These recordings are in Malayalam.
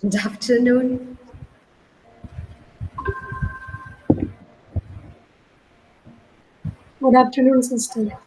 Good afternoon. Good afternoon, sister.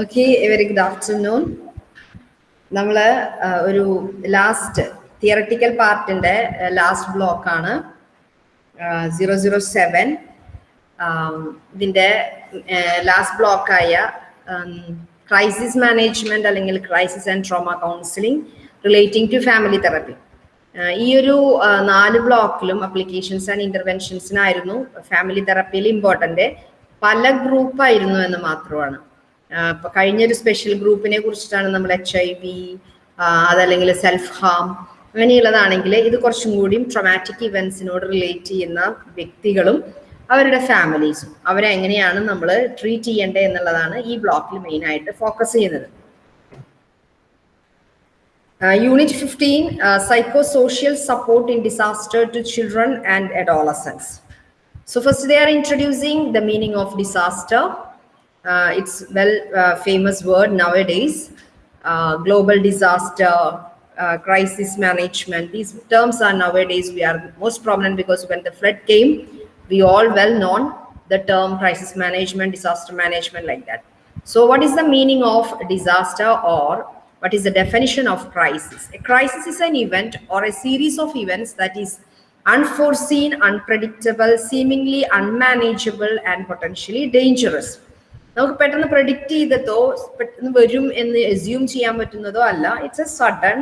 Okay, very good afternoon. നമ്മൾ ഒരു ലാസ്റ്റ് തിയറട്ടിക്കൽ പാർട്ടിന്റെ ലാസ്റ്റ് ബ്ലോക്ക് ആണ്. സീറോ സീറോ സെവൻ ഇതിന്റെ ലാസ്റ്റ് ബ്ലോക്കായ ക്രൈസിസ് മാനേജ്മെന്റ് അല്ലെങ്കിൽ crisis and trauma counselling relating to family therapy ഈ ഒരു നാല് ബ്ലോക്കിലും അപ്ലിക്കേഷൻസ് ആൻഡ് ഇന്റർവെൻഷൻസിനായിരുന്നു ഫാമിലി തെറപ്പിയിൽ ഇമ്പോർട്ടന്റ് പല ഗ്രൂപ്പായിരുന്നു എന്ന് മാത്രമാണ്. കഴിഞ്ഞൊരു സ്പെഷ്യൽ ഗ്രൂപ്പിനെ കുറിച്ചിട്ടാണ് നമ്മൾ എച്ച് ഐ വി അതല്ലെങ്കിൽ സെൽഫ് ഹാം അങ്ങനെയുള്ളതാണെങ്കിൽ ഇത് കുറച്ചും കൂടിയും ട്രൊമാറ്റിക് ഇവൻസിനോട് റിലേറ്റ് ചെയ്യുന്ന വ്യക്തികളും അവരുടെ ഫാമിലീസും അവരെ എങ്ങനെയാണ് നമ്മൾ ട്രീറ്റ് ചെയ്യേണ്ടത് എന്നുള്ളതാണ് ഈ ബ്ലോക്കിൽ മെയിൻ ആയിട്ട് ഫോക്കസ് ചെയ്യുന്നത് 15 uh, Psychosocial Support in Disaster to Children and Adolescents. So, first, they are introducing the meaning of disaster. Uh, it's well uh, famous word nowadays. Uh, global disaster, uh, crisis management. These terms are nowadays we are most prominent because when the flood came, we all well known the term crisis management, disaster management, like that. So, what is the meaning of disaster or what is the definition of crisis? A crisis is an event or a series of events that is unforeseen, unpredictable, seemingly unmanageable, and potentially dangerous. നമുക്ക് പെട്ടെന്ന് പ്രഡിക്റ്റ് ചെയ്തതോ പെട്ടെന്ന് വരും എന്ന് എസ്യൂം ചെയ്യാൻ പറ്റുന്നതോ അല്ല. ഇറ്റ്സ് എ സഡൻ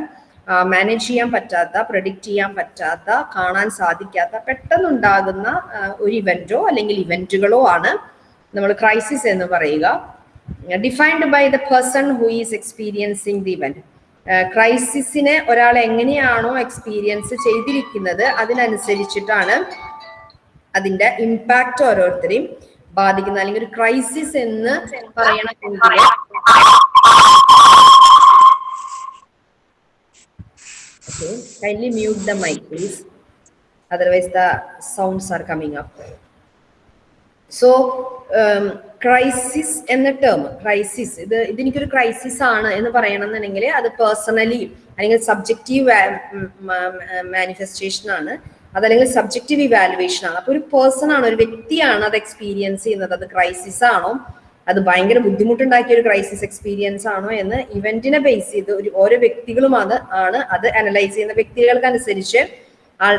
മാനേജ് ചെയ്യാൻ പറ്റാത്ത പ്രഡിക്റ്റ് ചെയ്യാൻ പറ്റാത്ത കാണാൻ സാധിക്കാത്ത പെട്ടെന്നുണ്ടാകുന്ന ഒരു ഇവന്റോ അല്ലെങ്കിൽ ഇവന്റുകളോ ആണ് നമ്മൾ ക്രൈസിസ് എന്ന് പറയുക. Defined by the person who is experiencing the event ക്രൈസിസിനെ ഒരാൾ എങ്ങനെയാണോ എക്സ്പീരിയൻസ് ചെയ്തിരിക്കുന്നത് അതിനനുസരിച്ചിട്ടാണ് അതിന്റെ ഇമ്പാക്റ്റ് ഓരോരുത്തരെയും. ബാധിക്കുന്നത് അല്ലെങ്കിൽ ഒരു ക്രൈസിസ് എന്ന് പറയണമെങ്കിൽ Okay, kindly mute the mic, please. Otherwise, the sounds are coming up. So crisis എന്ന ടേം ക്രൈസിസ് ഇത് ഇതെനിക്കൊരു ക്രൈസിസ് ആണ് എന്ന് പറയണമെന്നുണ്ടെങ്കിൽ അത് പേഴ്സണലി അല്ലെങ്കിൽ സബ്ജക്റ്റീവ് മാനിഫെസ്റ്റേഷൻ ആണ് അതല്ലെങ്കിൽ സബ്ജക്റ്റീവ് ഇവാലുവേഷൻ ആണ്. അപ്പൊ ഒരു പേഴ്സൺ ആണ് ഒരു വ്യക്തിയാണ് അത് എക്സ്പീരിയൻസ് ചെയ്യുന്നത്. അത് ക്രൈസിസ് ആണോ? അത് ഭയങ്കര ബുദ്ധിമുട്ടുണ്ടാക്കിയ ഒരു ക്രൈസിസ് എക്സ്പീരിയൻസ് ആണോ എന്ന് ഇവന്റിനെ ബേസ് ചെയ്ത് ഒരു ഓരോ വ്യക്തികളും അത് ആണ് അത് അനലൈസ് ചെയ്യുന്ന വ്യക്തികൾക്ക് അനുസരിച്ച്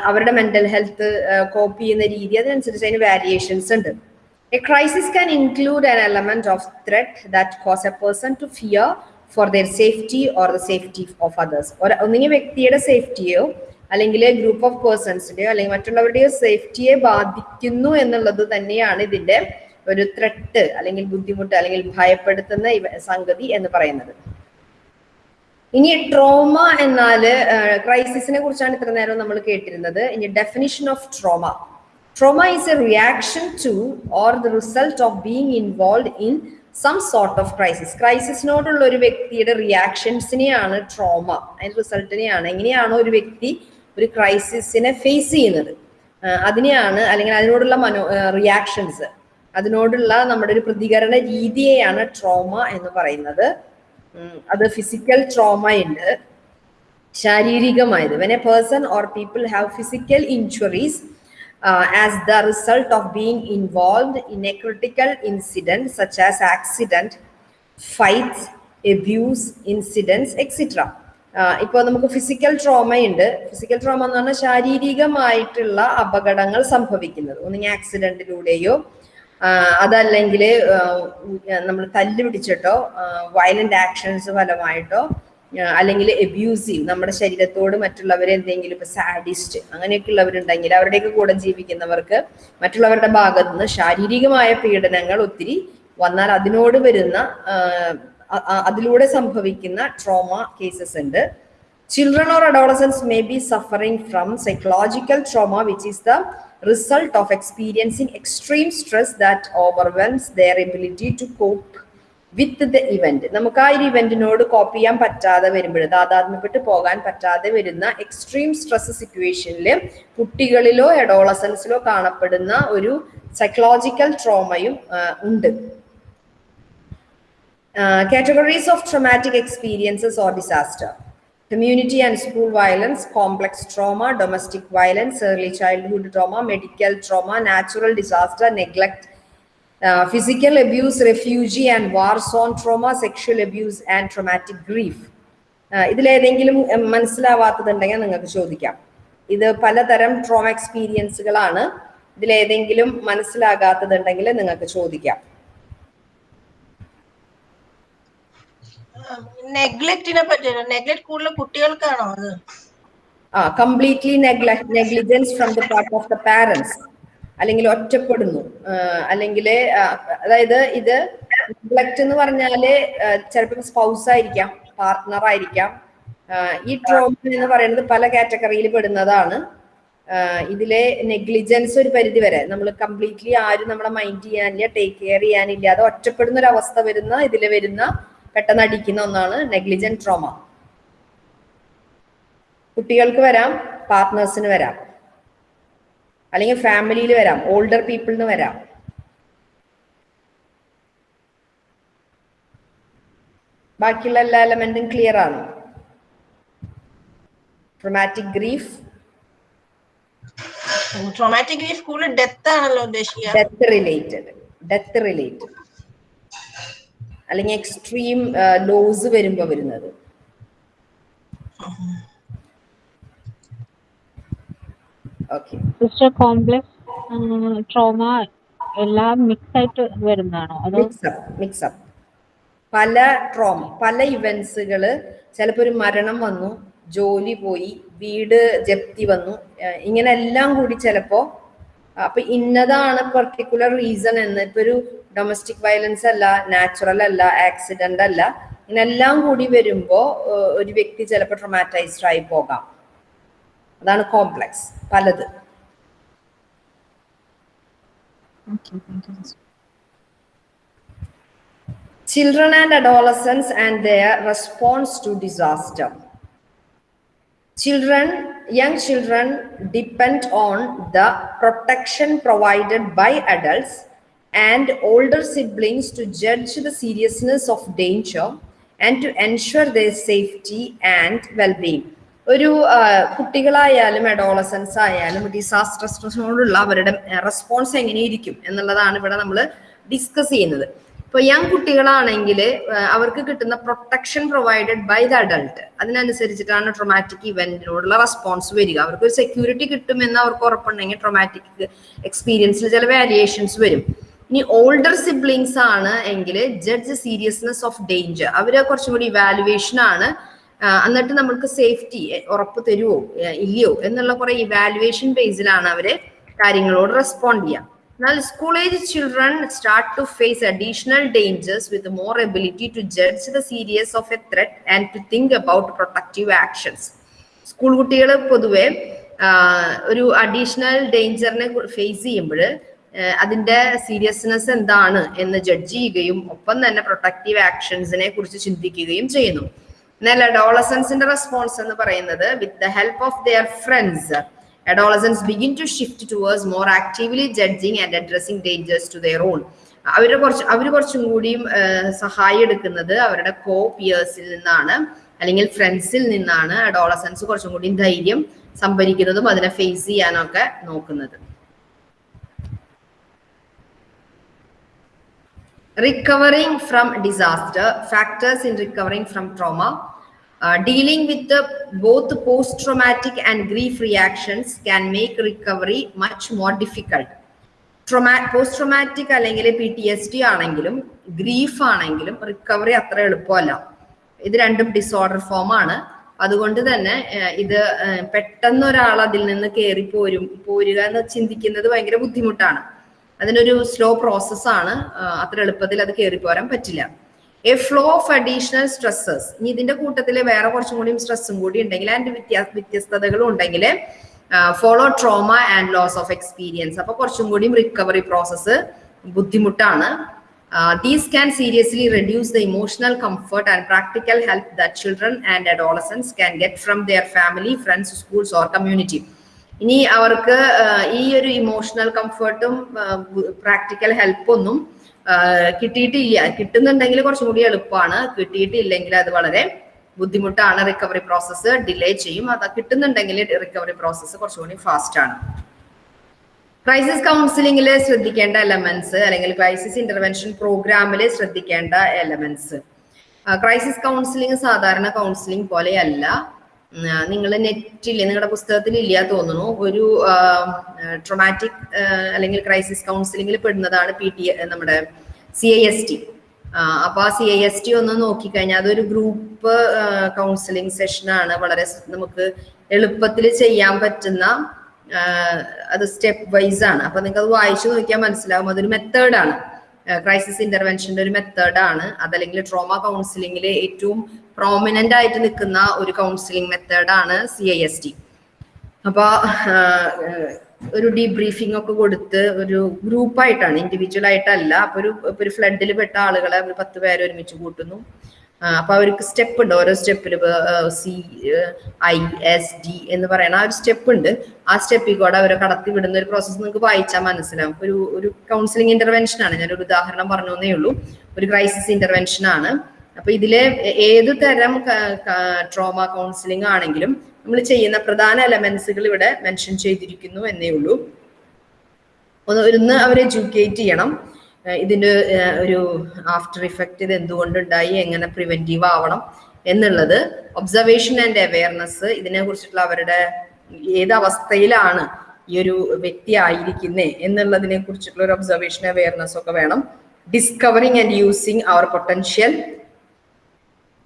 അവരുടെ മെന്റൽ ഹെൽത്ത് കോപ്പ് ചെയ്യുന്ന രീതി അതിനനുസരിച്ച് അതിന് വാരിയേഷൻസ് ഉണ്ട്. A crisis can include an element of threat that cause a person to fear for their safety or the safety of others ഒന്നിങ്ങി ഒന്നുകിൽ വ്യക്തിയുടെ സേഫ്റ്റിയോ അല്ലെങ്കിൽ ഗ്രൂപ്പ് ഓഫ് പേഴ്സൺസിന്റെയോ അല്ലെങ്കിൽ മറ്റുള്ളവരുടെയോ സേഫ്റ്റിയെ ബാധിക്കുന്നു എന്നുള്ളത് തന്നെയാണ് ഇതിന്റെ ഒരു ത്രെട്ട് അല്ലെങ്കിൽ ബുദ്ധിമുട്ട് അല്ലെങ്കിൽ ഭയപ്പെടുത്തുന്ന സംഗതി എന്ന് പറയുന്നത്. ഇനി ട്രോമ എന്നാൽ ക്രൈസിസിനെ കുറിച്ചാണ് ഇത്ര നേരം നമ്മൾ കേട്ടിരുന്നത്. ഇനി definition of trauma trauma is a reaction to or the result of being involve in some sort of crisis ക്രൈസിസിനോടുള്ള ഒരു വ്യക്തിയുടെ റിയാക്ഷൻസിനെയാണ് ട്രോമ അതിന്റെ റിസൾട്ടിനെയാണ് എങ്ങനെയാണോ ഒരു വ്യക്തി ഒരു ക്രൈസിസിനെ ഫേസ് ചെയ്യുന്നത്. അതിനെയാണ് അല്ലെങ്കിൽ അതിനോടുള്ള മനോ റിയാക്ഷൻസ് അതിനോടുള്ള നമ്മുടെ ഒരു പ്രതികരണ രീതിയെയാണ് ട്രോമ എന്ന് പറയുന്നത്. അത് ഫിസിക്കൽ ട്രോമ ഉണ്ട്. ശാരീരികമായത്. When a person or people have physical injuries as the result of being involve in a critical incident such as accident fights abuse incidents extra ഇപ്പോൾ നമുക്ക് ഫിസിക്കൽ ട്രോമയുണ്ട് ഫിസിക്കൽ ട്രോമ എന്ന് പറഞ്ഞാൽ ശാരീരികമായിട്ടുള്ള അപകടങ്ങൾ സംഭവിക്കുന്നത്. ഒന്നുകിൽ ആക്സിഡന്റിലൂടെയോ അതല്ലെങ്കിൽ നമ്മൾ തല്ല് പിടിച്ചിട്ടോ വയലന്റ് ആക്ഷൻസ് ഫലമായിട്ടോ അല്ലെങ്കിൽ എബ്യൂസീവ് നമ്മുടെ ശരീരത്തോട് മറ്റുള്ളവരെ എന്തെങ്കിലും ഇപ്പൊ സാഡിസ്റ്റ് അങ്ങനെയൊക്കെ ഉള്ളവരുണ്ടെങ്കിൽ അവരുടെയൊക്കെ കൂടെ ജീവിക്കുന്നവർക്ക് മറ്റുള്ളവരുടെ ഭാഗത്തുനിന്ന് ശാരീരികമായ പീഡനങ്ങൾ ഒത്തിരി വന്നാൽ അതിനോട് വരുന്ന അതിലൂടെ സംഭവിക്കുന്ന ട്രോമ കേസസ് ഉണ്ട്. Children or adolescents may be suffering from psychological trauma which is the result of experiencing extreme stress that overwhelms their ability to cope with the event നമുക്ക് ആ ഒരു ഇവന്റിനോട് കോപ്പ് ചെയ്യാൻ പറ്റാതെ വരുമ്പോൾ താതാത്മ്യപ്പെട്ട് പോകാൻ പറ്റാതെ വരുന്ന എക്സ്ട്രീം സ്ട്രെസ് സിറ്റുവേഷനിൽ കുട്ടികളിലോ എഡോളസൻസിലോ കാണപ്പെടുന്ന ഒരു സൈക്കോളജിക്കൽ ട്രോമയും ഉണ്ട്. Categories of traumatic experiences or disaster. community and school violence, complex trauma, domestic violence, early childhood trauma, medical trauma, natural disaster, neglect, uh, physical abuse, refugee and war zone trauma, sexual abuse and traumatic grief. ഇതിലേതെങ്കിലും മനസ്സിലാവാത്തതുണ്ടെങ്കിൽ നിങ്ങൾക്ക് ചോദിക്കാം ഇത് പലതരം ട്രോമ എക്സ്പീരിയൻസുകളാണ് ഇതിലേതെങ്കിലും മനസ്സിലാകാത്തതുണ്ടെങ്കിൽ നിങ്ങൾക്ക് ചോദിക്കാം അത്? ആ completely negligence from the part of the parents അല്ലെങ്കിൽ ഒറ്റപ്പെടുന്നു. അല്ലെങ്കിൽ അതായത് ഇത് നെഗ്ലക്ട് എന്ന് പറഞ്ഞാൽ ചിലപ്പോൾ സ്പൗസ് ആയിരിക്കാം പാർട്ട്ണർ ആയിരിക്കാം. ഈ ട്രോമ എന്ന് പറയുന്നത് പല കാറ്റഗറിയിൽ പെടുന്നതാണ്. ഇതിലെ നെഗ്ലിജൻസ് ഒരു പരിധി വരെ. നമ്മൾ കംപ്ലീറ്റ്ലി ആരും നമ്മളെ മൈൻഡ് ചെയ്യാനില്ല ടേക്ക് കെയർ ചെയ്യാനില്ല. അത് ഒറ്റപ്പെടുന്ന ഒരു അവസ്ഥ വരുന്ന ഇതിൽ വരുന്ന പെട്ടെന്ന് അടിക്കുന്ന ഒന്നാണ് നെഗ്ലിജന്റ് ട്രോമ കുട്ടികൾക്ക് വരാം പാർട്ട്നേഴ്സിന് വരാം. അല്ലെങ്കിൽ ഫാമിലിയിൽ വരാം ഓൾഡർ പീപ്പിളിന് വരാം. ബാക്കിയുള്ള എല്ലാ എലമെന്റും ക്ലിയർ ആണ്. ട്രൊമാറ്റിക് ഗ്രീഫ് ട്രോമാറ്റിക് ഗ്രീഫ് കൂടുതൽ ഡെത്ത് ആണല്ലോ ഉദ്ദേശിക്കുക. ഡെത്ത് റിലേറ്റഡ് ഡെത്ത് റിലേറ്റഡ് അല്ലെങ്കിൽ എക്സ്ട്രീം ലോസ് വരുമ്പോ വരുന്നത്. സിസ്റ്റർ കോംപ്ലക്സ് ട്രോമ എല്ലാം മിക്സ് ആയിട്ട് വരുന്നതാണോ? മിക്സപ്പ് മിക്സപ്പ് പല ട്രോമ പല ഇവന്റ്സുകൾ ചിലപ്പോ ഒരു മരണം വന്നു ജോലി പോയി വീട് ജപ്തി വന്നു ഇങ്ങനെ എല്ലാം കൂടി ചിലപ്പോ അപ്പൊ ഇന്നതാണ് പെർട്ടിക്കുലർ റീസൺ എന്ന്. ഇപ്പൊ ഒരു ഡൊമസ്റ്റിക് വയലൻസ് അല്ല നാച്ചുറൽ അല്ല ആക്സിഡന്റ് അല്ല. ഇങ്ങനെല്ലാം കൂടി വരുമ്പോ ഒരു വ്യക്തി ചിലപ്പോൾ ട്രൊമാറ്റൈസ്ഡ് ആയി പോകാം. അതാണ് കോംപ്ലക്സ് പലത്. Children and adolescents and their response to disaster. Children, young children depend on the protection provided by adults and older siblings to judge the seriousness of danger and to ensure their safety and well-being. ഒരു കുട്ടികളായാലും അഡോളസൻസ് ആയാലും ഡിസാസ്റ്റർ സ്ട്രെസ്സിനോടുള്ള അവരുടെ റെസ്പോൺസ് എങ്ങനെയിരിക്കും എന്നുള്ളതാണ് ഇവിടെ നമ്മൾ ഡിസ്കസ് ചെയ്യുന്നത് ഇപ്പൊ യങ് കുട്ടികളാണെങ്കിൽ അവർക്ക് കിട്ടുന്ന protection provided by the adult അതിനനുസരിച്ചിട്ടാണ് traumatic ഇവന്റിനോടുള്ള റെസ്പോൺസ് വരിക. അവർക്ക് ഒരു സെക്യൂരിറ്റി കിട്ടുമെന്ന് അവർക്ക് ഉറപ്പുണ്ടെങ്കിൽ ട്രൊമാറ്റിക് എക്സ്പീരിയൻസിൽ ചില വാരിയേഷൻസ് വരും. ഇനി ഓൾഡർ സിബ്ലിങ്സ് ആണ് എങ്കിൽ ജഡ്ജ് സീരിയസ്നെസ് ഓഫ് ഡേഞ്ചർ അവർ കുറച്ചും കൂടി ഇവാലുവേഷൻ ആണ് എന്നിട്ട് നമ്മൾക്ക് സേഫ്റ്റി ഉറപ്പ് തരുമോ ഇല്ലയോ എന്നുള്ള കുറെ ഇവാലുവേഷൻ ബേസിലാണ് അവർ കാര്യങ്ങളോട് റെസ്പോണ്ട് ചെയ്യുക എന്നാൽ school age children start to face additional dangers with more ability to judge the serious of a threat and to think about protective actions school കുട്ടികൾ പൊതുവെ ഒരു അഡീഷണൽ ഡേഞ്ചറിനെ ഫേസ് ചെയ്യുമ്പോൾ അതിന്റെ സീരിയസ്നെസ് എന്താണ് എന്ന് ജഡ്ജ് ചെയ്യുകയും ഒപ്പം തന്നെ പ്രൊട്ടക്റ്റീവ് ആക്ഷൻസിനെ കുറിച്ച് ചിന്തിക്കുകയും ചെയ്യുന്നു. എന്നാൽ അഡോളസൻസിന്റെ റെസ്പോൺസ് എന്ന് പറയുന്നത് with the help of their friends adolescents begin to shift towards more actively judging and addressing dangers to their own. അവരുടെ കുറച്ച് അവർ കുറച്ചും കൂടിയും സഹായം എടുക്കുന്നത് അവരുടെ കോ പിയേഴ്സിൽ നിന്നാണ്. അല്ലെങ്കിൽ ഫ്രണ്ട്സിൽ നിന്നാണ് അഡോളസൻസ് കുറച്ചും കൂടി ധൈര്യം സംഭരിക്കുന്നതും അതിനെ ഫേസ് ചെയ്യാനൊക്കെ നോക്കുന്നത്. Recovering from disaster factors in recovering from trauma Uh, dealing with the both post-traumatic and grief reactions can make recovery much more difficult. Trauma post traumatic അല്ലെങ്കിൽ പി ടി എസ് ഡി ആണെങ്കിലും ഗ്രീഫ് ആണെങ്കിലും റിക്കവറി അത്ര എളുപ്പമല്ല. ഇത് രണ്ടും ഡിസോർഡർ ഫോം ആണ്. അതുകൊണ്ട് തന്നെ ഇത് പെട്ടെന്ന് ഒരാൾ അതിൽ നിന്ന് കയറി പോരും പോരുക എന്ന് ചിന്തിക്കുന്നത് ഭയങ്കര ബുദ്ധിമുട്ടാണ്. അതിനൊരു സ്ലോ പ്രോസസ്സാണ് അത്ര എളുപ്പത്തിൽ അത് കയറി പോരാൻ പറ്റില്ല. A flow of additional stresses ഇനി ഇതിന്റെ കൂട്ടത്തിൽ വേറെ കുറച്ചും കൂടിയും സ്ട്രെസ്സും കൂടി ഉണ്ടെങ്കിൽ അതിന്റെ വ്യത്യാസ വ്യത്യസ്തതകളും ഉണ്ടെങ്കിൽ follow trauma and loss of experience അപ്പൊ കുറച്ചും കൂടിയും റിക്കവറി പ്രോസസ്സ് ബുദ്ധിമുട്ടാണ്. These can seriously reduce the emotional comfort and practical help the children and adolescents can get from their family friends schools or community ഇനി അവർക്ക് ഈ ഒരു ഇമോഷണൽ കംഫർട്ടും പ്രാക്ടിക്കൽ ഹെൽപ്പൊന്നും കിട്ടിയിട്ടില്ല. കിട്ടുന്നുണ്ടെങ്കിൽ കുറച്ചും കൂടി എളുപ്പമാണ്. കിട്ടിയിട്ടില്ലെങ്കിൽ അത് വളരെ ബുദ്ധിമുട്ടാണ്. റിക്കവറി പ്രോസസ്സ് ഡിലേ ചെയ്യും. അത് കിട്ടുന്നുണ്ടെങ്കിൽ റിക്കവറി പ്രോസസ്സ് കുറച്ചുകൂടി ഫാസ്റ്റ് ആണ്. ക്രൈസിസ് കൗൺസിലിംഗിൽ ശ്രദ്ധിക്കേണ്ട എലമെന്റ്സ് അല്ലെങ്കിൽ ക്രൈസിസ് ഇന്റർവെൻഷൻ പ്രോഗ്രാമിൽ ശ്രദ്ധിക്കേണ്ട എലമെന്റ്സ് ക്രൈസിസ് കൗൺസിലിംഗ് സാധാരണ കൗൺസിലിംഗ് പോലെയല്ല. നിങ്ങൾ നെറ്റിൽ നിങ്ങളുടെ പുസ്തകത്തിൽ ഇല്ല തോന്നുന്നു. ഒരു ട്രൊമാറ്റിക് അല്ലെങ്കിൽ ക്രൈസിസ് കൗൺസിലിംഗിൽ പെടുന്നതാണ് പി ടി നമ്മുടെ സി ഐ എസ് ടി അപ്പൊ ആ സി ഐ എസ് ടി ഒന്ന് നോക്കിക്കഴിഞ്ഞാൽ അതൊരു ഗ്രൂപ്പ് കൗൺസിലിംഗ് സെഷനാണ് വളരെ നമുക്ക് എളുപ്പത്തിൽ ചെയ്യാൻ പറ്റുന്ന അത് സ്റ്റെപ്പ് വൈസ് ആണ് അപ്പൊ നിങ്ങൾക്ക് അത് വായിച്ചു നോക്കിയാൽ മനസ്സിലാവും. അതൊരു മെത്തേഡാണ് ക്രൈസിസ് ഇന്റർവെൻഷന്റെ ഒരു മെത്തേഡാണ് അതല്ലെങ്കിൽ ട്രോമ കൗൺസിലിംഗിലെ ഏറ്റവും പ്രോമിനന്റ് ആയിട്ട് നിൽക്കുന്ന ഒരു കൗൺസിലിംഗ് മെത്തേഡാണ് സി ഐ എസ് ടി അപ്പൊ ആഹ് ഒരു ഡീബ്രീഫിംഗ് ഒക്കെ കൊടുത്ത് ഒരു ഗ്രൂപ്പായിട്ടാണ് ഇൻഡിവിജ്വൽ ആയിട്ടല്ല. അപ്പോൾ ഒരു ഒരു ഫ്ലഡിൽ പെട്ട ആളുകളെ ഒരു പത്ത് പേര് ഒരുമിച്ച് കൂട്ടുന്നു. അപ്പോൾ അപ്പൊ അവർക്ക് സ്റ്റെപ്പ് ഉണ്ട്. ഓരോ സ്റ്റെപ്പിൽ സി ഐ എസ് ഡി എന്ന് പറയുന്ന ആ ഒരു സ്റ്റെപ്പ് ഉണ്ട്. ആ സ്റ്റെപ്പിൽ കൂടെ അവരെ കടത്തി വിടുന്ന ഒരു പ്രോസസ്സ് നിങ്ങൾക്ക് വായിച്ചാൽ മനസ്സിലാവും. ഒരു ഒരു കൗൺസിലിംഗ് ഇന്റർവെൻഷൻ ആണ്. ഞാനൊരു ഉദാഹരണം പറഞ്ഞേ ഉള്ളൂ. ഒരു ക്രൈസിസ് ഇന്റർവെൻഷൻ ആണ്. അപ്പൊ ഇതിലെ ഏത് തരം ട്രോമ കൗൺസിലിംഗ് ആണെങ്കിലും നമ്മൾ ചെയ്യുന്ന പ്രധാന എലമെന്റ്സുകൾ ഇവിടെ മെൻഷൻ ചെയ്തിരിക്കുന്നു എന്നേ ഉള്ളൂ. ഒന്ന് ഒന്ന് അവരെ എഡ്യൂക്കേറ്റ് ചെയ്യണം. ഇതിന്റെ ഒരു ആഫ്റ്റർ ഇഫക്റ്റ് ഇത് എന്തുകൊണ്ടുണ്ടായി എങ്ങനെ പ്രിവെന്റീവ് ആവണം എന്നുള്ളത്. ഒബ്സർവേഷൻ ആൻഡ് അവയർനെസ് ഇതിനെ കുറിച്ചിട്ടുള്ള അവരുടെ ഏത് അവസ്ഥയിലാണ് ഈ ഒരു വ്യക്തി ആയിരിക്കുന്നേ എന്നുള്ളതിനെ കുറിച്ചിട്ടുള്ള ഒരു ഒബ്സർവേഷൻ അവയർനെസ് ഒക്കെ വേണം. Discovering and using our potential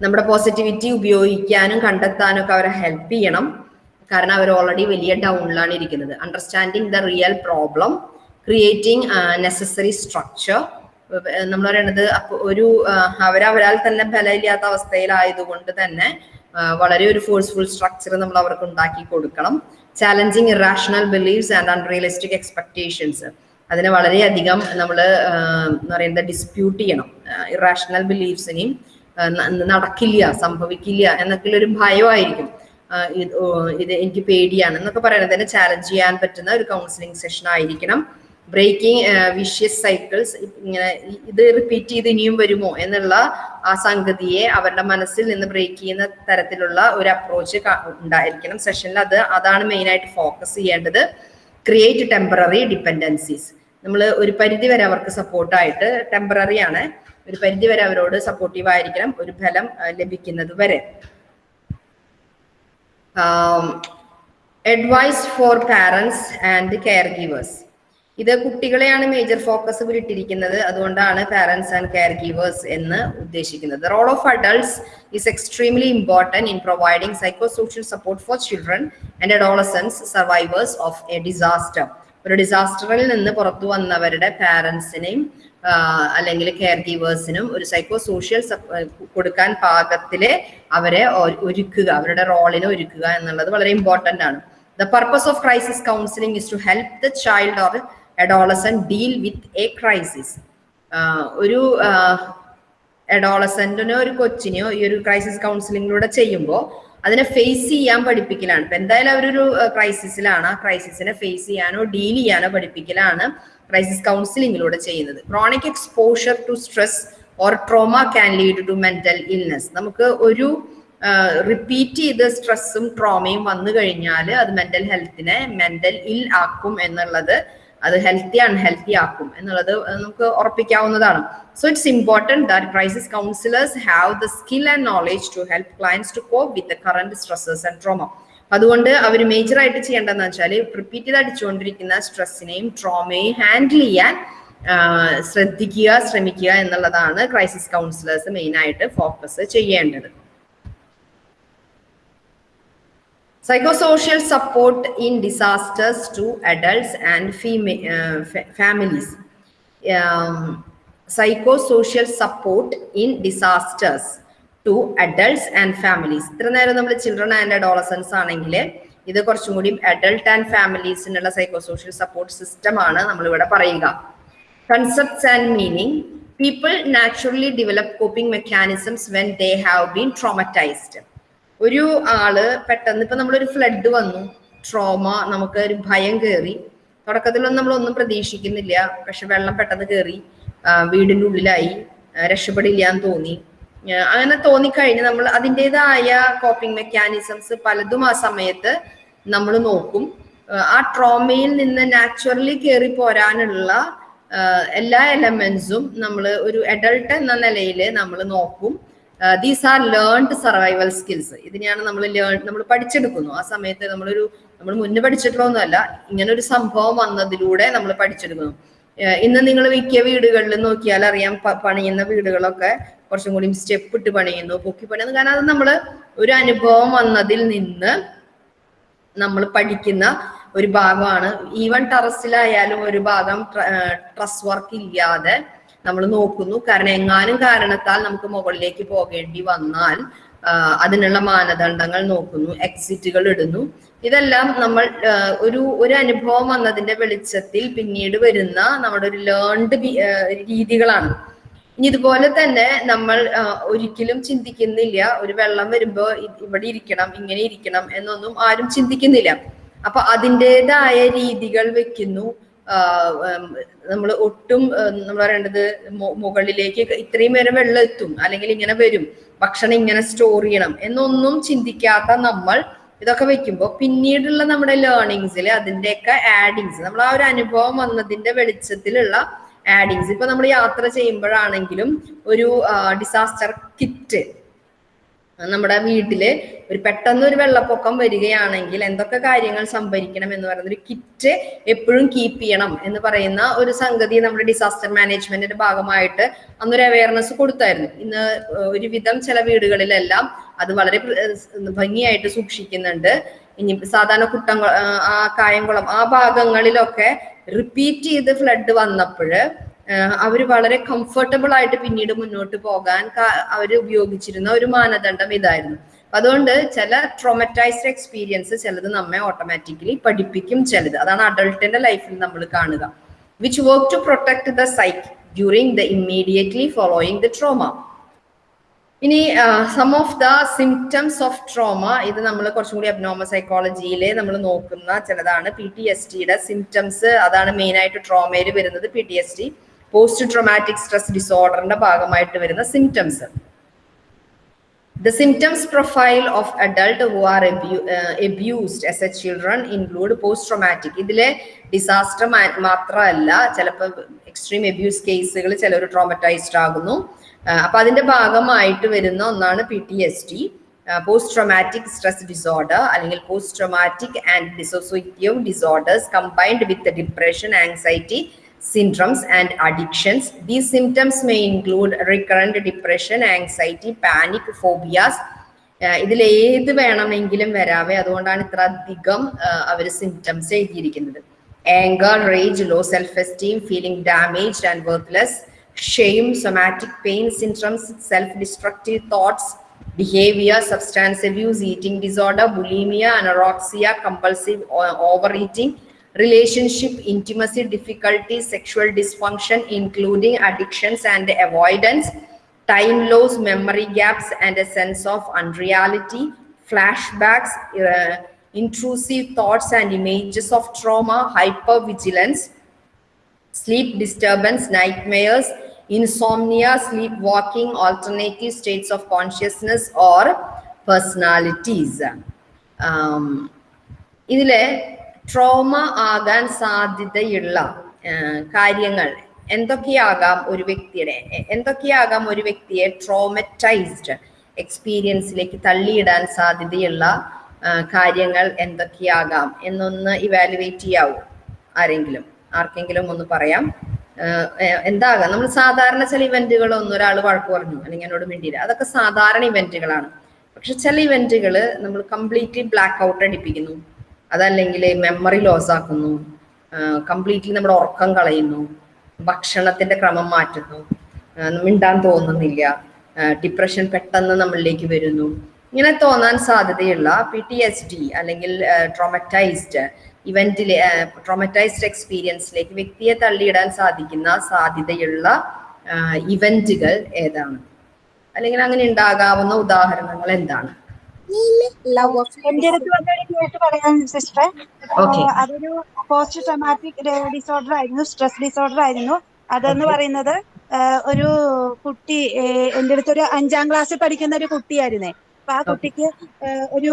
നമ്മുടെ പോസിറ്റിവിറ്റി ഉപയോഗിക്കാനും കണ്ടെത്താനും ഒക്കെ അവരെ ഹെൽപ്പ് ചെയ്യണം. കാരണം അവർ ഓൾറെഡി വലിയ ഡൗണിലാണ് ഇരിക്കുന്നത്. Understanding the real problem creating necessary structure നമ്മൾ പറയണത് ഒരു അവരവരാൽ തന്നെ ബലമില്ലാത്ത അവസ്ഥയിലായതുകൊണ്ട് തന്നെ വളരെ ഒരു ഫോഴ്സ്ഫുൾ സ്ട്രക്ചർ നമ്മൾ അവർക്ക് ഉണ്ടാക്കി കൊടുക്കണം. Challenging irrational beliefs and unrealistic expectations അതിനെ വളരെയധികം നമ്മൾ എന്താ പറയുന്നത് ഡിസ്പ്യൂട്ട് ചെയ്യണം. ഇറാഷണൽ ബിലീവ്സിനെയും നടക്കില്ല സംഭവിക്കില്ല എന്നൊക്കെ ഒരു ഭയമായിരിക്കും ഇത് എനിക്ക് പേടിയാണ് എന്നൊക്കെ പറയുന്നത്. തന്നെ ചാലഞ്ച് ചെയ്യാൻ പറ്റുന്ന ഒരു കൗൺസിലിംഗ് സെഷൻ ആയിരിക്കണം. ബ്രേക്കിംഗ് വിഷ്യസ് സൈക്കിൾസ് ഇങ്ങനെ ഇത് റിപ്പീറ്റ് ചെയ്ത് ഇനിയും വരുമോ എന്നുള്ള ആ സംഗതിയെ അവരുടെ മനസ്സിൽ നിന്ന് ബ്രേക്ക് ചെയ്യുന്ന തരത്തിലുള്ള ഒരു അപ്രോച്ച് ഉണ്ടായിരിക്കണം. സെഷനിൽ അത് അതാണ് മെയിൻ ആയിട്ട് ഫോക്കസ് ചെയ്യേണ്ടത്. ക്രിയേറ്റ് ടെമ്പററി ഡിപ്പെൻഡൻസീസ് നമ്മൾ ഒരു പരിധി വരെ അവർക്ക് സപ്പോർട്ടായിട്ട് ടെമ്പററി ആണ്. ഒരു പരിധിവരെ അവരോട് സപ്പോർട്ടീവ് ആയിരിക്കണം ഒരു ഫലം ലഭിക്കുന്നത് വരെ. Advice for parents and care givers ഇത് കുട്ടികളെയാണ് മേജർ ഫോക്കസ് ഇട്ടിരിക്കുന്നത്. അതുകൊണ്ടാണ് പാരൻസ് ആൻഡ് കെയർ ഗീവേഴ്സ് എന്ന് ഉദ്ദേശിക്കുന്നത്. Role of adults is extremely important in providing psycho social support for children and adolescents survivors of a disaster ഒരു ഡിസാസ്റ്ററിൽ നിന്ന് പുറത്തു വന്നവരുടെ പാരൻസിനെയും അല്ലെങ്കിൽ കെയർ ഗീവേഴ്സിനും ഒരു സൈക്കോ സോഷ്യൽ കൊടുക്കാൻ പാകത്തിൽ അവരെ ഒരുക്കുക അവരുടെ റോളിനെ ഒരുക്കുക എന്നുള്ളത് വളരെ ഇമ്പോർട്ടന്റ് ആണ്. The purpose of crisis counselling is to help the child or adolescent deal with a crisis ഒരു അഡോളസന്റിനോ ഒരു കൊച്ചിനെയോ ഈ ഒരു ക്രൈസിസ് കൗൺസിലിംഗിലൂടെ ചെയ്യുമ്പോൾ അതിനെ ഫേസ് ചെയ്യാൻ പഠിപ്പിക്കലാണ്. ഇപ്പൊ എന്തായാലും അവരൊരു ക്രൈസിസിലാണ് ആ ക്രൈസിസിനെ ഫേസ് ചെയ്യാനോ ഡീൽ ചെയ്യാനോ പഠിപ്പിക്കലാണ്. ക്രൈസിസ് കൗൺസിലിംഗിലൂടെ ചെയ്യുന്നത്. Chronic exposure to stress or trauma can lead to mental illness നമുക്ക് ഒരു റിപ്പീറ്റ് ചെയ്ത് സ്ട്രെസ്സും ട്രോമയും വന്നു കഴിഞ്ഞാൽ അത് മെന്റൽ ഹെൽത്തിനെ മെന്റൽ ഇൽ ആക്കും എന്നുള്ളത് അത് ഹെൽത്തി അൺഹെൽത്തി ആക്കും എന്നുള്ളത് നമുക്ക് ഉറപ്പിക്കാവുന്നതാണ്. So it's important that crisis counsellors have the skill and knowledge to help clients to cope with the current stresses and trauma അതുകൊണ്ട് അവർ മേജറായിട്ട് ചെയ്യേണ്ടതെന്ന് വെച്ചാൽ റിപ്പീറ്റഡ് അടിച്ചുകൊണ്ടിരിക്കുന്ന സ്ട്രെസ്സിനെയും ട്രോമയും ഹാൻഡിൽ ചെയ്യാൻ ശ്രദ്ധിക്കുക ശ്രമിക്കുക എന്നുള്ളതാണ് ക്രൈസിസ് കൗൺസിലേഴ്സ് മെയിനായിട്ട് ഫോക്കസ് ചെയ്യേണ്ടത്. Psychosocial support in disasters to adults and ഫീമെ families psychosocial support in disasters support adults and families ഇത്ര നേരം നമ്മൾ ചിൽഡ്രൻ ആൻഡ് അഡോളസൻസ് ആണെങ്കിൽ ഇത് കുറച്ചും കൂടി അഡൾട്ട് ആൻഡ് ഫാമിലീസിനുള്ള സൈക്കോസോഷ്യൽ സപ്പോർട്ട് സിസ്റ്റം ആണ് നമ്മൾ ഇവിടെ പറയുക. Concepts and meaning people naturally develop coping mechanisms when they have been traumatized ഒരു ആൾ പെട്ടെന്ന് ഇപ്പൊ നമ്മളൊരു ഫ്ലഡ് വന്നു. ട്രോമ നമുക്ക് ഒരു ഭയം കയറി തുടക്കത്തിലൊന്നും നമ്മളൊന്നും പ്രതീക്ഷിക്കുന്നില്ല. പക്ഷെ വെള്ളം പെട്ടെന്ന് കയറി വീടിന്റെ ഉള്ളിലായി. രക്ഷപ്പെടില്ല എന്ന് തോന്നി. അങ്ങനെ തോന്നിക്കഴിഞ്ഞ് നമ്മൾ അതിന്റെതായ കോപ്പിംഗ് മെക്കാനിസംസ് പലതും ആ സമയത്ത് നമ്മൾ നോക്കും. ആ, ട്രോമയിൽ നിന്ന് നാച്ചുറലി കയറി പോരാനുള്ള എല്ലാ എലമെന്റ്സും നമ്മൾ ഒരു അഡൾട്ട് എന്ന നിലയിൽ നമ്മൾ നോക്കും. These are learned survival skills ഇതിനെയാണ് നമ്മൾ ലേൺ നമ്മൾ പഠിച്ചെടുക്കുന്നു. ആ സമയത്ത് നമ്മളൊരു നമ്മൾ മുന്നേ പഠിച്ചിട്ടുള്ളതൊന്നുമല്ല ഇങ്ങനെ ഒരു സംഭവം വന്നതിലൂടെ നമ്മൾ പഠിച്ചെടുക്കുന്നു. ഇന്ന് നിങ്ങൾ മിക്ക വീടുകളിൽ നോക്കിയാൽ അറിയാം പണിയുന്ന വീടുകളൊക്കെ കുറച്ചും കൂടി സ്റ്റെപ്പ് ഇട്ട് പണിയുന്നു പൊക്കി പണിയുന്നു. കാരണം അത് നമ്മൾ ഒരു അനുഭവം വന്നതിൽ നിന്ന് നമ്മൾ പഠിക്കുന്ന ഒരു ഭാഗമാണ്. ഈവൻ ടെറസിലായാലും ഒരു ഭാഗം ട്രസ് വർക്ക് ഇല്ലാതെ നമ്മൾ നോക്കുന്നു. കാരണം എങ്ങാനും കാരണത്താൽ നമുക്ക് മുകളിലേക്ക് പോകേണ്ടി വന്നാൽ അതിനുള്ള മാനദണ്ഡങ്ങൾ നോക്കുന്നു എക്സിറ്റുകൾ ഇടുന്നു. ഇതെല്ലാം നമ്മൾ ഒരു ഒരു അനുഭവം വന്നതിന്റെ വെളിച്ചത്തിൽ പിന്നീട് വരുന്ന നമ്മുടെ ഒരു ലേൺഡ് രീതികളാണ്. ഇനി ഇതുപോലെ തന്നെ നമ്മൾ ഒരിക്കലും ചിന്തിക്കുന്നില്ല ഒരു വെള്ളം വരുമ്പോ ഇവിടെ ഇരിക്കണം ഇങ്ങനെ ഇരിക്കണം എന്നൊന്നും ആരും ചിന്തിക്കുന്നില്ല. അപ്പൊ അതിന്റെതായ രീതികൾ വെക്കുന്നു. നമ്മൾ ഒട്ടും നമ്മൾ പറയേണ്ടത് മുകളിലേക്ക് ഇത്രയും വരെ വെള്ളം എത്തും അല്ലെങ്കിൽ ഇങ്ങനെ വരും ഭക്ഷണം ഇങ്ങനെ സ്റ്റോർ ചെയ്യണം എന്നൊന്നും ചിന്തിക്കാത്ത നമ്മൾ ഇതൊക്കെ വെക്കുമ്പോൾ പിന്നീടുള്ള നമ്മുടെ ലേണിങ്സിൽ അതിന്റെയൊക്കെ ആഡിങ്സ് നമ്മൾ ആ ഒരു അനുഭവം വന്നതിന്റെ വെളിച്ചത്തിലുള്ള ആഡിങ്സ് ഇപ്പൊ നമ്മൾ യാത്ര ചെയ്യുമ്പോഴാണെങ്കിലും ഒരു ഡിസാസ്റ്റർ കിറ്റ് നമ്മുടെ വീട്ടിൽ ഒരു പെട്ടെന്ന് ഒരു വെള്ളപ്പൊക്കം വരികയാണെങ്കിൽ എന്തൊക്കെ കാര്യങ്ങൾ സംഭരിക്കണം എന്ന് പറയുന്ന ഒരു കിറ്റ് എപ്പോഴും കീപ്പ് ചെയ്യണം എന്ന് പറയുന്ന ഒരു സംഗതി നമ്മുടെ ഡിസാസ്റ്റർ മാനേജ്മെന്റിന്റെ ഭാഗമായിട്ട് അന്നൊരു അവയർനെസ് കൊടുത്തായിരുന്നു. ഇന്ന് ഒരുവിധം ചില വീടുകളിലെല്ലാം അത് വളരെ ഭംഗിയായിട്ട് സൂക്ഷിക്കുന്നുണ്ട്. ഇനി സാധാരണ കുട്ടം ആ കായംകുളം ആ ഭാഗങ്ങളിലൊക്കെ റിപ്പീറ്റ് ചെയ്ത് ഫ്ലഡ് വന്നപ്പോഴ് അവർ വളരെ കംഫർട്ടബിൾ ആയിട്ട് പിന്നീട് മുന്നോട്ട് പോകാൻ അവർ ഉപയോഗിച്ചിരുന്ന ഒരു മാനദണ്ഡം ഇതായിരുന്നു. അതുകൊണ്ട് ചില ട്രോമറ്റൈസ്ഡ് എക്സ്പീരിയൻസ് ചിലത് നമ്മെ ഓട്ടോമാറ്റിക്കലി പഠിപ്പിക്കും ചിലത്. അതാണ് അഡൾട്ടിന്റെ ലൈഫിൽ നമ്മൾ കാണുക. Which work to protect the psyche during the immediately following the trauma ഇനി some of the symptoms of trauma ഇത് നമ്മൾ കുറച്ചും കൂടി അബ്നോമ സൈക്കോളജിയിൽ നമ്മൾ നോക്കുന്ന ചിലതാണ് പി ടി എസ് ടിയുടെ സിംറ്റംസ് അതാണ് മെയിൻ ആയിട്ട് ട്രോമയിൽ വരുന്നത് P T S T post traumatic stress ഡിസോർഡറിന്റെ ഭാഗമായിട്ട് വരുന്ന symptoms The symptoms profile of adult who are abu- uh, abused as a children include post-traumatic. ഇതിലെ ഡിസാസ്റ്റർ മാത്രമല്ല ചിലപ്പോൾ എക്സ്ട്രീം അബ്യൂസ് കേസുകൾ ചിലർ ട്രോമറ്റൈസ്ഡ് ആകുന്നു. ആ, അപ്പൊ അതിന്റെ ഭാഗമായിട്ട് വരുന്ന ഒന്നാണ് P T S T post traumatic stress disorder അല്ലെങ്കിൽ post traumatic and dissociative disorders combined with depression anxiety syndromes and addictions. These symptoms may include recurrent depression, anxiety, panic, phobias. ഇതിൽ ഏത് വേണമെങ്കിലും വരാവേ അതുകൊണ്ടാണ് ഇത്ര അധികം അവർ സിംറ്റംസ് എഴുതിയിരിക്കുന്നത് anger rage low self esteem feeling damage and worthless shame somatic pain syndromes self destructive thoughts behavior, substance abuse, eating disorder, bulimia, anorexia, compulsive o- overeating, relationship, intimacy difficulties, sexual dysfunction, including addictions and avoidance, time loss, memory gaps, and a sense of unreality, flashbacks, uh, intrusive thoughts and images of trauma, hypervigilance, sleep disturbance, nightmares, insomnia, sleepwalking, alternative states of consciousness or personalities. Um, ഇതിലെ trauma ആകാൻ സാധ്യതയുള്ള കാര്യങ്ങൾ എന്തൊക്കെയാകാം ഒരു വ്യക്തിയുടെ എന്തൊക്കെയാകാം ഒരു വ്യക്തിയെ ട്രോമറ്റൈസ്ഡ് എക്സ്പീരിയൻസിലേക്ക് തള്ളിയിടാൻ സാധ്യതയുള്ള കാര്യങ്ങൾ എന്തൊക്കെയാകാം എന്നൊന്ന് ഇവാലുവേറ്റ് ചെയ്യാവൂ. ആരെങ്കിലും ആർക്കെങ്കിലും ഒന്ന് പറയാം. എന്താകാം? നമ്മൾ സാധാരണ ചില ഇവന്റുകൾ ഒന്നും ഒരാൾ വഴക്ക് പറഞ്ഞു അല്ലെങ്കിൽ എന്നോട് മിണ്ടിയില്ല. അതൊക്കെ സാധാരണ ഇവന്റുകളാണ് പക്ഷെ ചില ഇവന്റുകൾ നമ്മൾ കംപ്ലീറ്റ്ലി ബ്ലാക്ക് ഔട്ട് അടിപ്പിക്കുന്നു അതല്ലെങ്കിൽ മെമ്മറി ലോസ് ആക്കുന്നു. കംപ്ലീറ്റ്ലി നമ്മുടെ ഉറക്കം കളയുന്നു. ഭക്ഷണത്തിന്റെ ക്രമം മാറ്റുന്നു. മിണ്ടാൻ തോന്നുന്നില്ല. ഡിപ്രഷൻ പെട്ടെന്ന് നമ്മളിലേക്ക് വരുന്നു. ഇങ്ങനെ തോന്നാൻ സാധ്യതയുള്ള പി ടി എസ് ഡി അല്ലെങ്കിൽ ട്രോമറ്റൈസ്ഡ് ഇവന്റിലെ ട്രോമറ്റൈസ്ഡ് എക്സ്പീരിയൻസിലേക്ക് വ്യക്തിയെ തള്ളിയിടാൻ സാധിക്കുന്ന സാധ്യതയുള്ള ഇവന്റുകൾ ഏതാണ്? അല്ലെങ്കിൽ അങ്ങനെ ഉണ്ടാകാവുന്ന ഉദാഹരണങ്ങൾ എന്താണ്? എന്റെ അടുത്ത് വന്നൊരു കേസ് പറയാൻ സിസ്റ്ററെ. അതൊരു പോസ്റ്റ് ട്രോമാറ്റിക് ഡിസോർഡർ ആയിരുന്നു സ്ട്രെസ് ഡിസോർഡർ ആയിരുന്നു. അതെന്ന് പറയുന്നത് ഒരു കുട്ടി എന്റെ അടുത്ത് ഒരു അഞ്ചാം ക്ലാസ്സിൽ പഠിക്കുന്ന ഒരു കുട്ടിയായിരുന്നേ. അപ്പൊ ആ കുട്ടിക്ക് ഒരു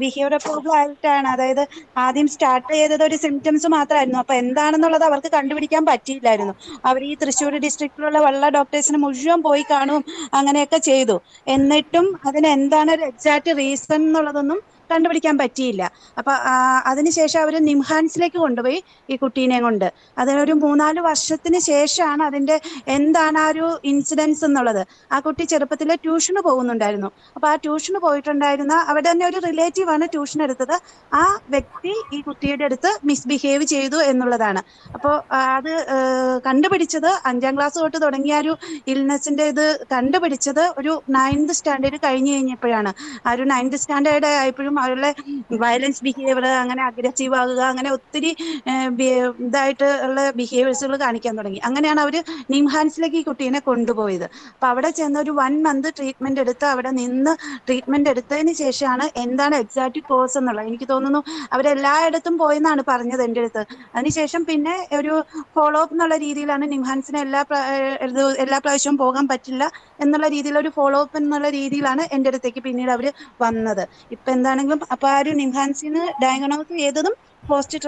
ബിഹേവിയർ പ്രോബ്ലം ആയിട്ടാണ്. അതായത് ആദ്യം സ്റ്റാർട്ട് ചെയ്തത് ഒരു സിംറ്റംസ് മാത്രമായിരുന്നു. അപ്പൊ എന്താണെന്നുള്ളത് അവർക്ക് കണ്ടുപിടിക്കാൻ പറ്റിയില്ലായിരുന്നു. അവർ ഈ തൃശ്ശൂർ ഡിസ്ട്രിക്റ്റിലുള്ള വെള്ള ഡോക്ടേഴ്സിന് മുഴുവൻ പോയി കാണും അങ്ങനെയൊക്കെ ചെയ്തു. എന്നിട്ടും അതിന് എന്താണ് ഒരു എക്സാക്ട് റീസൺ എന്നുള്ളതൊന്നും കണ്ടുപിടിക്കാൻ പറ്റിയില്ല. അപ്പൊ അതിനുശേഷം അവർ നിംഹാൻസിലേക്ക് കൊണ്ടുപോയി ഈ കുട്ടീനെ കൊണ്ട്. അതിനൊരു മൂന്നാൽ വർഷത്തിന് ശേഷമാണ് അതിന്റെ എന്താണ് ആ ഒരു ഇൻസിഡൻസ് എന്നുള്ളത്. ആ കുട്ടി ചെറുപ്പത്തിൽ ട്യൂഷന് പോകുന്നുണ്ടായിരുന്നു. അപ്പൊ ആ ട്യൂഷന് പോയിട്ടുണ്ടായിരുന്ന അവിടെ തന്നെ ഒരു റിലേറ്റീവ് ആണ് ട്യൂഷൻ എടുത്തത്. ആ വ്യക്തി ഈ കുട്ടിയുടെ അടുത്ത് മിസ്ബിഹേവ് ചെയ്തു എന്നുള്ളതാണ്. അപ്പോൾ അത് കണ്ടുപിടിച്ചത് അഞ്ചാം ക്ലാസ് തൊട്ട് തുടങ്ങിയ ഒരു ഇൽനെസിന്റെ ഇത് കണ്ടുപിടിച്ചത് ഒരു നയൻത് സ്റ്റാൻഡേർഡ് കഴിഞ്ഞു കഴിഞ്ഞപ്പോഴാണ്. ആ ഒരു നയൻത് സ്റ്റാൻഡേർഡ് ആയപ്പോഴും അവരുടെ വയലൻസ് ബിഹേവിയർ അങ്ങനെ അഗ്രസീവ് ആകുക അങ്ങനെ ഒത്തിരി ഇതായിട്ട് ഉള്ള ബിഹേവിയേഴ്സുകൾ കാണിക്കാൻ തുടങ്ങി. അങ്ങനെയാണ് അവർ നിംഹാൻസിലേക്ക് ഈ കുട്ടീനെ കൊണ്ടുപോയത്. അപ്പൊ അവിടെ ചെന്ന് ഒരു വൺ മന്ത് ട്രീറ്റ്മെന്റ് എടുത്ത് അവിടെ നിന്ന് ട്രീറ്റ്മെന്റ് എടുത്തതിന് ശേഷമാണ് എന്താണ് എക്സാക്ട് കോസ് എന്നുള്ളത്. എനിക്ക് തോന്നുന്നു അവരെല്ലായിടത്തും പോയെന്നാണ് പറഞ്ഞത് എന്റെ അടുത്ത്. അതിനുശേഷം പിന്നെ ഒരു ഫോളോ അപ്പ് എന്നുള്ള രീതിയിലാണ് നിംഹാൻസിന് എല്ലാ എല്ലാ പ്രാവശ്യവും പോകാൻ പറ്റില്ല എന്നുള്ള രീതിയിൽ ഒരു ഫോളോ അപ്പ് എന്നുള്ള രീതിയിലാണ് എന്റെ അടുത്തേക്ക് പിന്നീട് അവർ വന്നത്. ഇപ്പൊ എന്താണെങ്കിലും അപ്പൊ ആ ഒരു നിംഹാൻസിന് ഡയഗ്നോസ് ചെയ്തതും പോസ്റ്റ്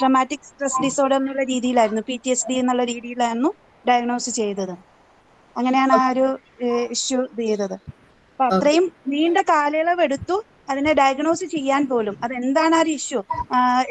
ട്രമാറ്റിക് സ്ട്രെസ് ഡിസോർഡർ എന്നുള്ള രീതിയിലായിരുന്നു. പി ടി എസ് ഡി എന്നുള്ള രീതിയിലായിരുന്നു ഡയഗ്നോസ് ചെയ്തത്. അങ്ങനെയാണ് ആ ഒരു ഇഷ്യൂ ഇത് ചെയ്തത്. അപ്പൊ അത്രയും നീണ്ട കാലയളവ് എടുത്തു അതിനെ ഡയഗ്നോസ് ചെയ്യാൻ പോലും. അത് എന്താണ് ആ ഒരു ഇഷ്യൂ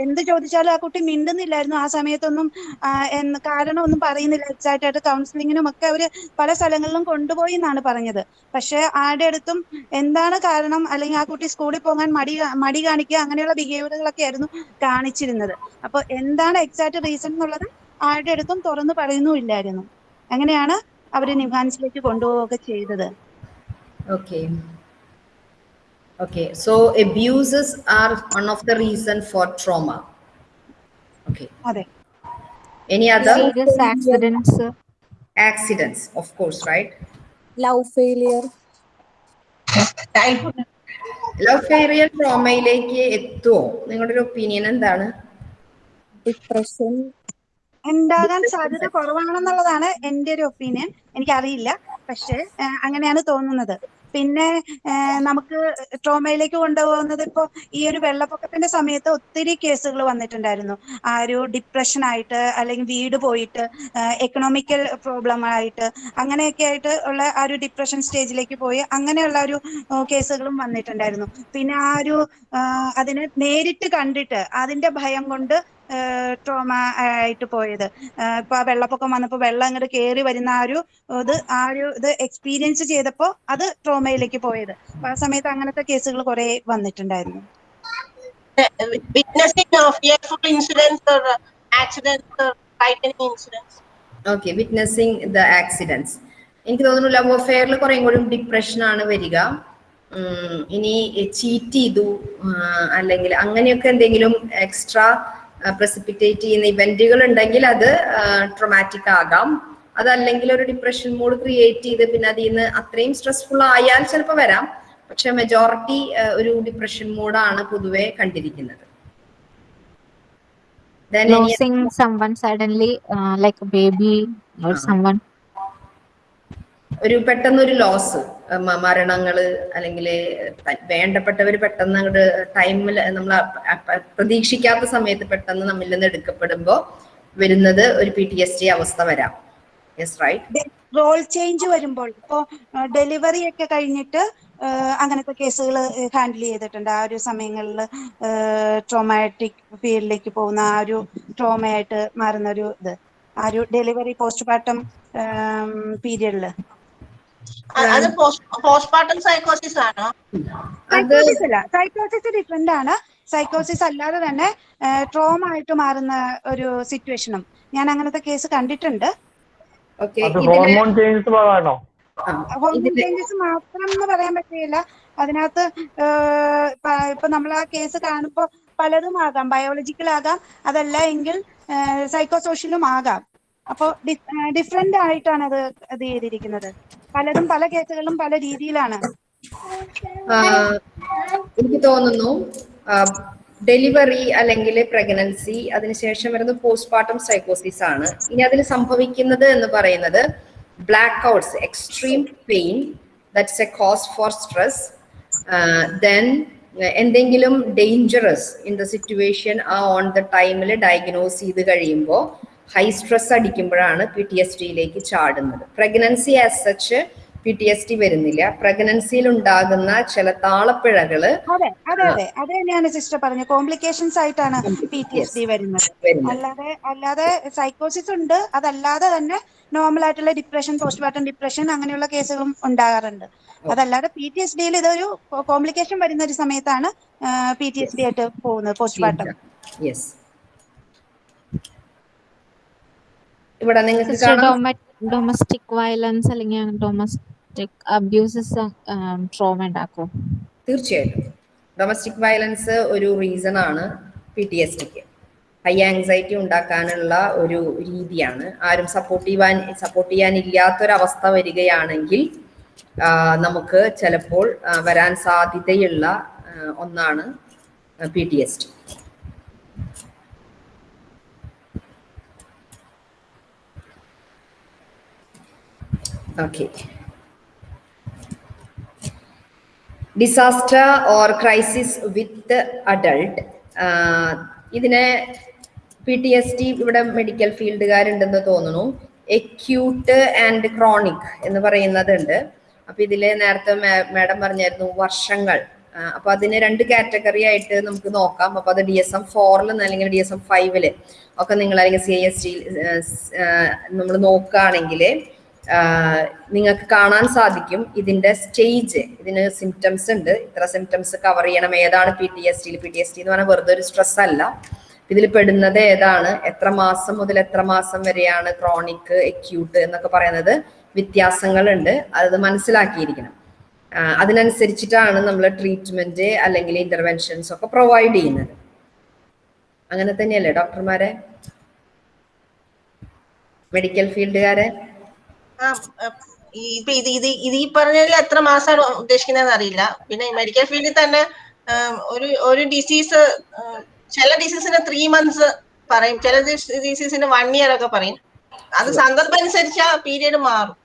എന്ത് ചോദിച്ചാലും ആ കുട്ടി മിണ്ടുന്നില്ലായിരുന്നു ആ സമയത്തൊന്നും. ആ, എന്ന് കാരണമൊന്നും പറയുന്നില്ല. എക്സാക്റ്റ് ആയിട്ട് കൗൺസിലിങ്ങിനും ഒക്കെ അവർ പല സ്ഥലങ്ങളിലും കൊണ്ടുപോയി എന്നാണ് പറഞ്ഞത്. പക്ഷെ ആരുടെ അടുത്തും എന്താണ് കാരണം? അല്ലെങ്കിൽ ആ കുട്ടി സ്കൂളിൽ പോകാൻ മടി മടി കാണിക്കുക അങ്ങനെയുള്ള ബിഹേവിയറുകളൊക്കെ ആയിരുന്നു കാണിച്ചിരുന്നത്. അപ്പൊ എന്താണ് എക്സാക്ട് റീസൺ എന്നുള്ളത് ആരുടെ അടുത്തും തുറന്നു പറയുന്നുമില്ലായിരുന്നു അങ്ങനെയാണ് അവർ നിഹാൻസിലേക്ക് കൊണ്ടുപോവുകയൊക്കെ ചെയ്തത്. Okay. Okay, so abuses are one of the reason for trauma. Okay. അതെ. Any other? Serious accidents accidents? Of course, right? love failure, love failure ട്രോമയിലേക്ക് എത്തുമോ നിങ്ങളുടെ ഒരു ഒപ്പീനിയൻ എന്താണ്? Depression, ഉണ്ടാകാൻ സാധ്യത കുറവാണെന്നുള്ളതാണ് എന്റെ ഒരു ഒപ്പീനിയൻ എനിക്കറിയില്ല. പക്ഷെ അങ്ങനെയാണ് തോന്നുന്നത്. പിന്നെ നമുക്ക് ട്രോമയിലേക്ക് കൊണ്ടുപോകുന്നത് ഇപ്പോൾ ഈ ഒരു വെള്ളപ്പൊക്കത്തിന്റെ സമയത്ത് ഒത്തിരി കേസുകൾ വന്നിട്ടുണ്ടായിരുന്നു. ആ ഒരു ഡിപ്രഷൻ ആയിട്ട് അല്ലെങ്കിൽ വീട് പോയിട്ട് എക്കണോമിക്കൽ പ്രോബ്ലം ആയിട്ട് അങ്ങനെയൊക്കെ ആയിട്ട് ഉള്ള ആ ഒരു ഡിപ്രഷൻ സ്റ്റേജിലേക്ക് പോയി അങ്ങനെയുള്ള ഒരു കേസുകളും വന്നിട്ടുണ്ടായിരുന്നു. പിന്നെ ആ ഒരു അതിനെ നേരിട്ട് കണ്ടിട്ട് അതിന്റെ ഭയം കൊണ്ട് ട്രോമ ആയിട്ട് പോയത്. ഇപ്പൊ ആ വെള്ളപ്പൊക്കം വന്നപ്പോ വെള്ളം അങ്ങോട്ട് കയറി വരുന്ന ആ ഒരു ഇത് ആ ഒരു ഇത് എക്സ്പീരിയൻസ് ചെയ്തപ്പോ അത് ട്രോമയിലേക്ക് പോയത്. അപ്പൊ ആ സമയത്ത് അങ്ങനത്തെ കേസുകൾ കുറെ വന്നിട്ടുണ്ടായിരുന്നു. witnessing of fearful incidents or accidents or frightening incidents. Okay witnessing the accidents എനിക്ക് തോന്നുന്നു ലവ് അഫെയറിൽ കുറേ കൂടി ഡിപ്രഷൻ ആണ് വരിക. ഇനി ചീറ്റ് ചെയ്തു അല്ലെങ്കിൽ അങ്ങനെയൊക്കെ എന്തെങ്കിലും എക്സ്ട്രാ പ്രസിപ്പിറ്റേറ്റ് ചെയ്യുന്ന ഇവന്റുകൾ ഉണ്ടെങ്കിൽ അത് ട്രൊമാറ്റിക് ആകാം. അതല്ലെങ്കിൽ ഒരു ഡിപ്രഷൻ മൂഡ് ക്രിയേറ്റ് ചെയ്ത് പിന്നെ അതിൽ നിന്ന് അത്രയും സ്ട്രെസ്ഫുൾ ആയാൽ ചിലപ്പോൾ വരാം. പക്ഷെ മെജോറിറ്റി ഒരു ഡിപ്രഷൻ മൂഡാണ് പൊതുവെ കണ്ടിരിക്കുന്നത്. Then losing someone suddenly uh, like a baby or someone ഒരു പെട്ടെന്നൊരു ലോസ് മരണങ്ങൾ അല്ലെങ്കിൽ വേണ്ടപ്പെട്ടവർ പെട്ടെന്ന് അങ്ങോട്ട് ടൈമിൽ നമ്മൾ പ്രതീക്ഷിക്കാത്ത സമയത്ത് പെട്ടെന്ന് നമ്മിൽ നിന്ന് എടുക്കപ്പെടുമ്പോൾ വരുന്നത് ഒരു പി ടി എസ് ടി അവസ്ഥ വരാം. യെസ് റൈറ്റ് റോൾ ചേഞ്ച് വരുമ്പോൾ ഇപ്പോ ഡെലിവറി ഒക്കെ കഴിഞ്ഞിട്ട് അങ്ങനത്തെ കേസുകൾ ഹാൻഡിൽ ചെയ്തിട്ടുണ്ട്. ആ ഒരു സമയങ്ങളിൽ ട്രോമാറ്റിക് ഫീൽഡിലേക്ക് പോകുന്ന ആ ഒരു ട്രോമയായിട്ട് മാറുന്ന ഒരു ഇത്. ആ ഒരു ഡെലിവറി പോസ്റ്റ്മോർട്ടം പീരിയഡിൽ അത് പോസ്റ്റ്മോർട്ടം സൈക്കോസിസ് ആണോ? സൈക്കോസിസ് അല്ല. സൈക്കോസിസ് ഡിഫറെന്റ് ആണ്. സൈക്കോസിസ് അല്ലാതെ തന്നെ ട്രോമ ആയിട്ട് മാറുന്ന ഒരു സിറ്റുവേഷനും ഞാൻ അങ്ങനത്തെ കേസ് കണ്ടിട്ടുണ്ട്. ഹോർമോൺ ചേഞ്ചസ് ഹോർമോൺ ചേഞ്ചസ് മാത്രം എന്ന് പറയാൻ പറ്റില്ല. അതിനകത്ത് ഇപ്പൊ നമ്മൾ ആ കേസ് കാണുമ്പോൾ പലതും ആകാം. ബയോളജിക്കൽ ആകാം. അതല്ല എങ്കിൽ സൈക്കോസോഷ്യലും ആകാം. അപ്പോൾ ഡിഫറെന്റ് ആയിട്ടാണ് അത് ഇത് ചെയ്തിരിക്കുന്നത്. പലതും പല കേസുകളിലും പല രീതിയിലാണ്. എനിക്ക് തോന്നുന്നു ഡെലിവറി അല്ലെങ്കിൽ പ്രഗ്നൻസി അതിനുശേഷം വരുന്നത് പോസ്റ്റ്മോർട്ടം സൈക്കോസിസ് ആണ്. ഇനി അതിൽ സംഭവിക്കുന്നത് എന്ന് പറയുന്നത് blackouts extreme pain that's a cause for stress then എന്തെങ്കിലും ഡേഞ്ചറസ് ഇൻ ദ സിറ്റുവേഷൻ ആ ഓൺ ദ ടൈമിൽ ഡയഗ്നോസ് ചെയ്ത് കഴിയുമ്പോൾ ഹൈ സ്ട്രെസ് അടിക്കുമ്പോഴാണ് പി ടി എസ് ഡിയിലേക്ക് ചാടുന്നത്. Pregnancy as such P T S T വരുന്നില്ല. പ്രഗ്നൻസിയിൽ ഉണ്ടാകുന്ന ചില താളപ്പിഴകൾ അതെ അതെ അതെ. അത് തന്നെയാണ് സിസ്റ്റർ പറഞ്ഞത്. കോംപ്ലിക്കേഷൻസ് ആയിട്ടാണ് പി ടി എസ് ഡി വരുന്നത്. അല്ലാതെ അല്ലാതെ സൈക്കോസിസ് ഉണ്ട്. അതല്ലാതെ തന്നെ നോർമൽ ആയിട്ടുള്ള ഡിപ്രഷൻ പോസ്റ്റ്മോർട്ടം ഡിപ്രഷൻ അങ്ങനെയുള്ള കേസുകളും ഉണ്ടാകാറുണ്ട്. അതല്ലാതെ പി ടി എസ് ഡിയിൽ ഇതൊരു കോംപ്ലിക്കേഷൻ വരുന്ന ഒരു സമയത്താണ് പി ടി എസ് ഡി ആയിട്ട് പോകുന്നത് പോസ്റ്റ്മോർട്ടം യെസ് ഇവിടെ നിങ്ങൾക്ക് ഡൊമസ്റ്റിക് വയലൻസ് അല്ലെങ്കിൽ ഡൊമസ്റ്റിക് അബ്യൂസസ് ട്രോമ ഉണ്ടാക്കും. തീർച്ചയായിട്ടും. ഡൊമസ്റ്റിക് വയലൻസ് ഒരു റീസൺ ആണ് പി ടി എസ് ടിക്ക് ഹൈ ആങ്സൈറ്റി ഉണ്ടാക്കാനുള്ള ഒരു രീതിയാണ്. ആരും സപ്പോർട്ട് ചെയ്യാൻ സപ്പോർട്ട് ചെയ്യാനില്ലാത്തൊരവസ്ഥ വരികയാണെങ്കിൽ നമുക്ക് ചിലപ്പോൾ വരാൻ സാധ്യതയുള്ള ഒന്നാണ് P T S T okay disaster or crisis with adult ഇതിനെ പി ടി എസ് ടി ഇവിടെ മെഡിക്കൽ ഫീൽഡുകാരുണ്ടെന്ന് തോന്നുന്നു. എക്യൂട്ട് ആൻഡ് ക്രോണിക് എന്ന് പറയുന്നതുണ്ട്. അപ്പൊ ഇതിൽ നേരത്തെ മാഡം പറഞ്ഞായിരുന്നു വർഷങ്ങൾ. അപ്പൊ അതിന് രണ്ട് കാറ്റഗറി ആയിട്ട് നമുക്ക് നോക്കാം. അപ്പൊ അത് ഡി എസ് എം ഫോറിൽ അല്ലെങ്കിൽ ഡി എസ് എം ഫൈവിൽ ഒക്കെ നിങ്ങൾ അല്ലെങ്കിൽ സി എസ് ടി നമ്മൾ നോക്കുകയാണെങ്കിൽ നിങ്ങൾക്ക് കാണാൻ സാധിക്കും. ഇതിന്റെ സ്റ്റേജ് ഇതിന് സിംറ്റംസ് ഉണ്ട്. ഇത്ര സിംറ്റംസ് കവർ ചെയ്യണം. ഏതാണ് പി ടി എസ് ടിയിൽ പി ടി എസ് ടി എന്ന് പറഞ്ഞാൽ വെറുതെ ഒരു സ്ട്രെസ് അല്ല. ഇതിൽ പെടുന്നത് ഏതാണ്? എത്ര മാസം മുതൽ എത്ര മാസം വരെയാണ് ക്രോണിക് എക്യൂട്ട് എന്നൊക്കെ പറയുന്നത് വ്യത്യാസങ്ങളുണ്ട്. അത് മനസ്സിലാക്കിയിരിക്കണം. അതിനനുസരിച്ചിട്ടാണ് നമ്മൾ ട്രീറ്റ്മെന്റ് അല്ലെങ്കിൽ ഇന്റർവെൻഷൻസ് ഒക്കെ പ്രൊവൈഡ് ചെയ്യുന്നത്. അങ്ങനെ തന്നെയല്ലേ ഡോക്ടർമാരെ മെഡിക്കൽ ഫീൽഡുകാരെ ഇപ്പൊ ഇത് ഇത് ഇത് ഈ പറഞ്ഞതിൽ എത്ര മാസമാണ് ഉദ്ദേശിക്കുന്നതെന്ന് അറിയില്ല. പിന്നെ മെഡിക്കൽ ഫീൽഡിൽ തന്നെ ഒരു ഒരു ഡിസീസ് ചില ഡിസീസിന് ത്രീ മന്ത്സ് പറയും. ചില ഡിസീസിന് വൺ ഇയർ ഒക്കെ പറയും. അത് സന്ദർഭം അനുസരിച്ച് ആ പീരീഡ് മാറും.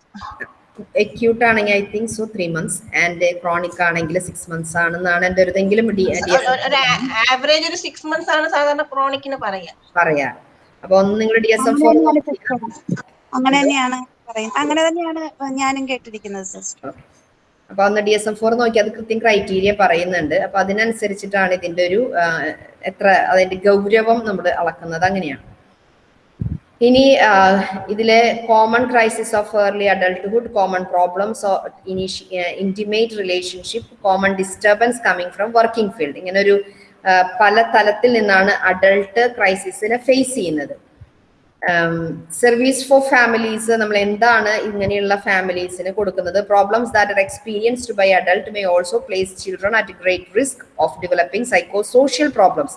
അക്യൂട്ട് ആണെങ്കിൽ I think so three months and chronic ആണെങ്കിൽ സിക്സ് മന്ത്സ് ആണെന്നാണ് എന്റെ ഒരു ഇതെങ്കിലും ആവറേജ് ഒരു സിക്സ് മന്ത്സ് ആണ് സാധാരണ ക്രോണിക്കിന് പറയാ. പറയാ. അപ്പൊ ഒന്ന് നിങ്ങൾ ഡി എസ് എം ഫോർ അങ്ങനെ തന്നെയാണ് അങ്ങനെ തന്നെയാണ് ഞാനും കേട്ടിരിക്കുന്നത് സിസ്റ്റർ. അപ്പൊ അന്ന് ഡി എസ് എം ഫോർ നോക്കി അത് കൃത്യം ക്രൈറ്റീരിയ പറയുന്നുണ്ട്. അപ്പൊ അതിനനുസരിച്ചിട്ടാണ് ഇതിന്റെ ഒരു എത്ര അതിന്റെ ഗൗരവം നമ്മൾ അളക്കുന്നത്. അങ്ങനെയാണ്. ഇനി ഇതിലെ common crisis of early adulthood common problems intimate relationship common disturbance coming from working field ഇങ്ങനെ ഒരു പല തലത്തിൽ നിന്നാണ് അഡൾട്ട് ക്രൈസിസിനെ ഫേസ് ചെയ്യുന്നത്. സർവീസ് ഫോർ ഫാമിലീസ് നമ്മൾ എന്താണ് ഇങ്ങനെയുള്ള ഫാമിലീസിന് കൊടുക്കുന്നത്? Problems that are experienced by adult may also place children at great risk of developing psycho social problems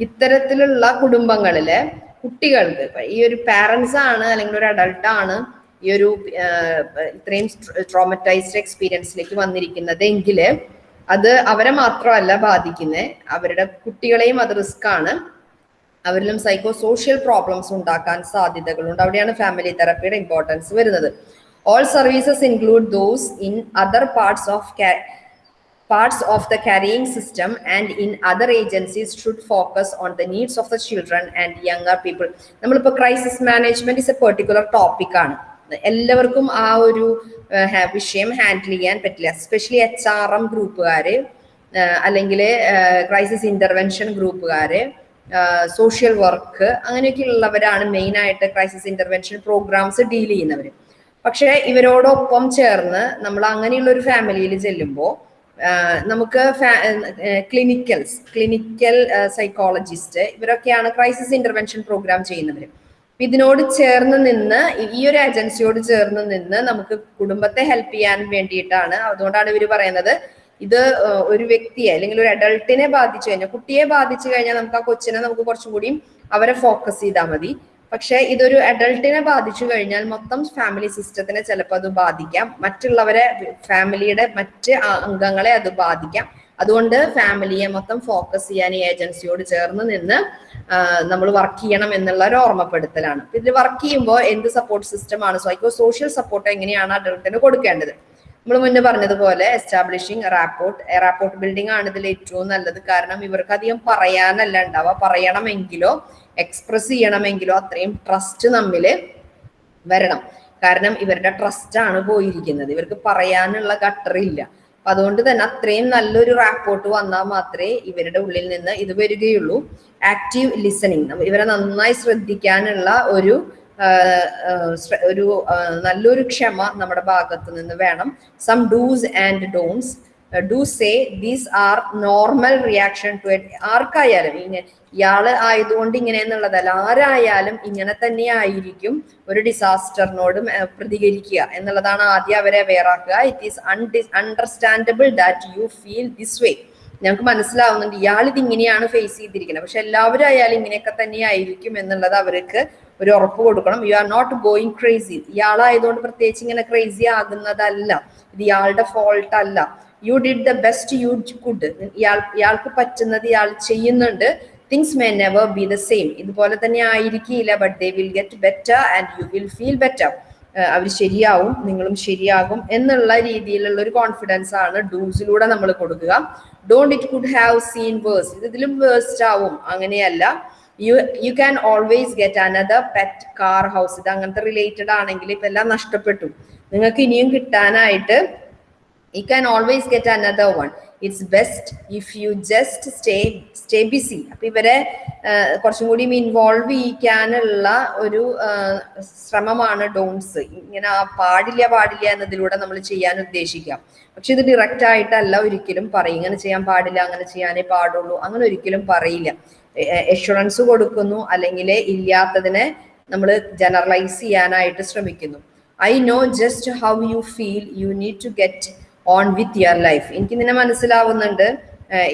ഇത്തരത്തിലുള്ള കുടുംബങ്ങളിൽ കുട്ടികൾക്ക് ഈ ഒരു പാരൻസ് ആണ് അല്ലെങ്കിൽ ഒരു അഡൾട്ട് ആണ് ഈ ഒരു ഇത്രയും ട്രോമറ്റൈസ്ഡ് എക്സ്പീരിയൻസിലേക്ക് വന്നിരിക്കുന്നത് എങ്കിൽ അത് അവരെ മാത്രമല്ല ബാധിക്കുന്നത് അവരുടെ കുട്ടികളെയും അത് റിസ്ക് ആണ്. അവരിലും സൈക്കോ സോഷ്യൽ പ്രോബ്ലംസ് ഉണ്ടാക്കാൻ സാധ്യതകളുണ്ട്. അവിടെയാണ് ഫാമിലി തെറപ്പിയുടെ ഇമ്പോർട്ടൻസ് വരുന്നത്. All services include those in other parts of parts of the carrying system and in other agencies should focus on the needs of the children and younger people. നമ്മളിപ്പോൾ crisis management is a particular topic ആണ്. എല്ലാവർക്കും ആ ഒരു വിഷയം ഹാൻഡിൽ ചെയ്യാൻ പറ്റില്ല. എസ്പെഷ്യലി എച്ച് ആർ എം ഗ്രൂപ്പുകാർ അല്ലെങ്കിൽ ക്രൈസിസ് ഇന്റർവെൻഷൻ ഗ്രൂപ്പുകാര് സോഷ്യൽ വർക്ക് അങ്ങനെയൊക്കെയുള്ളവരാണ് മെയിനായിട്ട് ക്രൈസിസ് ഇന്റർവെൻഷൻ പ്രോഗ്രാംസ് ഡീൽ ചെയ്യുന്നവർ പക്ഷേ ഇവരോടൊപ്പം ചേർന്ന് നമ്മൾ അങ്ങനെയുള്ള ഒരു ഫാമിലിയിൽ ചെല്ലുമ്പോൾ നമുക്ക് ക്ലിനിക്കൽസ് ക്ലിനിക്കൽ സൈക്കോളജിസ്റ്റ് ഇവരൊക്കെയാണ് ക്രൈസിസ് ഇന്റർവെൻഷൻ പ്രോഗ്രാം ചെയ്യുന്നവർ ഇതിനോട് ചേർന്ന് നിന്ന് ഈ ഒരു ഏജൻസിയോട് ചേർന്ന് നിന്ന് നമുക്ക് കുടുംബത്തെ ഹെൽപ്പ് ചെയ്യാൻ വേണ്ടിയിട്ടാണ്. അതുകൊണ്ടാണ് ഇവർ പറയുന്നത് ഇത് ഒരു വ്യക്തിയെ അല്ലെങ്കിൽ ഒരു അഡൾട്ടിനെ ബാധിച്ചു കഴിഞ്ഞാൽ കുട്ടിയെ ബാധിച്ചു കഴിഞ്ഞാൽ നമുക്ക് ആ കൊച്ചിനെ നമുക്ക് കുറച്ചും കൂടിയും അവരെ ഫോക്കസ് ചെയ്താൽ മതി. പക്ഷെ ഇതൊരു അഡൾട്ടിനെ ബാധിച്ചു കഴിഞ്ഞാൽ മൊത്തം ഫാമിലി സിസ്റ്റത്തിനെ ചിലപ്പോൾ അത് ബാധിക്കാം. മറ്റുള്ളവരെ ഫാമിലിയുടെ മറ്റ് അംഗങ്ങളെ അത് ബാധിക്കാം. അതുകൊണ്ട് ഫാമിലിയെ മൊത്തം ഫോക്കസ് ചെയ്യാൻ ഈ ഏജൻസിയോട് ചേർന്ന് നിന്ന് നമ്മൾ വർക്ക് ചെയ്യണം എന്നുള്ള ഒരു ഓർമ്മപ്പെടുത്തലാണ്. ഇതിൽ വർക്ക് ചെയ്യുമ്പോൾ എന്ത് സപ്പോർട്ട് സിസ്റ്റം ആണ്? സൈക്കോ സോഷ്യൽ സപ്പോർട്ട് എങ്ങനെയാണ് അഡൾട്ടിന് കൊടുക്കേണ്ടത്? നമ്മൾ മുന്നേ പറഞ്ഞതുപോലെ എസ്റ്റാബ്ലിഷിംഗ് റാപ്പോർട്ട് റാപ്പോർട്ട് ബിൽഡിംഗ് ആണ് ഇതിൽ ഏറ്റവും നല്ലത്. കാരണം ഇവർക്ക് അധികം പറയാനല്ല ഉണ്ടാവുക. പറയണമെങ്കിലോ എക്സ്പ്രസ് ചെയ്യണമെങ്കിലോ അത്രയും ട്രസ്റ്റ് നമ്മിൽ വരണം. കാരണം ഇവരുടെ ട്രസ്റ്റ് ആണ് പോയിരിക്കുന്നത്. ഇവർക്ക് പറയാനുള്ള ഗട്ടറില്ല അപ്പൊ അതുകൊണ്ട് തന്നെ അത്രയും നല്ലൊരു റാപ്പോർട്ട് വന്നാൽ മാത്രമേ ഇവരുടെ ഉള്ളിൽ നിന്ന് ഇത് വരികയുള്ളൂ. ആക്റ്റീവ് ലിസണിങ് ഇവരെ നന്നായി ശ്രദ്ധിക്കാനുള്ള ഒരു ഒരു നല്ലൊരു ക്ഷമ നമ്മുടെ ഭാഗത്ത് നിന്ന് വേണം. Some dos and don'ts do say these are normal reaction to ആർക്കായാലും ഇങ്ങനെ ഇയാൾ ആയതുകൊണ്ട് ഇങ്ങനെ എന്നുള്ളതല്ല. ആരായാലും ഇങ്ങനെ തന്നെ ആയിരിക്കും ഒരു ഡിസാസ്റ്ററിനോടും പ്രതികരിക്കുക എന്നുള്ളതാണ് ആദ്യം അവരെ വേറാക്കുക it is un understandable that you feel this way ഞങ്ങൾക്ക് മനസ്സിലാവുന്നുണ്ട് ഇയാൾ ഇത് ഇങ്ങനെയാണ് ഫേസ് ചെയ്തിരിക്കുന്നത്. പക്ഷെ എല്ലാവരും അയാൾ ഇങ്ങനെയൊക്കെ തന്നെ ആയിരിക്കും എന്നുള്ളത് അവർക്ക് ഒരു ഉറപ്പ് കൊടുക്കണം. You are not going crazy ഇയാളായതുകൊണ്ട് പ്രത്യേകിച്ച് ഇങ്ങനെ ക്രേസി ആകുന്നതല്ല. ഇത് ഇയാളുടെ ഫോൾട്ട് അല്ല. You did the best you could ഇയാൾ ഇയാൾക്ക് പറ്റുന്നത് ഇയാൾ ചെയ്യുന്നുണ്ട്. Things may never be the same ഇതുപോലെ തന്നെ ആയിരിക്കില്ല but they will get better and you will feel better അവർ ശരിയാവും നിങ്ങളും ശരിയാകും എന്നുള്ള രീതിയിലുള്ള ഒരു കോൺഫിഡൻസ് ആണ് ഡൂസിലൂടെ നമ്മൾ കൊടുക്കുക. Don't it could have seen worse ഇത് ഇതിലും വേഴ്സ്റ്റ് ആവും. അങ്ങനെയല്ല. You you can always get another pet car house ഇത് അങ്ങനത്തെ റിലേറ്റഡ് ആണെങ്കിൽ ഇപ്പൊ എല്ലാം നഷ്ടപ്പെട്ടു. നിങ്ങൾക്ക് ഇനിയും കിട്ടാനായിട്ട് you can always get another one. It's best if you just stay stay busy അപ്പൊ ഇവരെ കുറച്ചും കൂടി ഇൻവോൾവ് ചെയ്യിക്കാനുള്ള ഒരു ശ്രമമാണ് ഡോൺസ് ഇങ്ങനെ പാടില്ല പാടില്ല എന്നതിലൂടെ നമ്മൾ ചെയ്യാൻ ഉദ്ദേശിക്കാം. പക്ഷെ ഇത് ഡയറക്റ്റ് ആയിട്ടല്ല ഒരിക്കലും പറയും. ഇങ്ങനെ ചെയ്യാൻ പാടില്ല അങ്ങനെ ചെയ്യാനേ പാടുള്ളൂ. അങ്ങനെ ഒരിക്കലും പറയില്ല. എഷുറൻസ് കൊടുക്കുന്നു. അല്ലെങ്കിൽ ഇല്ലാത്തതിനെ നമ്മൾ ജനറലൈസ് ചെയ്യാനായിട്ട് ശ്രമിക്കുന്നു. I know just how you feel you need to get on with your life എനിക്ക് നിന്നെ മനസ്സിലാവുന്നുണ്ട്.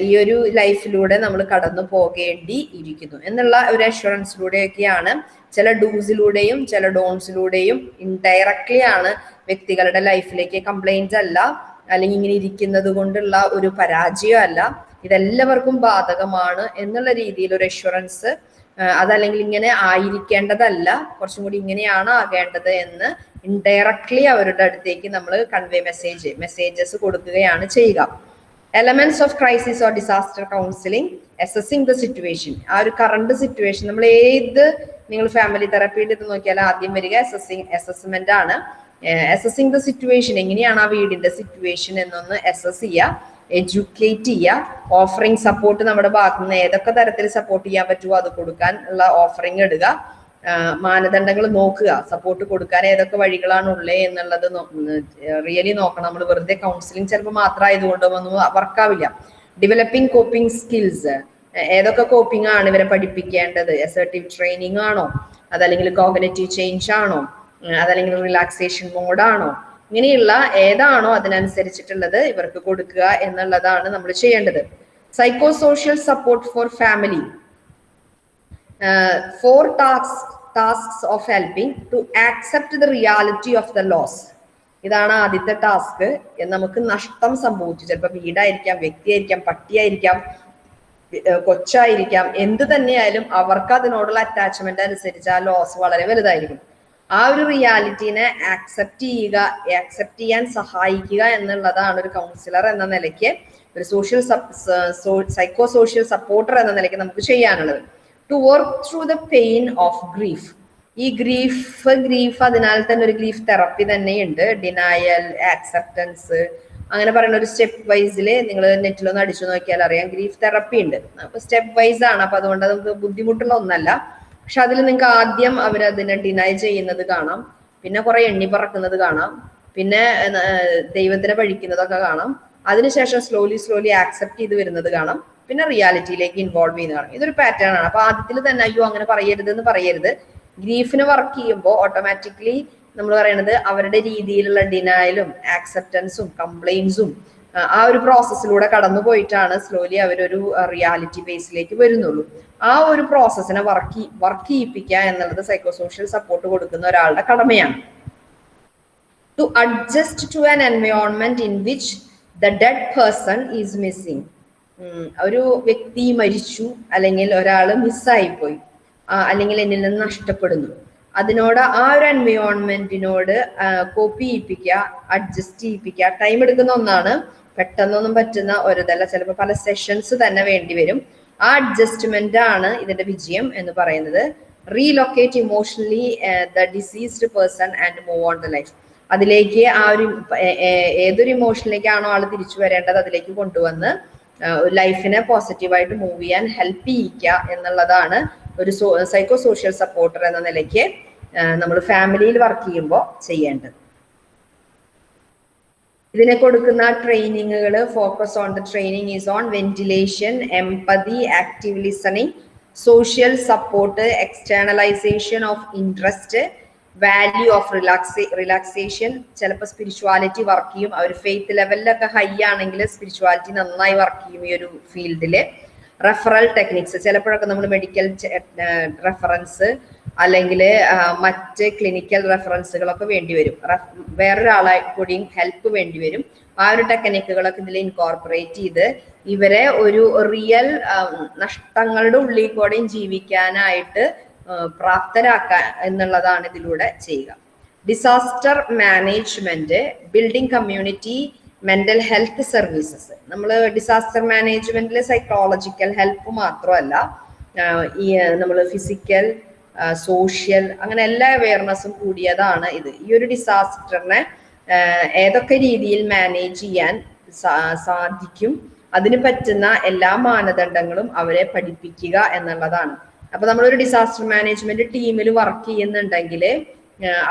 ഈ ഒരു ലൈഫിലൂടെ നമ്മൾ കടന്നു പോകേണ്ടി ഇരിക്കുന്നു എന്നുള്ള ഒരു അഷുറൻസിലൂടെയൊക്കെയാണ് ചില ഡൂസിലൂടെയും ചില ഡോൺസിലൂടെയും ഇൻഡയറക്ട്ലി ആണ് വ്യക്തികളുടെ ലൈഫിലേക്ക് കംപ്ലൈന്റ് അല്ല അല്ലെങ്കിൽ ഇങ്ങനെ ഇരിക്കുന്നത് കൊണ്ടുള്ള ഒരു പരാജയം അല്ല ഇതെല്ലാവർക്കും ബാധകമാണ് എന്നുള്ള രീതിയിൽ ഒരു അഷുറൻസ് അതല്ലെങ്കിൽ ഇങ്ങനെ ആയിരിക്കേണ്ടതല്ല. കുറച്ചും കൂടി ഇങ്ങനെയാണ് ആകേണ്ടത് എന്ന് ഇൻഡയറക്ട്ലി അവരുടെ അടുത്തേക്ക് നമ്മൾ കൺവേ മെസ്സേജ് മെസ്സേജസ് കൊടുക്കുകയാണ് ചെയ്യുക. Elements of crisis or disaster counselling assessing the situation ആ ഒരു കറണ്ട് സിറ്റുവേഷൻ നമ്മൾ ഏത് നിങ്ങൾ ഫാമിലി തെറപ്പിയുടെ ഇത് നോക്കിയാൽ ആദ്യം വരിക അസസിങ് അസസ്മെന്റ് ആണ്. അസസിങ് ദ സിറ്റുവേഷൻ എങ്ങനെയാണ് ആ വീടിന്റെ സിറ്റുവേഷൻ എന്നൊന്ന് അസസ് ചെയ്യുക. എഡ്യൂക്കേറ്റ് ചെയ്യുക ഓഫറിങ് സപ്പോർട്ട് നമ്മുടെ ഭാഗത്തു നിന്ന് ഏതൊക്കെ തരത്തിൽ സപ്പോർട്ട് ചെയ്യാൻ പറ്റുമോ അത് കൊടുക്കാൻ ഉള്ള ഓഫറിങ് ഇടുക മാനദണ്ഡങ്ങൾ നോക്കുക സപ്പോർട്ട് കൊടുക്കാൻ ഏതൊക്കെ വഴികളാണ് ഉള്ളത് എന്നുള്ളത് റിയലി നോക്കണം. നമ്മൾ വെറുതെ കൗൺസിലിംഗ് ചിലപ്പോൾ മാത്രമായതുകൊണ്ട് ഒന്നും വർക്കാവില്ല ഡെവലപ്പിംഗ് കോപ്പിംഗ് സ്കിൽസ് ഏതൊക്കെ കോപ്പിംഗ് ആണ് ഇവരെ പഠിപ്പിക്കേണ്ടത്? അസർട്ടീവ് ട്രെയിനിങ് ആണോ? അതല്ലെങ്കിൽ കോഗ്നറ്റീവ് ചേഞ്ച് ആണോ? അതല്ലെങ്കിൽ റിലാക്സേഷൻ മോഡാണോ ഇങ്ങനെയുള്ള ഏതാണോ അതിനനുസരിച്ചിട്ടുള്ളത് ഇവർക്ക് കൊടുക്കുക എന്നുള്ളതാണ് നമ്മൾ ചെയ്യേണ്ടത്. Psycho social support for family for task tasks of helping to accept the reality of the loss ഇതാണ് ആദ്യത്തെ ടാസ്ക് നമുക്ക് നഷ്ടം സംഭവിച്ചു. ചിലപ്പോൾ വീടായിരിക്കാം വ്യക്തിയായിരിക്കാം പട്ടിയായിരിക്കാം കൊച്ചായിരിക്കാം എന്ത് തന്നെയായാലും അവർക്ക് അതിനോടുള്ള അറ്റാച്ച്മെന്റ് അനുസരിച്ച് ആ ലോസ് വളരെ വലുതായിരിക്കും. ആ ഒരു റിയാലിറ്റീനെ ആക്സെപ്റ്റ് ചെയ്യുക ആക്സെപ്റ്റ് ചെയ്യാൻ സഹായിക്കുക എന്നുള്ളതാണ് ഒരു കൗൺസിലർ എന്ന നിലയ്ക്ക് ഒരു സോഷ്യൽ സൈക്കോ സോഷ്യൽ സപ്പോർട്ടർ എന്ന നിലയ്ക്ക് നമുക്ക് ചെയ്യാനുള്ളത്. To work through the pain of grief ഈ ഗ്രീഫ് ഗ്രീഫ് അതിനാൽ തന്നെ ഒരു ഗ്രീഫ് തെറപ്പി തന്നെയുണ്ട്. ഡിനായൽ ആക്സെപ്റ്റൻസ് അങ്ങനെ പറയുന്ന ഒരു സ്റ്റെപ്പ് വൈസിൽ നിങ്ങൾ നെറ്റിലൊന്ന് അടിച്ചു നോക്കിയാൽ അറിയാം. ഗ്രീഫ് തെറപ്പി ഉണ്ട്. അപ്പൊ സ്റ്റെപ്പ് വൈസ് ആണ്. അപ്പൊ അതുകൊണ്ട് നമുക്ക് ബുദ്ധിമുട്ടുള്ള ഒന്നല്ല. പക്ഷെ അതിൽ നിങ്ങൾക്ക് ആദ്യം അവരതിനെ ഡിനൈ ചെയ്യുന്നത് കാണാം. പിന്നെ കുറെ എണ്ണി പറക്കുന്നത് കാണാം. പിന്നെ ദൈവത്തിനെ പഴിക്കുന്നതൊക്കെ കാണാം. അതിനുശേഷം സ്ലോലി സ്ലോലി ആക്സെപ്റ്റ് ചെയ്ത് വരുന്നത് കാണാം. പിന്നെ റിയാലിറ്റിയിലേക്ക് ഇൻവോൾവ് ചെയ്യുന്ന കാണാം. ഇതൊരു പാറ്റേൺ ആണ്. അപ്പൊ ആദ്യത്തിൽ തന്നെ അയ്യോ അങ്ങനെ പറയരുത് എന്ന് പറയരുത്. ഗ്രീഫിന് വർക്ക് ചെയ്യുമ്പോൾ ഓട്ടോമാറ്റിക്കലി നമ്മൾ പറയണത് അവരുടെ രീതിയിലുള്ള ഡിനായലും ആക്സെപ്റ്റൻസും കംപ്ലൈൻസും ആ ഒരു പ്രോസസ്സിലൂടെ കടന്നു പോയിട്ടാണ് സ്ലോലി അവരൊരു റിയാലിറ്റി ബേസിലേക്ക് വരുന്നുള്ളൂ. ആ ഒരു പ്രോസസ്സിനെ വർക്ക് വർക്ക് ചെയ്യിപ്പിക്കുക എന്നുള്ളത് സൈക്കോ സോഷ്യൽ സപ്പോർട്ട് കൊടുക്കുന്ന ഒരാളുടെ കടമയാണ്. To adjust to an environment in which the dead person is missing ഒരു വ്യക്തി മരിച്ചു അല്ലെങ്കിൽ ഒരാൾ മിസ്സായിപ്പോയി അല്ലെങ്കിൽ എന്നിൽ നിന്ന് നഷ്ടപ്പെടുന്നു. അതിനോട് ആ ഒരു എൻവയോൺമെന്റിനോട് കോപ്പി ചെയ്യിപ്പിക്കുക അഡ്ജസ്റ്റ് ചെയ്യിപ്പിക്കുക ടൈം എടുക്കുന്ന ഒന്നാണ് പെട്ടെന്നൊന്നും പറ്റുന്ന ഒരിതല്ല. ചിലപ്പോൾ പല സെഷൻസ് തന്നെ വേണ്ടി വരും. ആ അഡ്ജസ്റ്റ്മെന്റ് ആണ് ഇതിന്റെ വിജയം എന്ന് പറയുന്നത്. Relocate emotionally the deceased person and move on the life അതിലേക്ക് ആ ഒരു ഏതൊരു ഇമോഷനിലേക്കാണോ ആൾ തിരിച്ചു വരേണ്ടത് അതിലേക്ക് കൊണ്ടുവന്ന് ലൈഫിനെ പോസിറ്റീവായിട്ട് മൂവ് ചെയ്യാൻ ഹെൽപ്പ് ചെയ്യിക്കുക എന്നുള്ളതാണ് ഒരു സൈക്കോ സോഷ്യൽ സപ്പോർട്ടർ എന്ന നിലയ്ക്ക് നമ്മൾ ഫാമിലിയിൽ വർക്ക് ചെയ്യുമ്പോൾ ചെയ്യേണ്ടത്. ഇതിനെ കൊടുക്കുന്ന ട്രെയിനിങ്ങുകൾ focus on the training is on ventilation empathy active listening social support externalisation of interest value of relax relaxation spirituality spirituality work ചെയ്യും. അവർ ഫെയ്ത്ത് ലെവലിലൊക്കെ ഹൈ ആണെങ്കിൽ സ്പിരിച്വാലിറ്റി നന്നായി വർക്ക് ചെയ്യും ഈ ഒരു ഫീൽഡിൽ റെഫറൽ ടെക്നിക്സ് ചിലപ്പോഴൊക്കെ നമ്മൾ മെഡിക്കൽ റെഫറൻസ് അല്ലെങ്കിൽ മറ്റ് ക്ലിനിക്കൽ റെഫറൻസുകളൊക്കെ വേണ്ടി വരും. വേറൊരാളെ കൂടിയും ഹെൽപ്പ് വേണ്ടി വരും. ആ ഒരു ടെക്നിക്കുകളൊക്കെ ഇതിൽ ഇൻകോർപ്പറേറ്റ് ചെയ്ത് ഇവരെ ഒരു റിയൽ നഷ്ടങ്ങളുടെ ഉള്ളിൽ കൂടെയും ജീവിക്കാനായിട്ട് പ്രാപ്തരാക്കാൻ എന്നുള്ളതാണ് ഇതിലൂടെ ചെയ്യുക. Disaster management building community mental health services നമ്മൾ ഡിസാസ്റ്റർ മാനേജ്മെന്റിൽ സൈക്കോളജിക്കൽ ഹെൽപ്പ് മാത്രമല്ല ഈ നമ്മൾ ഫിസിക്കൽ സോഷ്യൽ അങ്ങനെ എല്ലാ അവയർനെസ്സും കൂടിയതാണ് ഇത്. ഈ ഒരു ഡിസാസ്റ്ററിനെ ഏതൊക്കെ രീതിയിൽ മാനേജ് ചെയ്യാൻ സാധിക്കും അതിന് പറ്റുന്ന എല്ലാ മാനദണ്ഡങ്ങളും അവരെ പഠിപ്പിക്കുക എന്നുള്ളതാണ്. അപ്പൊ നമ്മളൊരു ഡിസാസ്റ്റർ മാനേജ്മെന്റ് ടീമിൽ വർക്ക് ചെയ്യുന്നുണ്ടെങ്കിൽ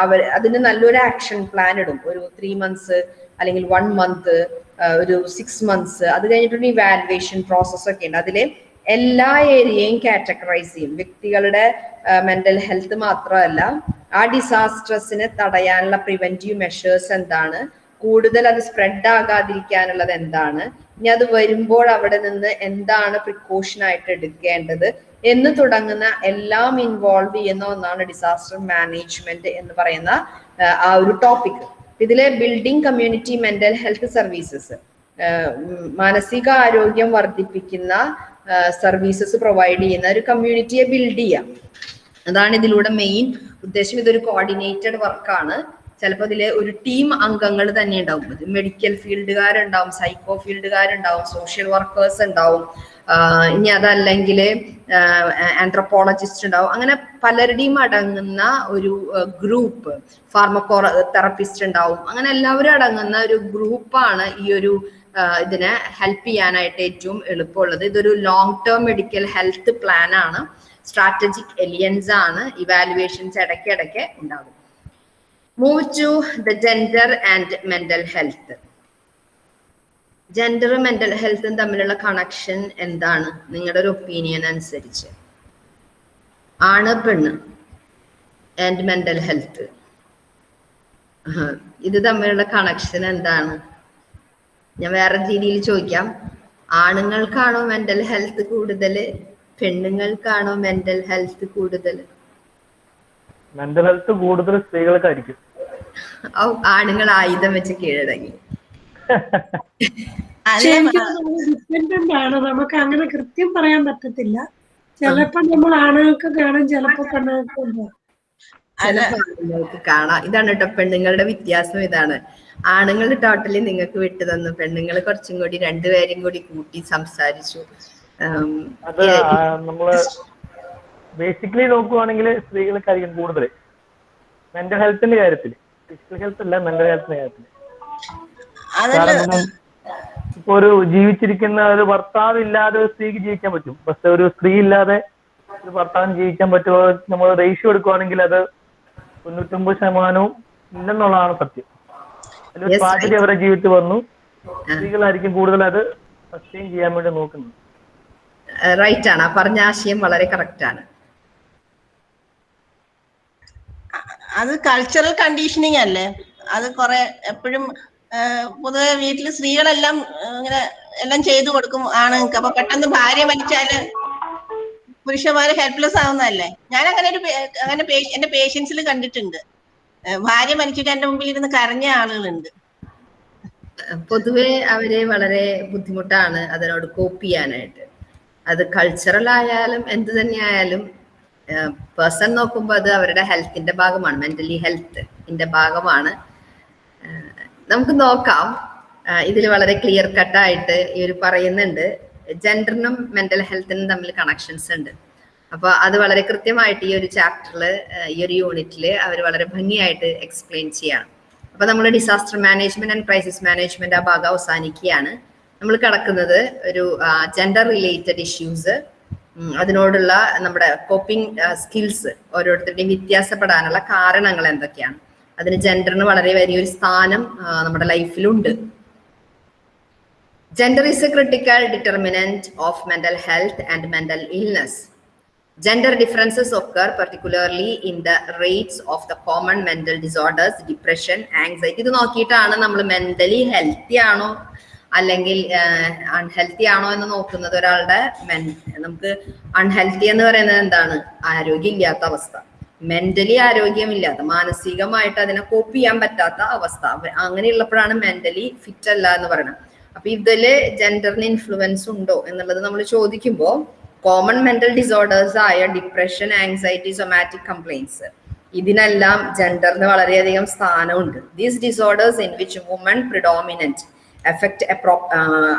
അവർ അതിന് നല്ലൊരു ആക്ഷൻ പ്ലാൻ ഇടും. ഒരു ത്രീ മന്ത്സ് അല്ലെങ്കിൽ വൺ മന്ത് ഒരു സിക്സ് മന്ത്സ് അത് കഴിഞ്ഞിട്ടൊരു ഈ വാലുവേഷൻ ഒക്കെ ഉണ്ട്. അതിൽ എല്ലാ ഏരിയയും കാറ്റഗറൈസ് ചെയ്യും. വ്യക്തികളുടെ മെന്റൽ ഹെൽത്ത് മാത്രമല്ല ആ ഡിസാസ്റ്റേഴ്സിനെ തടയാനുള്ള പ്രിവെന്റീവ് മെഷേഴ്സ് എന്താണ് കൂടുതൽ അത് സ്പ്രെഡ് ആകാതിരിക്കാനുള്ളത് എന്താണ് ഇനി അത് വരുമ്പോൾ അവിടെ നിന്ന് എന്താണ് പ്രിക്കോഷൻ ആയിട്ട് എടുക്കേണ്ടത് എന്ന് തുടങ്ങുന്ന എല്ലാം ഇൻവോൾവ് ചെയ്യുന്ന ഒന്നാണ് ഡിസാസ്റ്റർ മാനേജ്മെന്റ് എന്ന് പറയുന്ന ആ ഒരു ടോപ്പിക് ഇതിലെ building community mental health services മാനസിക ആരോഗ്യം വർദ്ധിപ്പിക്കുന്ന സർവീസസ് പ്രൊവൈഡ് ചെയ്യുന്ന ഒരു കമ്മ്യൂണിറ്റിയെ ബിൽഡ് ചെയ്യാം. അതാണ് ഇതിലൂടെ മെയിൻ ഉദ്ദേശം. ഇതൊരു കോർഡിനേറ്റഡ് വർക്കാണ് ചിലപ്പോൾ ഇതിൽ ഒരു ടീം അംഗങ്ങൾ തന്നെ ഉണ്ടാവും. മെഡിക്കൽ ഫീൽഡുകാരുണ്ടാവും സൈക്കോ ഫീൽഡുകാരുണ്ടാവും സോഷ്യൽ വർക്കേഴ്സ് ഉണ്ടാവും. ഇനി അതല്ലെങ്കിൽ ആന്ത്രപ്പോളജിസ്റ്റ് ഉണ്ടാവും. അങ്ങനെ പലരുടെയും അടങ്ങുന്ന ഒരു ഗ്രൂപ്പ് ഫാർമക്കോ തെറപ്പിസ്റ്റ് ഉണ്ടാവും. അങ്ങനെ എല്ലാവരും അടങ്ങുന്ന ഒരു ഗ്രൂപ്പാണ് ഈ ഒരു ഇതിനെ ഹെൽപ്പ് ചെയ്യാനായിട്ട് ഏറ്റവും എളുപ്പമുള്ളത്. ഇതൊരു long term medical health plan ആണ്. സ്ട്രാറ്റജിക് എലിയൻസ് ആണ്. ഇവാലുവേഷൻസ് ഇടയ്ക്കിടയ്ക്ക് ഉണ്ടാകും. Move to the gender and mental health ജെൻഡറും mental ഹെൽത്തും തമ്മിലുള്ള കണക്ഷൻ എന്താണ്? നിങ്ങളുടെ ഒരു ഒപ്പീനിയൻ അനുസരിച്ച്. ആണ് പെണ്ണ്? ആൻഡ് മെന്റൽ ഹെൽത്ത് ഇത് തമ്മിലുള്ള കണക്ഷൻ എന്താണ്? ഞാൻ വേറെ രീതിയിൽ ചോദിക്കാം. ആണുങ്ങൾക്കാണോ മെന്റൽ ഹെൽത്ത് കൂടുതൽ പെണ്ണുങ്ങൾക്കാണോ മെന്റൽ ഹെൽത്ത് കൂടുതൽ മെന്റൽ ഹെൽത്ത് കൂടുതൽ സ്ത്രീകൾക്കായിരിക്കും. ആണുങ്ങൾ ആയുധം വെച്ച് കീഴടങ്ങി. ഡിപ്പെൻഡന്റ് ആണ്. നമുക്ക് അങ്ങനെ കൃത്യം പറയാൻ പറ്റത്തില്ല. ചിലപ്പോ നമ്മൾ ആണുങ്ങൾക്ക് കാണും ചിലപ്പോ പെണ്ണുങ്ങൾക്ക് കാണാം. ഇതാണ് കേട്ടോ പെണ്ണുങ്ങളുടെ വ്യത്യാസം ഇതാണ്. ആണുങ്ങൾ ടോട്ടലി നിങ്ങൾക്ക് വിട്ടു തന്നു. പെണ്ണുങ്ങൾ കുറച്ചും കൂടി രണ്ടുപേരും കൂടി കൂട്ടി സംസാരിച്ചു. അത് നമ്മൾ ബേസിക്കലി നോക്കുവാണെങ്കിൽ സ്ത്രീകൾക്കായിരിക്കും കൂടുതൽ മെന്റൽ ഹെൽത്തിന്റെ കാര്യത്തിൽ ഫിസിക്കൽ ഹെൽത്ത് അല്ല മെന്റൽ ഹെൽത്തിന്റെ കാര്യത്തിൽ കാരണം ഇപ്പൊ ഒരു ജീവിച്ചിരിക്കുന്ന ഒരു ഭർത്താവ് ഇല്ലാതെ ഒരു സ്ത്രീക്ക് ജീവിക്കാൻ പറ്റും. പക്ഷെ ഒരു സ്ത്രീ ഇല്ലാതെ ഒരു ഭർത്താവിന് ജീവിക്കാൻ പറ്റുമോ? നമ്മൾ റേഷ്യോ എടുക്കുവാണെങ്കിൽ അത് തൊണ്ണൂറ്റൊമ്പത് ശതമാനവും ഇല്ലെന്നുള്ളതാണ് സത്യം. അതിലൊരു പാചകം അവരെ ജീവിച്ചു അവരുടെ ജീവിതത്തിൽ വന്നു. സ്ത്രീകളായിരിക്കും കൂടുതൽ അത് സസ്റ്റെയിൻ ചെയ്യാൻ വേണ്ടി നോക്കുന്നത്. റൈറ്റ് ആണ്. ആ പറഞ്ഞ ആശയം വളരെ കറക്റ്റ് ആണ്. അത് കൾച്ചറൽ കണ്ടീഷനിങ് അല്ലേ? അത് കുറെ എപ്പോഴും പൊതുവെ വീട്ടിൽ സ്ത്രീകളെല്ലാം ഇങ്ങനെ എല്ലാം ചെയ്തു കൊടുക്കും ആണുങ്ങൾക്ക് അപ്പൊ പെട്ടെന്ന് ഭാര്യ മരിച്ചാൽ പുരുഷന്മാര് ഹെൽപ്ലെസ് ആവുന്നതല്ലേ? ഞാൻ അങ്ങനെ ഒരു അങ്ങനെ എന്റെ പേഷ്യൻസിൽ കണ്ടിട്ടുണ്ട്. ഭാര്യ മരിച്ചിട്ട് എന്റെ മുമ്പിൽ ഇരുന്ന് കരഞ്ഞ ആളുകളുണ്ട്. പൊതുവെ അവരെ വളരെ ബുദ്ധിമുട്ടാണ് അതിനോട് കോപ്പ് ചെയ്യാനായിട്ട്. അത് കൾച്ചറൽ ആയാലും എന്ത് തന്നെ ആയാലും പേഴ്സൺ നോക്കുമ്പോൾ അത് അവരുടെ ഹെൽത്തിന്റെ ഭാഗമാണ് മെന്റലി ഹെൽത്തിന്റെ ഭാഗമാണ്. നമുക്ക് നോക്കാം. ഇതിൽ വളരെ ക്ലിയർ കട്ടായിട്ട് ഇവർ പറയുന്നുണ്ട്. ജെൻഡറിനും മെന്റൽ ഹെൽത്തിനും തമ്മിൽ കണക്ഷൻസ് ഉണ്ട്. അപ്പോൾ അത് വളരെ കൃത്യമായിട്ട് ഈ ഒരു ചാപ്റ്ററിൽ ഈ ഒരു യൂണിറ്റിൽ അവർ വളരെ ഭംഗിയായിട്ട് എക്സ്പ്ലെയിൻ ചെയ്യാണ്. അപ്പോൾ നമ്മൾ disaster management and crisis management ആ ഭാഗം അവസാനിക്കുകയാണ്. നമ്മൾ കടക്കുന്നത് ഒരു ജെൻഡർ റിലേറ്റഡ് ഇഷ്യൂസ് അതിനോടുള്ള നമ്മുടെ കോപ്പിംഗ് സ്കിൽസ് ഓരോരുത്തരുടെയും വ്യത്യാസപ്പെടാനുള്ള കാരണങ്ങൾ എന്തൊക്കെയാണ്. അതിന് ജെൻഡറിന് വളരെ വലിയൊരു സ്ഥാനം നമ്മുടെ ലൈഫിലുണ്ട്. Gender is a critical determinant of mental health and mental illness gender differences ഒക്കെ particularly in the rates of the common mental disorders depression anxiety ഇത് നോക്കിയിട്ടാണ് നമ്മൾ മെന്റലി ഹെൽത്തി ആണോ അല്ലെങ്കിൽ അൺഹെൽത്തി ആണോ എന്ന് നോക്കുന്നത് ഒരാളുടെ നമുക്ക് അൺഹെൽത്തി എന്ന് പറയുന്നത് എന്താണ്? ആരോഗ്യം ഇല്ലാത്ത അവസ്ഥ. മെന്റലി ആരോഗ്യമില്ലാത്ത മാനസികമായിട്ട് അതിനെ കോപ്പ് ചെയ്യാൻ പറ്റാത്ത അവസ്ഥ. അവ- അങ്ങനെയുള്ളപ്പോഴാണ് മെന്റലി ഫിറ്റ് അല്ല എന്ന് പറയുന്നത്. അപ്പൊ ഇതിൽ ജെൻഡറിന് ഇൻഫ്ലുവൻസ് ഉണ്ടോ എന്നുള്ളത് നമ്മൾ ചോദിക്കുമ്പോൾ കോമൺ മെന്റൽ ഡിസോർഡേഴ്സ് ആയ ഡിപ്രഷൻ ആങ്സൈറ്റി സൊമാറ്റിക് കംപ്ലൈൻസ് ഇതിനെല്ലാം ജെൻഡറിന് വളരെയധികം സ്ഥാനമുണ്ട്. These disorders in which women predominant effect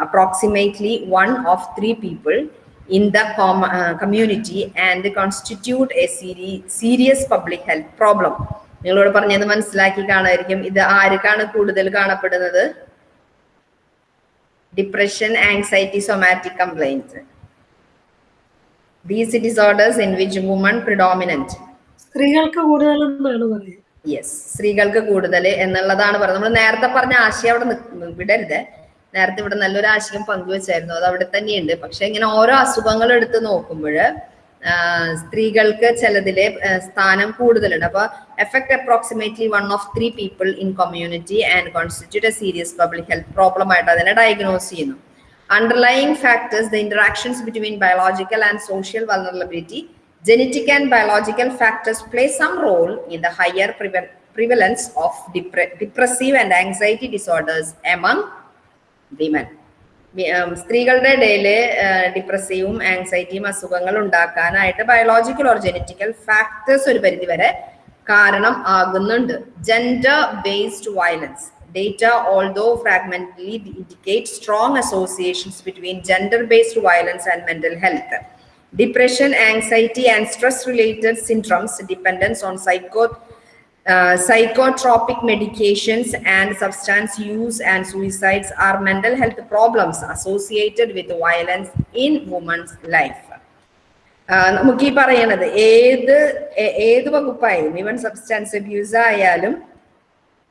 approximately one of three people in the com- uh, community and constitute a seri- serious public health problem. നിങ്ങളോട് പറഞ്ഞത് മനസ്സിലാക്കി കാണായിരിക്കും ഇത് ആർക്കാണ് കൂടുതൽ കാണപ്പെടുന്നത്? Depression anxiety somatic complaints these disorders in which women predominant സ്ത്രീകൾക്ക് കൂടുതൽ യെസ് സ്ത്രീകൾക്ക് കൂടുതൽ എന്നുള്ളതാണ് പറഞ്ഞത്. നമ്മൾ നേരത്തെ പറഞ്ഞ ആശയം അവിടെ വിടരുത്. നേരത്തെ ഇവിടെ നല്ലൊരു ആശയം പങ്കുവെച്ചായിരുന്നു. അത് അവിടെ തന്നെയുണ്ട്. പക്ഷെ ഇങ്ങനെ ഓരോ അസുഖങ്ങൾ എടുത്ത് നോക്കുമ്പോൾ സ്ത്രീകൾക്ക് ചിലതിലെ സ്ഥാനം കൂടുതലുണ്ട്. അപ്പൊ effect approximately one of three people in community and constitute a serious public health problem ആയിട്ട് അതിനെ ഡയഗ്നോസ് ചെയ്യുന്നു. Underlying factors the interactions between biological and social vulnerability genetic and biological factors play some role in the higher prevalence of depressive and anxiety disorders among women സ്ത്രീകളുടെ ഇടയിൽ ഡിപ്രസീവും ആൻസൈറ്റിയും അസുഖങ്ങൾ ഉണ്ടാക്കാനായിട്ട് ബയോളജിക്കൽ ഓർ ജെനറ്റിക്കൽ ഫാക്ടേഴ്സ് ഒരു പരിധി വരെ കാരണം ആകുന്നുണ്ട്. Gender based violence data although fragmentally indicate strong associations between gender based violence and mental health depression anxiety and stress related syndromes dependence on psycho uh, psychotropic medications and substance use and suicides are mental health problems associated with violence in women's life. ആഹ് നമുക്ക് ഈ പറയണത് ഏത് ഏത് വകുപ്പായാലും ഈവൻ സബ്സ്റ്റൻസ് അബ്യൂസ് ആയാലും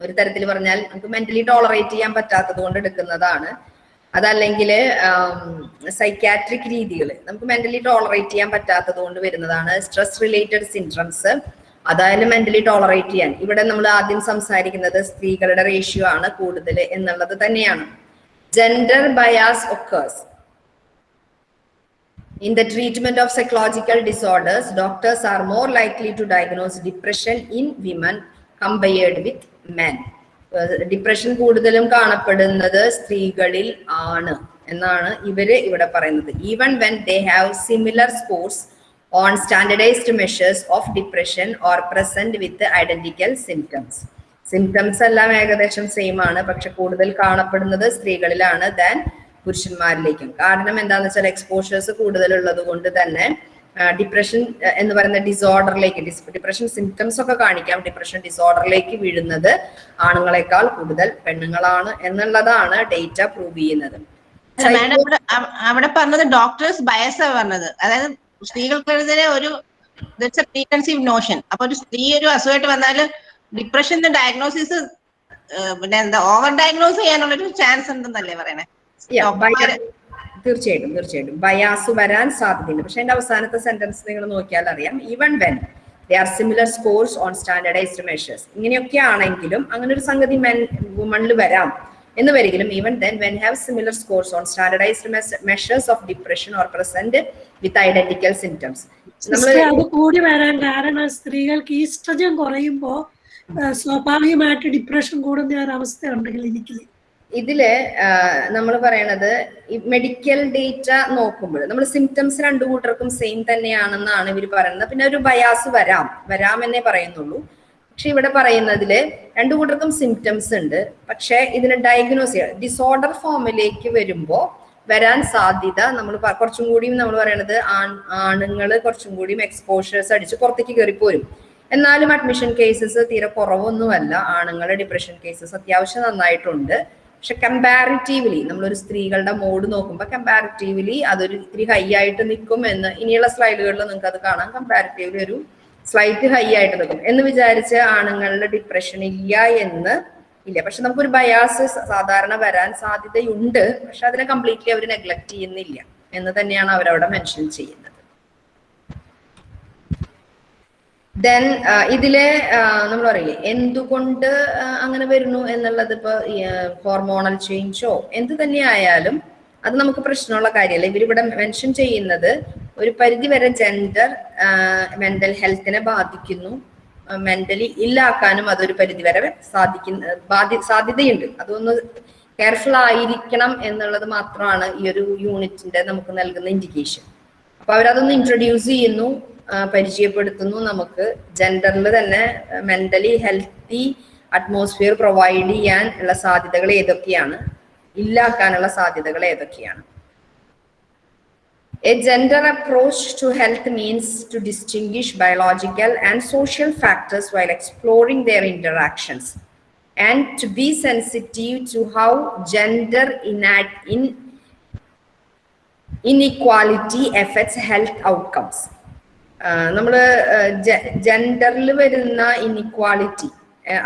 ഒരു തരത്തിൽ പറഞ്ഞാൽ നമുക്ക് മെന്റലി ടോളറേറ്റ് ചെയ്യാൻ പറ്റാത്തത് കൊണ്ട് എടുക്കുന്നതാണ്. അതല്ലെങ്കിൽ സൈക്കാട്രിക് രീതികൾ നമുക്ക് മെന്റലി ടോളറേറ്റ് ചെയ്യാൻ പറ്റാത്തത് കൊണ്ട് വരുന്നതാണ് സ്ട്രെസ് റിലേറ്റഡ് സിൻഡ്രംസ് അതായാലും മെന്റലി ടോളറേറ്റ് ചെയ്യാൻ. ഇവിടെ നമ്മൾ ആദ്യം സംസാരിക്കുന്നത് സ്ത്രീകളുടെ റേഷ്യോ ആണ് കൂടുതൽ എന്നുള്ളത് തന്നെയാണ്. Gender bias occurs in the treatment of psychological disorders doctors are more likely to diagnose depression in women compared with men. Depression കൂടുതലും കാണപ്പെടുന്നത് സ്ത്രീകളിൽ ആണ് എന്നാണ് ഇവർ ഇവിടെ പറയുന്നത്. Even when they have similar scores on standardised measures of depression or present with identical symptoms symptoms എല്ലാം ഏകദേശം സെയിം ആണ്. പക്ഷെ കൂടുതൽ കാണപ്പെടുന്നത് സ്ത്രീകളിലാണ് ദാൻ പുരുഷന്മാരിലേക്കും. കാരണം എന്താണെന്ന് വെച്ചാൽ എക്സ്പോഷേഴ്സ് കൂടുതലുള്ളത് കൊണ്ട് തന്നെ ഡിപ്രഷൻ എന്ന് പറയുന്ന ഡിസോർഡറിലേക്ക് ഡിപ്രഷൻ സിംറ്റംസ് ഒക്കെ കാണിക്കാം. ഡിപ്രഷൻ ഡിസോർഡറിലേക്ക് വീഴുന്നത് ആണുങ്ങളെക്കാൾ കൂടുതൽ പെണ്ണുങ്ങളാണ് എന്നുള്ളതാണ് ഡേറ്റ പ്രൂവ് ചെയ്യുന്നത്. അവിടെ പറഞ്ഞത് ഡോക്ടേഴ്സ് ബയസ് പറഞ്ഞത്. അതായത് സ്ത്രീകൾക്കെതിരെ ഒരു ദറ്റ്സ് എ പ്രീകൺസീവ് നോഷൻ അപ്പൊ ഒരു സ്ത്രീ ഒരു അസുഖമായിട്ട് വന്നാൽ ഡിപ്രഷന്റെ ഡയഗ്നോസിസ് പിന്നെ എന്താ ഓവർ ഡയഗ്നോസ് ചെയ്യാനുള്ള ഒരു ചാൻസ് ഉണ്ടെന്നല്ലേ പറയണേ തീർച്ചയായിട്ടും തീർച്ചയായിട്ടും. ബയാസ് വരാൻ സാധ്യതയുണ്ട്. പക്ഷെ എന്റെ അവസാനത്തെ സെന്റൻസ് നിങ്ങൾ നോക്കിയാൽ അറിയാം. Even when they are similar scores on standardised measures ഇങ്ങനെയൊക്കെ ആണെങ്കിലും അങ്ങനെ ഒരു സംഗതി മെൻ വുമണിൽ വരാം. എന്ന് വരികിലും even then when have similar scores on standardised measures of depression or present with identical symptoms അത് കൂടി വരാൻ കാരണം സ്ത്രീകൾക്ക് ഈസ്ട്രജൻ കുറയുമ്പോ സ്വാഭാവികമായിട്ട് ഡിപ്രഷൻ കൂടുന്ന ഒരു അവസ്ഥ ഉണ്ട് ക്ലിനിക്കിൽ ഇതിൽ നമ്മൾ പറയണത് ഈ മെഡിക്കൽ ഡേറ്റ നോക്കുമ്പോൾ നമ്മൾ സിംറ്റംസ് രണ്ടു കൂട്ടർക്കും സെയിം തന്നെയാണെന്നാണ് ഇവർ പറയുന്നത്. പിന്നെ ഒരു ബയാസ് വരാം വരാമെന്നേ പറയുന്നുള്ളൂ. പക്ഷെ ഇവിടെ പറയുന്നതിൽ രണ്ടു കൂട്ടർക്കും സിംറ്റംസ് ഉണ്ട്. പക്ഷെ ഇതിന് ഡയഗ്നോസ് ചെയ്യാം ഡിസോർഡർ ഫോമിലേക്ക് വരുമ്പോൾ വരാൻ സാധ്യത നമ്മൾ കുറച്ചും കൂടിയും നമ്മൾ പറയണത് ആൺ ആണുങ്ങൾ കുറച്ചും കൂടിയും എക്സ്പോഷേഴ്സ് അടിച്ച് പുറത്തേക്ക് കയറിപ്പോരും. എന്നാലും അഡ്മിഷൻ കേസസ് തീരെ കുറവൊന്നുമല്ല. ആണുങ്ങളുടെ ഡിപ്രഷൻ കേസസ് അത്യാവശ്യം നന്നായിട്ടുണ്ട്. പക്ഷെ കമ്പാരിറ്റീവ്ലി നമ്മളൊരു സ്ത്രീകളുടെ മോഡ് നോക്കുമ്പോൾ കമ്പാരിറ്റീവ്ലി അതൊരു ഇത്തിരി ഹൈ ആയിട്ട് നിൽക്കും എന്ന് ഇനിയുള്ള സ്ലൈഡുകളിൽ നിങ്ങൾക്ക് അത് കാണാം. കമ്പാരിറ്റീവ്ലി ഒരു സ്ലൈറ്റ് ഹൈ ആയിട്ട് നിൽക്കും. എന്ന് വിചാരിച്ച് ആണുങ്ങളുടെ ഡിപ്രഷൻ ഇല്ല എന്ന് ഇല്ല. പക്ഷെ നമുക്കൊരു ബയാസ് സാധാരണ വരാൻ സാധ്യതയുണ്ട്. പക്ഷെ അതിനെ കംപ്ലീറ്റ്ലി അവർ നെഗ്ലക്ട് ചെയ്യുന്നില്ല എന്ന് തന്നെയാണ് അവരവിടെ മെൻഷൻ ചെയ്യുന്നത്. ദെൻ ഇതിലെ നമ്മൾ പറയില്ലേ എന്തുകൊണ്ട് അങ്ങനെ വരുന്നു എന്നുള്ളത് ഇപ്പൊ ഹോർമോണൽ ചേഞ്ചോ എന്ത് തന്നെ ആയാലും അത് നമുക്ക് പ്രശ്നമുള്ള കാര്യമല്ല. ഇവരിവിടെ മെൻഷൻ ചെയ്യുന്നത് ഒരു പരിധി വരെ ജെൻഡർ മെന്റൽ ഹെൽത്തിനെ ബാധിക്കുന്നു. മെന്റലി ഇല്ലാക്കാനും അതൊരു പരിധി വരെ സാധിക്കുന്ന ബാധി സാധ്യതയുണ്ട്. അതൊന്ന് കെയർഫുൾ ആയിരിക്കണം എന്നുള്ളത് മാത്രമാണ് ഈ ഒരു യൂണിറ്റിന്റെ നമുക്ക് നൽകുന്ന ഇൻഡിക്കേഷൻ അപ്പൊ അവരതൊന്ന് ഇൻട്രൊഡ്യൂസ് ചെയ്യുന്നു പരിചയപ്പെടുത്തുന്നു നമുക്ക്. ജെൻഡറിൽ തന്നെ മെന്റലി ഹെൽത്തി അറ്റ്മോസ്ഫിയർ പ്രൊവൈഡ് ചെയ്യാൻ ഉള്ള സാധ്യതകൾ ഏതൊക്കെയാണ്? ഇല്ലാക്കാനുള്ള സാധ്യതകൾ ഏതൊക്കെയാണ്? A gender approach to health means to distinguish biological and social factors while exploring their interactions and to be sensitive to how gender in inequality affects health outcomes. നമ്മൾ ജെൻഡറിൽ വരുന്ന ഇനിക്വാളിറ്റി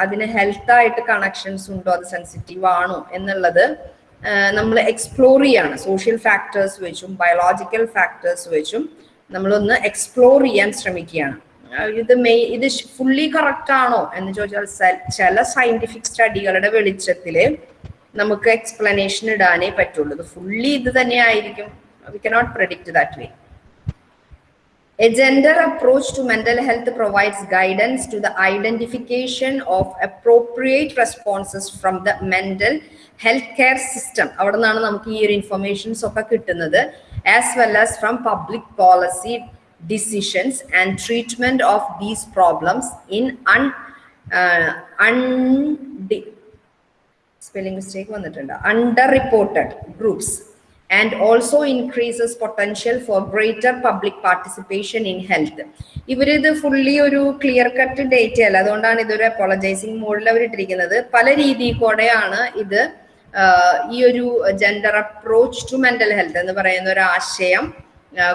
അതിന് ഹെൽത്തായിട്ട് കണക്ഷൻസ് ഉണ്ടോ അത് സെൻസിറ്റീവ് ആണോ എന്നുള്ളത് നമ്മൾ എക്സ്പ്ലോർ ചെയ്യാണ്. സോഷ്യൽ ഫാക്ടേഴ്സ് വെച്ചും ബയോളജിക്കൽ ഫാക്ടേഴ്സ് വെച്ചും നമ്മളൊന്ന് എക്സ്പ്ലോർ ചെയ്യാൻ ശ്രമിക്കുകയാണ്. ഇത് മെയ് ഇത് ഫുള്ളി കറക്റ്റ് ആണോ എന്ന് ചോദിച്ചാൽ ചില സയന്റിഫിക് സ്റ്റഡികളുടെ വെളിച്ചത്തിൽ നമുക്ക് എക്സ്പ്ലനേഷൻ ഇടാനേ പറ്റുള്ളൂ. ഇത് ഫുള്ളി ഇത് തന്നെ ആയിരിക്കും. We cannot predict that way A gender approach to mental health provides guidance to the identification of appropriate responses from the mental health care system. അവിടെ നിന്നാണ് നമുക്ക് ഈ ഒരു ഇൻഫർമേഷൻസ് ഒക്കെ കിട്ടുന്നത് as well as from public policy decisions and treatment of these problems in un un spelling mistake വന്നിട്ടുണ്ട് under reported groups And also increases potential for greater public participation in health ഇവരിത് ഫുള്ളി ഒരു ക്ലിയർ കട്ട് ഡേറ്റ അല്ല. അതുകൊണ്ടാണ് ഇതൊരു അപ്പോളജൈസിങ് മോഡിൽ അവരിട്ടിരിക്കുന്നത് പല രീതിയിൽ കൂടെയാണ് ഇത് ഈ ഒരു gender approach to mental health എന്ന് പറയുന്ന ഒരു ആശയം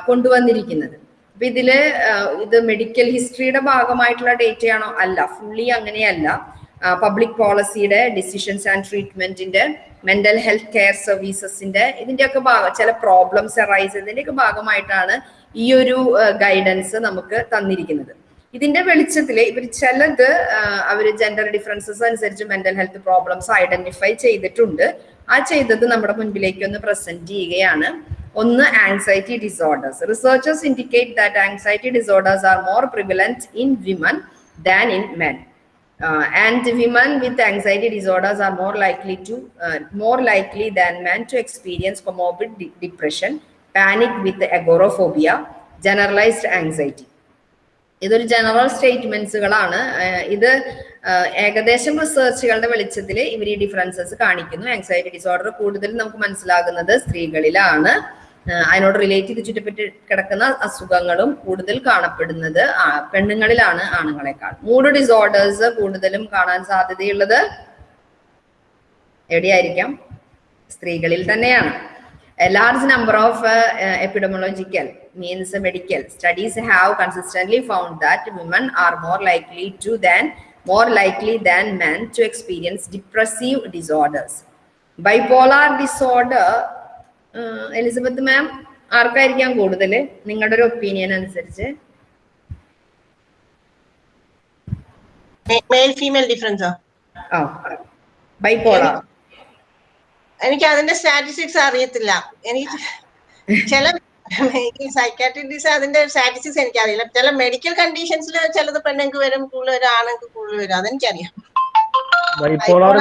കൊണ്ടുവന്നിരിക്കുന്നത്. അപ്പൊ ഇതിൽ ഇത് മെഡിക്കൽ ഹിസ്റ്ററിയുടെ ഭാഗമായിട്ടുള്ള ഡേറ്റയാണോ അല്ല. ഫുള്ളി അങ്ങനെയല്ല. പബ്ലിക് പോളിസിയുടെ ഡിസിഷൻസ് ആൻഡ് ട്രീറ്റ്മെന്റിന്റെ മെന്റൽ ഹെൽത്ത് കെയർ സർവീസസിന്റെ ഇതിന്റെയൊക്കെ ഭാഗം ചില പ്രോബ്ലംസ് അറൈസ് ചെയ്തതിന്റെയൊക്കെ ഭാഗമായിട്ടാണ് ഈ ഒരു ഗൈഡൻസ് നമുക്ക് തന്നിരിക്കുന്നത്. ഇതിന്റെ വെളിച്ചത്തിൽ ഇവർ ചിലത് അവർ ജെൻഡർ ഡിഫറൻസസ് അനുസരിച്ച് മെന്റൽ ഹെൽത്ത് പ്രോബ്ലംസ് ഐഡന്റിഫൈ ചെയ്തിട്ടുണ്ട്. ആ ചെയ്തത് നമ്മുടെ മുൻപിലേക്ക് ഒന്ന് പ്രസന്റ് ചെയ്യുകയാണ്. ഒന്ന് anxiety disorders researchers indicate that anxiety disorders are more prevalent in women than in men uh, and women with anxiety disorders are more likely to uh, more likely than men to experience comorbid de- depression panic with agoraphobia generalized anxiety ഇതൊരു ജനറൽ സ്റ്റേറ്റ്മെന്റ്സുകളാണ് ഇത് ഏകദേശം റിസർച്ചുകളുടെ വെളിച്ചത്തിൽ ഇവർ ഈ ഡിഫറൻസസ് കാണിക്കുന്നു ആങ്സൈറ്റി ഡിസോർഡർ കൂടുതൽ നമുക്ക് മനസ്സിലാകുന്നത് സ്ത്രീകളിലാണ് അതിനോട് റിലേറ്റ് ചുറ്റപ്പെട്ട് കിടക്കുന്ന അസുഖങ്ങളും കൂടുതൽ കാണപ്പെടുന്നത് പെണ്ണുങ്ങളിലാണ് ആണുങ്ങളെക്കാൾ. മൂഡ് ഡിസോർഡേഴ്സ് കൂടുതലും കാണാൻ സാധ്യതയുള്ളത് എവിടെയായിരിക്കാം? സ്ത്രീകളിൽ തന്നെയാണ്. Large number of epidemiological means medical studies have consistent found that women are more likely to than more likely than men to experience depressive disorders bipolar disorder Elizabeth ma'am ആർക്കായിരിക്കാം കൂടുതൽ നിങ്ങളുടെ ഒരു ഒപ്പീനിയൻ അനുസരിച്ച്. മെയിൽ ഫീമെയിൽ ഡിഫറൻസോ ആ? ബൈപോളാർ എനിക്ക് അതിന്റെ സ്റ്റാറ്റിസ്റ്റിക്സ് അറിയത്തില്ല. എനിക്ക് ചില സൈക്കാട്രിക് ഡിസ് അതിന്റെ സ്റ്റാറ്റിസ്റ്റിക്സ് എനിക്കറിയില്ല. ചില മെഡിക്കൽ കണ്ടീഷൻസിൽ ചിലത് പെണ്ണുങ്ങൾക്ക് വരും കൂടുതൽ ആണുങ്ങൾക്ക് കൂടുതൽ വരും. അതെനിക്കറിയാം.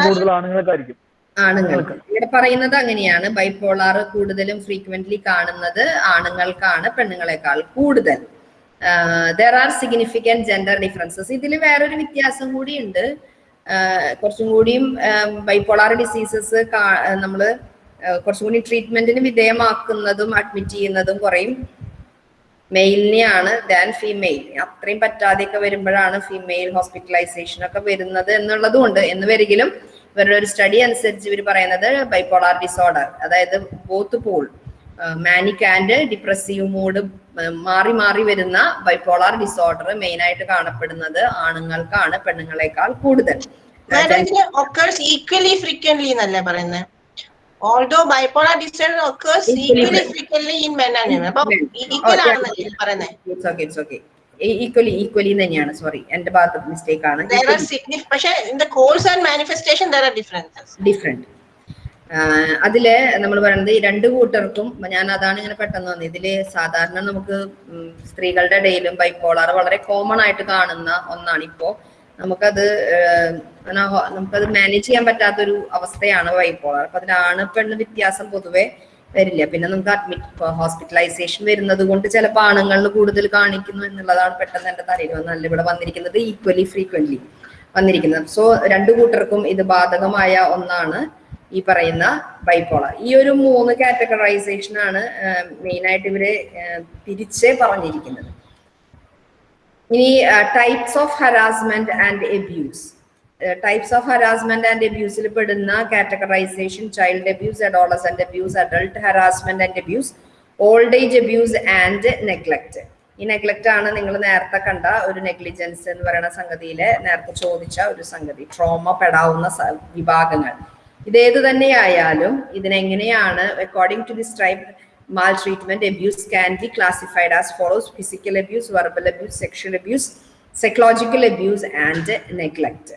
കൂടുതൽ ആണുങ്ങൾക്കായിരിക്കും. ആണുങ്ങൾക്ക്. ഇവിടെ പറയുന്നത് അങ്ങനെയാണ്. ബൈപോളാർ കൂടുതലും ഫ്രീക്വന്റ്ലി കാണുന്നത് ആണുങ്ങൾക്കാണ് പെണ്ണുങ്ങളെക്കാൾ കൂടുതൽ. There are significant gender differences ഇതിൽ വേറൊരു വ്യത്യാസം കൂടിയുണ്ട്. കുറച്ചും കൂടിയും ബൈപോളാർ ഡിസീസസ് നമ്മൾ കുറച്ചും കൂടി ട്രീറ്റ്മെന്റിന് വിധേയമാക്കുന്നതും അഡ്മിറ്റ് ചെയ്യുന്നതും കുറയും. മെയിലിനെയാണ് ദാൻ ഫീമെയിൽ അത്രയും പറ്റാതെയൊക്കെ വരുമ്പോഴാണ് ഫീമെയിൽ ഹോസ്പിറ്റലൈസേഷൻ ഒക്കെ വരുന്നത് എന്നുള്ളതും ഉണ്ട്. എന്ന് വരികിലും ഇവരുടെ ഒരു സ്റ്റഡി അനുസരിച്ച് ഇവർ പറയുന്നത് ബൈപോളാർ ഡിസോർഡർ അതായത് both pole manic and depressive mood മാറി മാറി വരുന്ന ബൈപോളാർ ഡിസോർഡർ മെയിൻ ആയിട്ട് കാണപ്പെടുന്നത് ആണുങ്ങൾക്കാണ് പെണ്ണുങ്ങളെക്കാൾ കൂടുതൽ. ഈക്വലി ഫ്രീക്വന്റ് എന്നല്ലേ പറയുന്നത് although bipolar disorder occurs equally frequent in men ആണ്. അപ്പൊ ഈക്വൽ ആണെന്നല്ലേ പറയുന്നത് ഈക്വലി ഈക്വലി തന്നെയാണ്. സോറി എന്റെ ഭാഗത്ത് മിസ്റ്റേക്ക് ആണ്. പക്ഷേ ഡിഫറെന്റ് അതിൽ നമ്മൾ പറയുന്നത് ഈ രണ്ട് കൂട്ടർക്കും ഞാൻ അതാണ് ഇങ്ങനെ പെട്ടെന്ന് വന്നത് ഇതിൽ സാധാരണ നമുക്ക് സ്ത്രീകളുടെ ഇടയിലും ബൈപ്പോളാർ വളരെ കോമൺ ആയിട്ട് കാണുന്ന ഒന്നാണ്. ഇപ്പോ നമുക്കത് നമുക്കത് മാനേജ് ചെയ്യാൻ പറ്റാത്തൊരു അവസ്ഥയാണ് ബൈപ്പോളാർ അപ്പൊ അതിലാണ് പെണ്ണ് വ്യത്യാസം പൊതുവെ വരില്ല. പിന്നെ നമുക്ക് അഡ്മിറ്റ് ഹോസ്പിറ്റലൈസേഷൻ വരുന്നത് കൊണ്ട് ചിലപ്പോൾ ആണുങ്ങളിൽ കൂടുതൽ കാണിക്കുന്നു എന്നുള്ളതാണ് പെട്ടെന്ന് എന്റെ തലയിൽ വന്നല്ല ഇവിടെ വന്നിരിക്കുന്നത് ഈക്വലി ഫ്രീക്വന്റ്ലി വന്നിരിക്കുന്നത്. സോ രണ്ടു കൂട്ടർക്കും ഇത് ബാധകമായ ഒന്നാണ് ഈ പറയുന്ന ബൈപ്പോളർ ഈ ഒരു മൂന്ന് കാറ്റഗറൈസേഷൻ ആണ് മെയിൻ ആയിട്ട് ഇവർ തിരിച്ച് പറഞ്ഞിരിക്കുന്നത്. ഇനി types of harassment and abuse types of harassment and അബ്യൂസിൽ പെടുന്ന categorisation child abuse adolescent abuse adult harassment and abuse old age abuse and neglect ഈ നെഗ്ലക്ട് ആണ് നിങ്ങൾ നേരത്തെ കണ്ട ഒരു നെഗ്ലിജൻസ് എന്ന് പറയുന്ന സംഗതിയിലെ നേരത്തെ ചോദിച്ച ഒരു സംഗതി. ട്രോമ പെടാവുന്ന വിഭാഗങ്ങൾ. ഇതേത് തന്നെയായാലും ഇതിനെങ്ങനെയാണ് according to this type treatment abuse can be classified as follows physical abuse verbal abuse sexual abuse psychological abuse and neglect.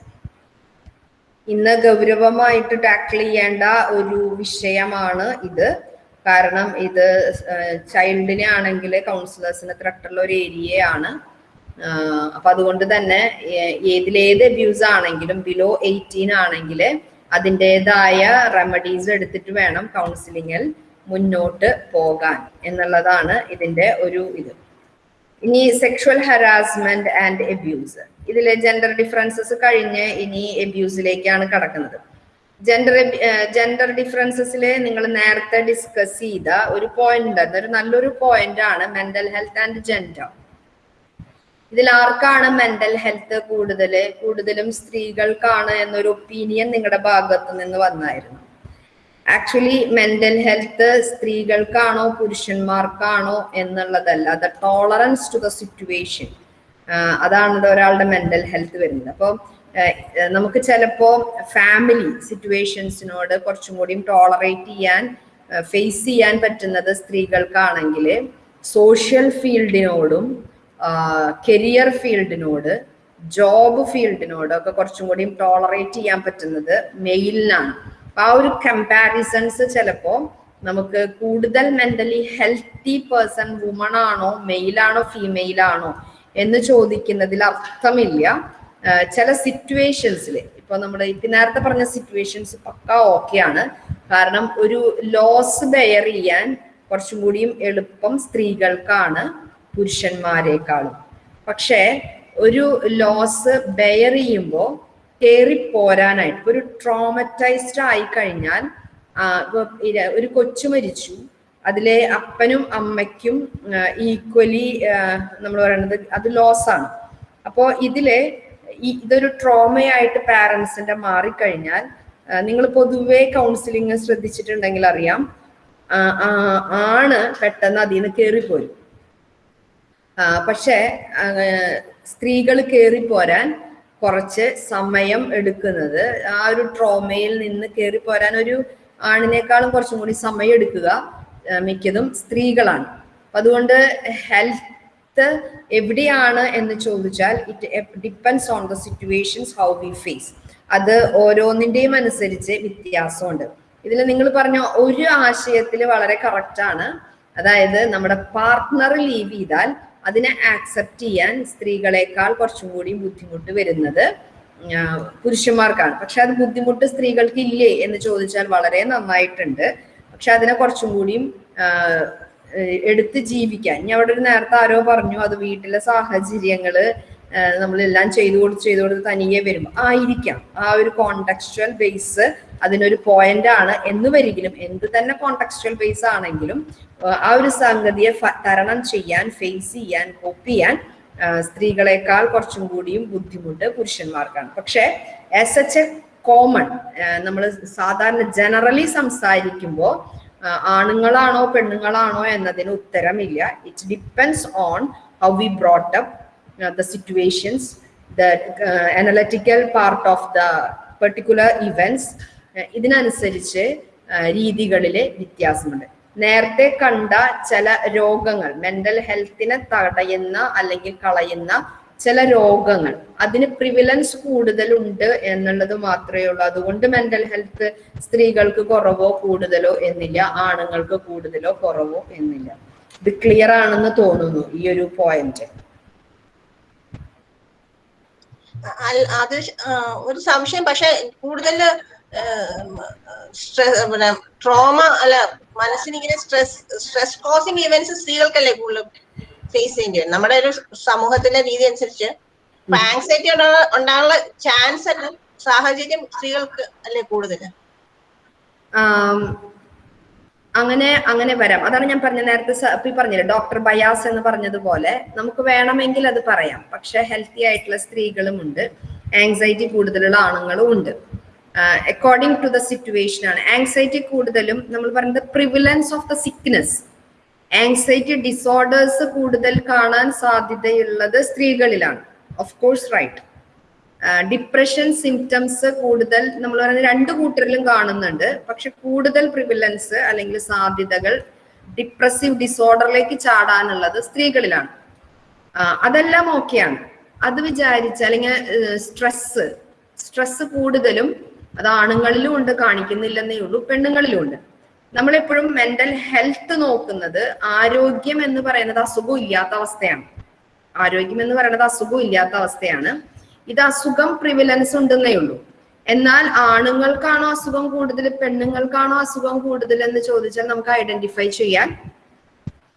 ഇന്ന് ഗൗരവമായിട്ട് ടാക്കിൾ ചെയ്യേണ്ട ഒരു വിഷയമാണ് ഇത്. കാരണം ഇത് ചൈൽഡിനെ ആണെങ്കിൽ കൗൺസിലേഴ്സിന് ത്രട്ടുള്ള ഒരു ഏരിയയാണ് അപ്പൊ അതുകൊണ്ട് തന്നെ ഏതിലേത് അബ്യൂസ് ആണെങ്കിലും ബിലോ എയ്റ്റീൻ ആണെങ്കിൽ അതിന്റെതായ റെമഡീസ് എടുത്തിട്ട് വേണം കൗൺസിലിങ്ങിൽ മുന്നോട്ട് പോകാൻ എന്നുള്ളതാണ് ഇതിന്റെ ഒരു ഇത്. ഇനി സെക്ഷുവൽ ഹരാസ്മെന്റ് ആൻഡ് എബ്യൂസ് ഇതിലെ ജെൻഡർ ഡിഫറൻസസ് കഴിഞ്ഞ് ഇനി എബ്യൂസിലേക്കാണ് കടക്കുന്നത്. ജെൻഡർ ജെൻഡർ ഡിഫറൻസസിൽ നിങ്ങൾ നേരത്തെ ഡിസ്കസ് ചെയ്ത ഒരു പോയിന്റ് ഒരു നല്ലൊരു പോയിന്റ് ആണ് മെന്റൽ ഹെൽത്ത് ആൻഡ് ജെൻഡർ ഇതിൽ ആർക്കാണ് മെന്റൽ ഹെൽത്ത് കൂടുതൽ? കൂടുതലും സ്ത്രീകൾക്കാണ് എന്നൊരു ഒപ്പീനിയൻ നിങ്ങളുടെ ഭാഗത്തു നിന്ന് വന്നായിരുന്നു. ആക്ച്വലി മെന്റൽ ഹെൽത്ത് സ്ത്രീകൾക്കാണോ പുരുഷന്മാർക്കാണോ എന്നുള്ളതല്ല. The tolerance to the situation അതാണ് ഒരാളുടെ മെന്റൽ ഹെൽത്ത് വരുന്നത്. അപ്പോൾ നമുക്ക് ചിലപ്പോ ഫാമിലി സിറ്റുവേഷൻസിനോട് കുറച്ചും കൂടിയും ടോളറേറ്റ് ചെയ്യാൻ ഫേസ് ചെയ്യാൻ പറ്റുന്നത് സ്ത്രീകൾക്കാണെങ്കിൽ സോഷ്യൽ ഫീൽഡിനോടും കരിയർ ഫീൽഡിനോട് ജോബ് ഫീൽഡിനോട് ഒക്കെ കുറച്ചും കൂടിയും ടോളറേറ്റ് ചെയ്യാൻ പറ്റുന്നത് മെയിലിനാണ് അപ്പൊ ആ ഒരു കമ്പാരിസൺസ് ചിലപ്പോ നമുക്ക് കൂടുതൽ മെന്റലി ഹെൽത്തി പേഴ്സൺ വുമൺ ആണോ മെയിലാണോ ഫീമെയിൽ ആണോ എന്ന് ചോദിക്കുന്നതിൽ അർത്ഥമില്ല. ചില സിറ്റുവേഷൻസിൽ ഇപ്പൊ നമ്മുടെ ഇപ്പൊ നേരത്തെ പറഞ്ഞ സിറ്റുവേഷൻസ് പക്ക ഓക്കെയാണ് കാരണം ഒരു ലോസ് ബെയർ ചെയ്യാൻ കുറച്ചും കൂടിയും എളുപ്പം സ്ത്രീകൾക്കാണ് പുരുഷന്മാരെക്കാളും. പക്ഷേ ഒരു ലോസ് ബെയർ ചെയ്യുമ്പോൾ കയറി പോരാനായിട്ട് ഇപ്പൊ ഒരു ട്രോമറ്റൈസ്ഡ് ആയി കഴിഞ്ഞാൽ ഒരു കൊച്ചു മരിച്ചു. അതിലെ അപ്പനും അമ്മയ്ക്കും ഈക്വലി നമ്മൾ പറയുന്നത് അത് ലോസ് ആണ്. അപ്പോൾ ഇതിലെ ഇതൊരു ട്രോമയായിട്ട് പാരൻസിന്റെ മാറിക്കഴിഞ്ഞാൽ നിങ്ങൾ പൊതുവേ കൗൺസിലിംഗ് ശ്രദ്ധിച്ചിട്ടുണ്ടെങ്കിൽ അറിയാം ആണ് പെട്ടെന്ന് അതിൽ നിന്ന് കയറിപ്പോരും പക്ഷേ സ്ത്രീകൾ കയറിപ്പോരാൻ കുറച്ച് സമയം എടുക്കുന്നത് ആ ഒരു ട്രോമയിൽ നിന്ന് കയറിപ്പോരാൻ ഒരു ആണിനേക്കാളും കുറച്ചും കൂടി സമയം എടുക്കുക മിക്കതും സ്ത്രീകളാണ്. അതുകൊണ്ട് ഹെൽത്ത് എവിടെയാണ് എന്ന് ചോദിച്ചാൽ it depends on the situations how we face അത് ഓരോന്നിന്റെയും അനുസരിച്ച് വ്യത്യാസമുണ്ട്. ഇതിൽ നിങ്ങൾ പറഞ്ഞ ഒരു ആശയത്തിൽ വളരെ കറക്റ്റാണ് അതായത് നമ്മുടെ പാർട്ട്ണർ ലീവ് ചെയ്താൽ അതിനെ ആക്സെപ്റ്റ് ചെയ്യാൻ സ്ത്രീകളെക്കാൾ കുറച്ചും കൂടി ബുദ്ധിമുട്ട് വരുന്നത് പുരുഷന്മാർക്കാണ്. പക്ഷെ അത് ബുദ്ധിമുട്ട് സ്ത്രീകൾക്ക് ഇല്ലേ എന്ന് ചോദിച്ചാൽ വളരെ നന്നായിട്ടുണ്ട്. പക്ഷെ അതിനെ കുറച്ചും കൂടിയും എടുത്ത് ജീവിക്കാൻ. ഇനി അവിടെ ഒരു നേരത്തെ ആരോ പറഞ്ഞു അത് വീട്ടിലെ സാഹചര്യങ്ങൾ നമ്മളെല്ലാം ചെയ്തു കൊടുത്ത് ചെയ്തു കൊടുത്ത് തനിയെ വരും ആയിരിക്കാം ആ ഒരു കോണ്ടക്സ്റ്റുവൽ ബേസ് അതിനൊരു പോയിന്റ് ആണ്. എന്ന് വരികിലും എന്ത് തന്നെ കോണ്ടക്സ്റ്റുവൽ ബേസ് ആണെങ്കിലും ആ ഒരു സംഗതിയെ തരണം ചെയ്യാൻ ഫേസ് ചെയ്യാൻ കോപ്പ് ചെയ്യാൻ സ്ത്രീകളെക്കാൾ കുറച്ചും കൂടിയും ബുദ്ധിമുട്ട് പുരുഷന്മാർക്കാണ്. പക്ഷെ ആസ് എ കോമൺ നമ്മൾ സാധാരണ ജനറലി സംസാരിക്കുമ്പോൾ ആണുങ്ങളാണോ പെണ്ണുങ്ങളാണോ എന്നതിന് ഉത്തരമില്ല. It depends on how we brought up the situations the analytical part of the particular events ഇതിനനുസരിച്ച് രീതികളിലെ വ്യത്യാസമുണ്ട്. നേരത്തെ കണ്ട ചില രോഗങ്ങൾ മെന്റൽ ഹെൽത്തിനെ തടയുന്ന അല്ലെങ്കിൽ കളയുന്ന ചില രോഗങ്ങൾ. അതിന് പ്രിവിലൻസ് കൂടുതലുണ്ട് എന്നുള്ളത് മാത്രമേ ഉള്ളൂ. അതുകൊണ്ട് മെന്റൽ ഹെൽത്ത് സ്ത്രീകൾക്ക് കുറവോ കൂടുതലോ എന്നില്ല. ആണുങ്ങൾക്ക് കൂടുതലോ കുറവോ എന്നില്ല. ഇത് ക്ലിയർ ആണെന്ന് തോന്നുന്നു ഈ ഒരു പോയിന്റ് അത് ഒരു സംശയം. പക്ഷെ കൂടുതൽ ട്രോമ അല്ല മനസ്സിനിങ്ങനെ സ്ട്രെസ് സ്ട്രെസ് കോസിങ് ഇവന്റ്സ് സ്ത്രീകൾക്കല്ലേ കൂടുതൽ ഫേസ് ചെയ്യേണ്ടി വരും. നമ്മുടെ ഒരു സമൂഹത്തിന്റെ രീതി അനുസരിച്ച് ആങ്സൈറ്റി ഉണ്ടാകാനുള്ള ചാൻസ് അല്ല സാഹചര്യം സ്ത്രീകൾക്ക് അല്ലേ കൂടുതൽ? അങ്ങനെ അങ്ങനെ വരാം. അതാണ് ഞാൻ പറഞ്ഞ നേരത്തെ പറഞ്ഞില്ലേ ഡോക്ടർ ബയാസ് എന്ന് പറഞ്ഞതുപോലെ നമുക്ക് വേണമെങ്കിൽ അത് പറയാം. പക്ഷെ ഹെൽത്തി ആയിട്ടുള്ള സ്ത്രീകളും ഉണ്ട്. ആങ്സൈറ്റി കൂടുതലുള്ള ആണുങ്ങളും ഉണ്ട്. അക്കോർഡിംഗ് ടു ദ സിറ്റുവേഷൻ ആണ്. ആങ്സൈറ്റി കൂടുതലും നമ്മൾ പറയുന്നത് prevalence of the sickness anxiety disorders കൂടുതൽ കാണാൻ സാധ്യതയുള്ളത് സ്ത്രീകളിലാണ്. Of course right depression symptoms കൂടുതൽ നമ്മൾ പറയുന്നത് രണ്ട് കൂട്ടരിലും കാണുന്നുണ്ട്. പക്ഷെ കൂടുതൽ പ്രിവിലൻസ് അല്ലെങ്കിൽ സാധ്യതകൾ ഡിപ്രസീവ് ഡിസോർഡറിലേക്ക് ചാടാനുള്ളത് സ്ത്രീകളിലാണ്. അതെല്ലാം ഓക്കെയാണ് അത് വിചാരിച്ച് അല്ലെങ്കിൽ സ്ട്രെസ് സ്ട്രെസ് കൂടുതലും അത് ആണുങ്ങളിലും ഉണ്ട് കാണിക്കുന്നില്ലെന്നേ ഉള്ളൂ പെണ്ണുങ്ങളിലും ഉണ്ട്. നമ്മളെപ്പോഴും മെന്റൽ ഹെൽത്ത് നോക്കുന്നത് ആരോഗ്യം എന്ന് പറയുന്നത് അസുഖം ഇല്ലാത്ത അവസ്ഥയാണ്. ആരോഗ്യം എന്ന് പറയുന്നത് അസുഖം ഇല്ലാത്ത അവസ്ഥയാണ്. ഇത് അസുഖം പ്രിവിലൻസ് ഉണ്ടെന്നേ ഉള്ളൂ. എന്നാൽ ആണുങ്ങൾക്കാണോ അസുഖം കൂടുതൽ പെണ്ണുങ്ങൾക്കാണോ അസുഖം കൂടുതൽ എന്ന് ചോദിച്ചാൽ നമുക്ക് ഐഡന്റിഫൈ ചെയ്യാൻ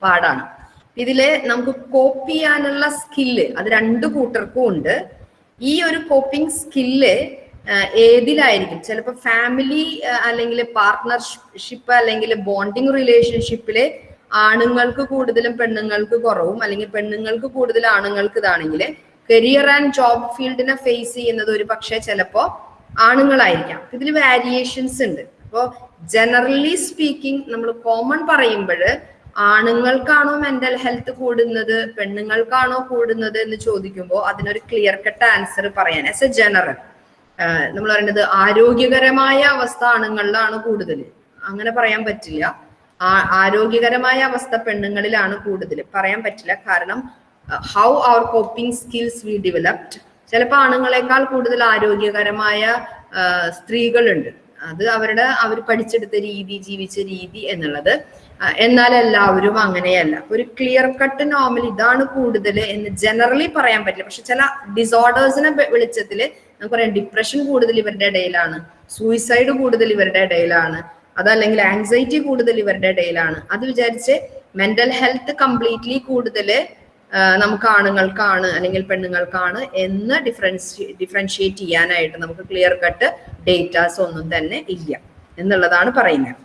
പാടാണ്. ഇതിൽ നമുക്ക് കോപ്പ് ചെയ്യാനുള്ള സ്കില്ല് അത് രണ്ടു കൂട്ടർക്കും ഉണ്ട്. ഈ ഒരു കോപ്പിംഗ് സ്കില്ല് ഏതിലായിരിക്കും? ചിലപ്പോൾ ഫാമിലി അല്ലെങ്കിൽ പാർട്ട്ണർഷിപ്പ് അല്ലെങ്കിൽ ബോണ്ടിങ് റിലേഷൻഷിപ്പിലെ ആണുങ്ങൾക്ക് കൂടുതലും പെണ്ണുങ്ങൾക്ക് കുറവും അല്ലെങ്കിൽ പെണ്ണുങ്ങൾക്ക് കൂടുതൽ ആണുങ്ങൾക്ക് ഇതാണെങ്കിൽ കരിയർ ആൻഡ് ജോബ് ഫീൽഡിനെ ഫേസ് ചെയ്യുന്നത് ഒരു പക്ഷേ ചിലപ്പോ ആണുങ്ങളായിരിക്കാം. ഇതിൽ വാരിയേഷൻസ് ഉണ്ട്. അപ്പോൾ ജനറലി സ്പീക്കിംഗ് നമ്മൾ കോമൺ പറയുമ്പോൾ ആണുങ്ങൾക്കാണോ മെന്റൽ ഹെൽത്ത് കൂടുന്നത് പെണ്ണുങ്ങൾക്കാണോ കൂടുന്നത് എന്ന് ചോദിക്കുമ്പോൾ അതിനൊരു ക്ലിയർ കട്ട് ആൻസർ പറയാൻ ആസ് എ ജനറൽ നമ്മൾ പറയുന്നത് ആരോഗ്യകരമായ അവസ്ഥ ആണുങ്ങളിലാണ് കൂടുതൽ അങ്ങനെ പറയാൻ പറ്റില്ല. ആരോഗ്യകരമായ അവസ്ഥ പെണ്ണുങ്ങളിലാണ് കൂടുതൽ പറയാൻ പറ്റില്ല. കാരണം ഹൗ അവർ കോപ്പിംഗ് സ്കിൽസ് വി ഡെവലപ്ഡ് ചിലപ്പോൾ ആണുങ്ങളെക്കാൾ കൂടുതൽ ആരോഗ്യകരമായ സ്ത്രീകളുണ്ട്. അത് അവരുടെ അവർ പഠിച്ചെടുത്ത രീതി ജീവിച്ച രീതി എന്നുള്ളത്. എന്നാൽ എല്ലാവരും അങ്ങനെയല്ല. ഒരു ക്ലിയർ കട്ട് നോർമൽ ഇതാണ് കൂടുതൽ എന്ന് ജനറലി പറയാൻ പറ്റില്ല. പക്ഷെ ചില ഡിസോർഡേഴ്സിനെ വെളിച്ചത്തിൽ നമുക്ക് പറയാം ഡിപ്രഷൻ കൂടുതൽ ഇവരുടെ ഇടയിലാണ് സൂയിസൈഡ് കൂടുതൽ ഇവരുടെ ഇടയിലാണ് അതല്ലെങ്കിൽ ആങ്സൈറ്റി കൂടുതൽ ഇവരുടെ ഇടയിലാണ്. അത് വിചാരിച്ച് മെന്റൽ ഹെൽത്ത് കംപ്ലീറ്റ്ലി കൂടുതൽ നമുക്ക് ആണുങ്ങൾക്കാണ് അല്ലെങ്കിൽ പെണ്ണുങ്ങൾക്കാണ് എന്ന് ഡിഫറൻഷി ഡിഫറൻഷിയേറ്റ് ചെയ്യാനായിട്ട് നമുക്ക് ക്ലിയർ കട്ട് ഡേറ്റാസ് ഒന്നും തന്നെ ഇല്ല എന്നുള്ളതാണ് പറയുന്നത്.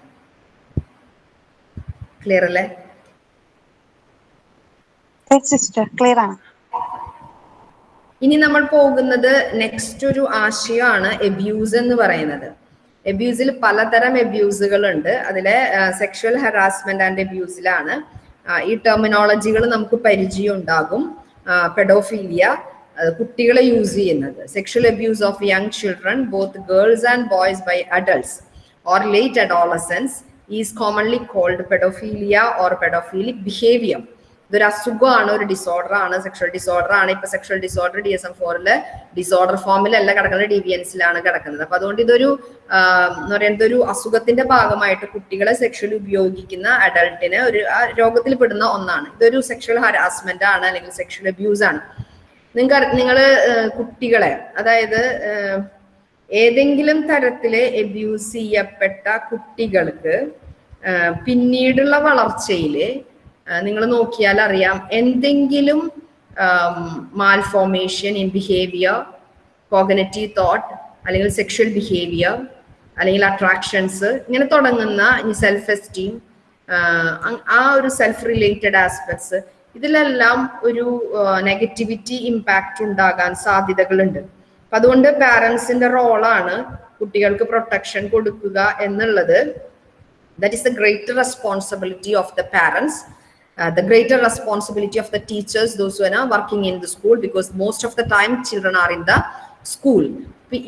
ക്ലിയർ അല്ലേ? ക്ലിയർ ആണ്. ഇനി നമ്മൾ പോകുന്നത് നെക്സ്റ്റ് ഒരു ആശയമാണ് എബ്യൂസ് എന്ന് പറയുന്നത്. എബ്യൂസിൽ പലതരം എബ്യൂസുകൾ ഉണ്ട്. അതിലെ സെക്ഷൽ ഹറാസ്മെന്റ് ആൻഡ് എബ്യൂസിലാണ് ഈ ടെർമിനോളജികൾ നമുക്ക് പരിചയം ഉണ്ടാകും. പെഡോഫീലിയ കുട്ടികളെ യൂസ് ചെയ്യുന്നത്. Sexual abuse of young children both girls and boys by adults or late adolescence is commonly called paedophilia or paedophilic behaviour ഇതൊരു അസുഖമാണ് ഒരു ഡിസോർഡർ ആണ് സെക്ഷൽ ഡിസോർഡർ ആണ് ഇപ്പൊ sexual disorder D S M ഫോറിൽ ഡിസോർഡർ ഫോമിലല്ല കിടക്കുന്നത് ഡിവിയൻസിലാണ് കിടക്കുന്നത്. അപ്പൊ അതുകൊണ്ട് ഇതൊരു എന്ന് പറയുന്നത് ഒരു അസുഖത്തിന്റെ ഭാഗമായിട്ട് കുട്ടികളെ സെക്ഷൽ ഉപയോഗിക്കുന്ന അഡൾട്ടിന് ഒരു രോഗത്തിൽ പെടുന്ന ഒന്നാണ്. ഇതൊരു സെക്ഷൽ ഹരാസ്മെന്റ് ആണ് അല്ലെങ്കിൽ സെക്ഷൽ അബ്യൂസ് ആണ് നിങ്ങൾക്ക് നിങ്ങൾ കുട്ടികളെ അതായത് ഏതെങ്കിലും തരത്തിൽ അബ്യൂസ് ചെയ്യപ്പെട്ട കുട്ടികൾക്ക് പിന്നീടുള്ള വളർച്ചയിൽ നിങ്ങൾ നോക്കിയാൽ അറിയാം എന്തെങ്കിലും malformation in behaviour cognitive thought അല്ലെങ്കിൽ സെക്ഷൽ ബിഹേവിയർ അല്ലെങ്കിൽ അട്രാക്ഷൻസ് ഇങ്ങനെ തുടങ്ങുന്ന സെൽഫ് എസ്റ്റീം ആ ഒരു സെൽഫ് റിലേറ്റഡ് ആസ്പെക്ട്സ് ഇതിലെല്ലാം ഒരു നെഗറ്റിവിറ്റി ഇമ്പാക്റ്റ് ഉണ്ടാകാൻ സാധ്യതകളുണ്ട്. അപ്പൊ അതുകൊണ്ട് പാരൻസിന്റെ റോളാണ് കുട്ടികൾക്ക് പ്രൊട്ടക്ഷൻ കൊടുക്കുക എന്നുള്ളത്. That is the greater responsibility of the parents uh, the greater responsibility of the teachers, those who are working in the school, because most of the time children are in the school.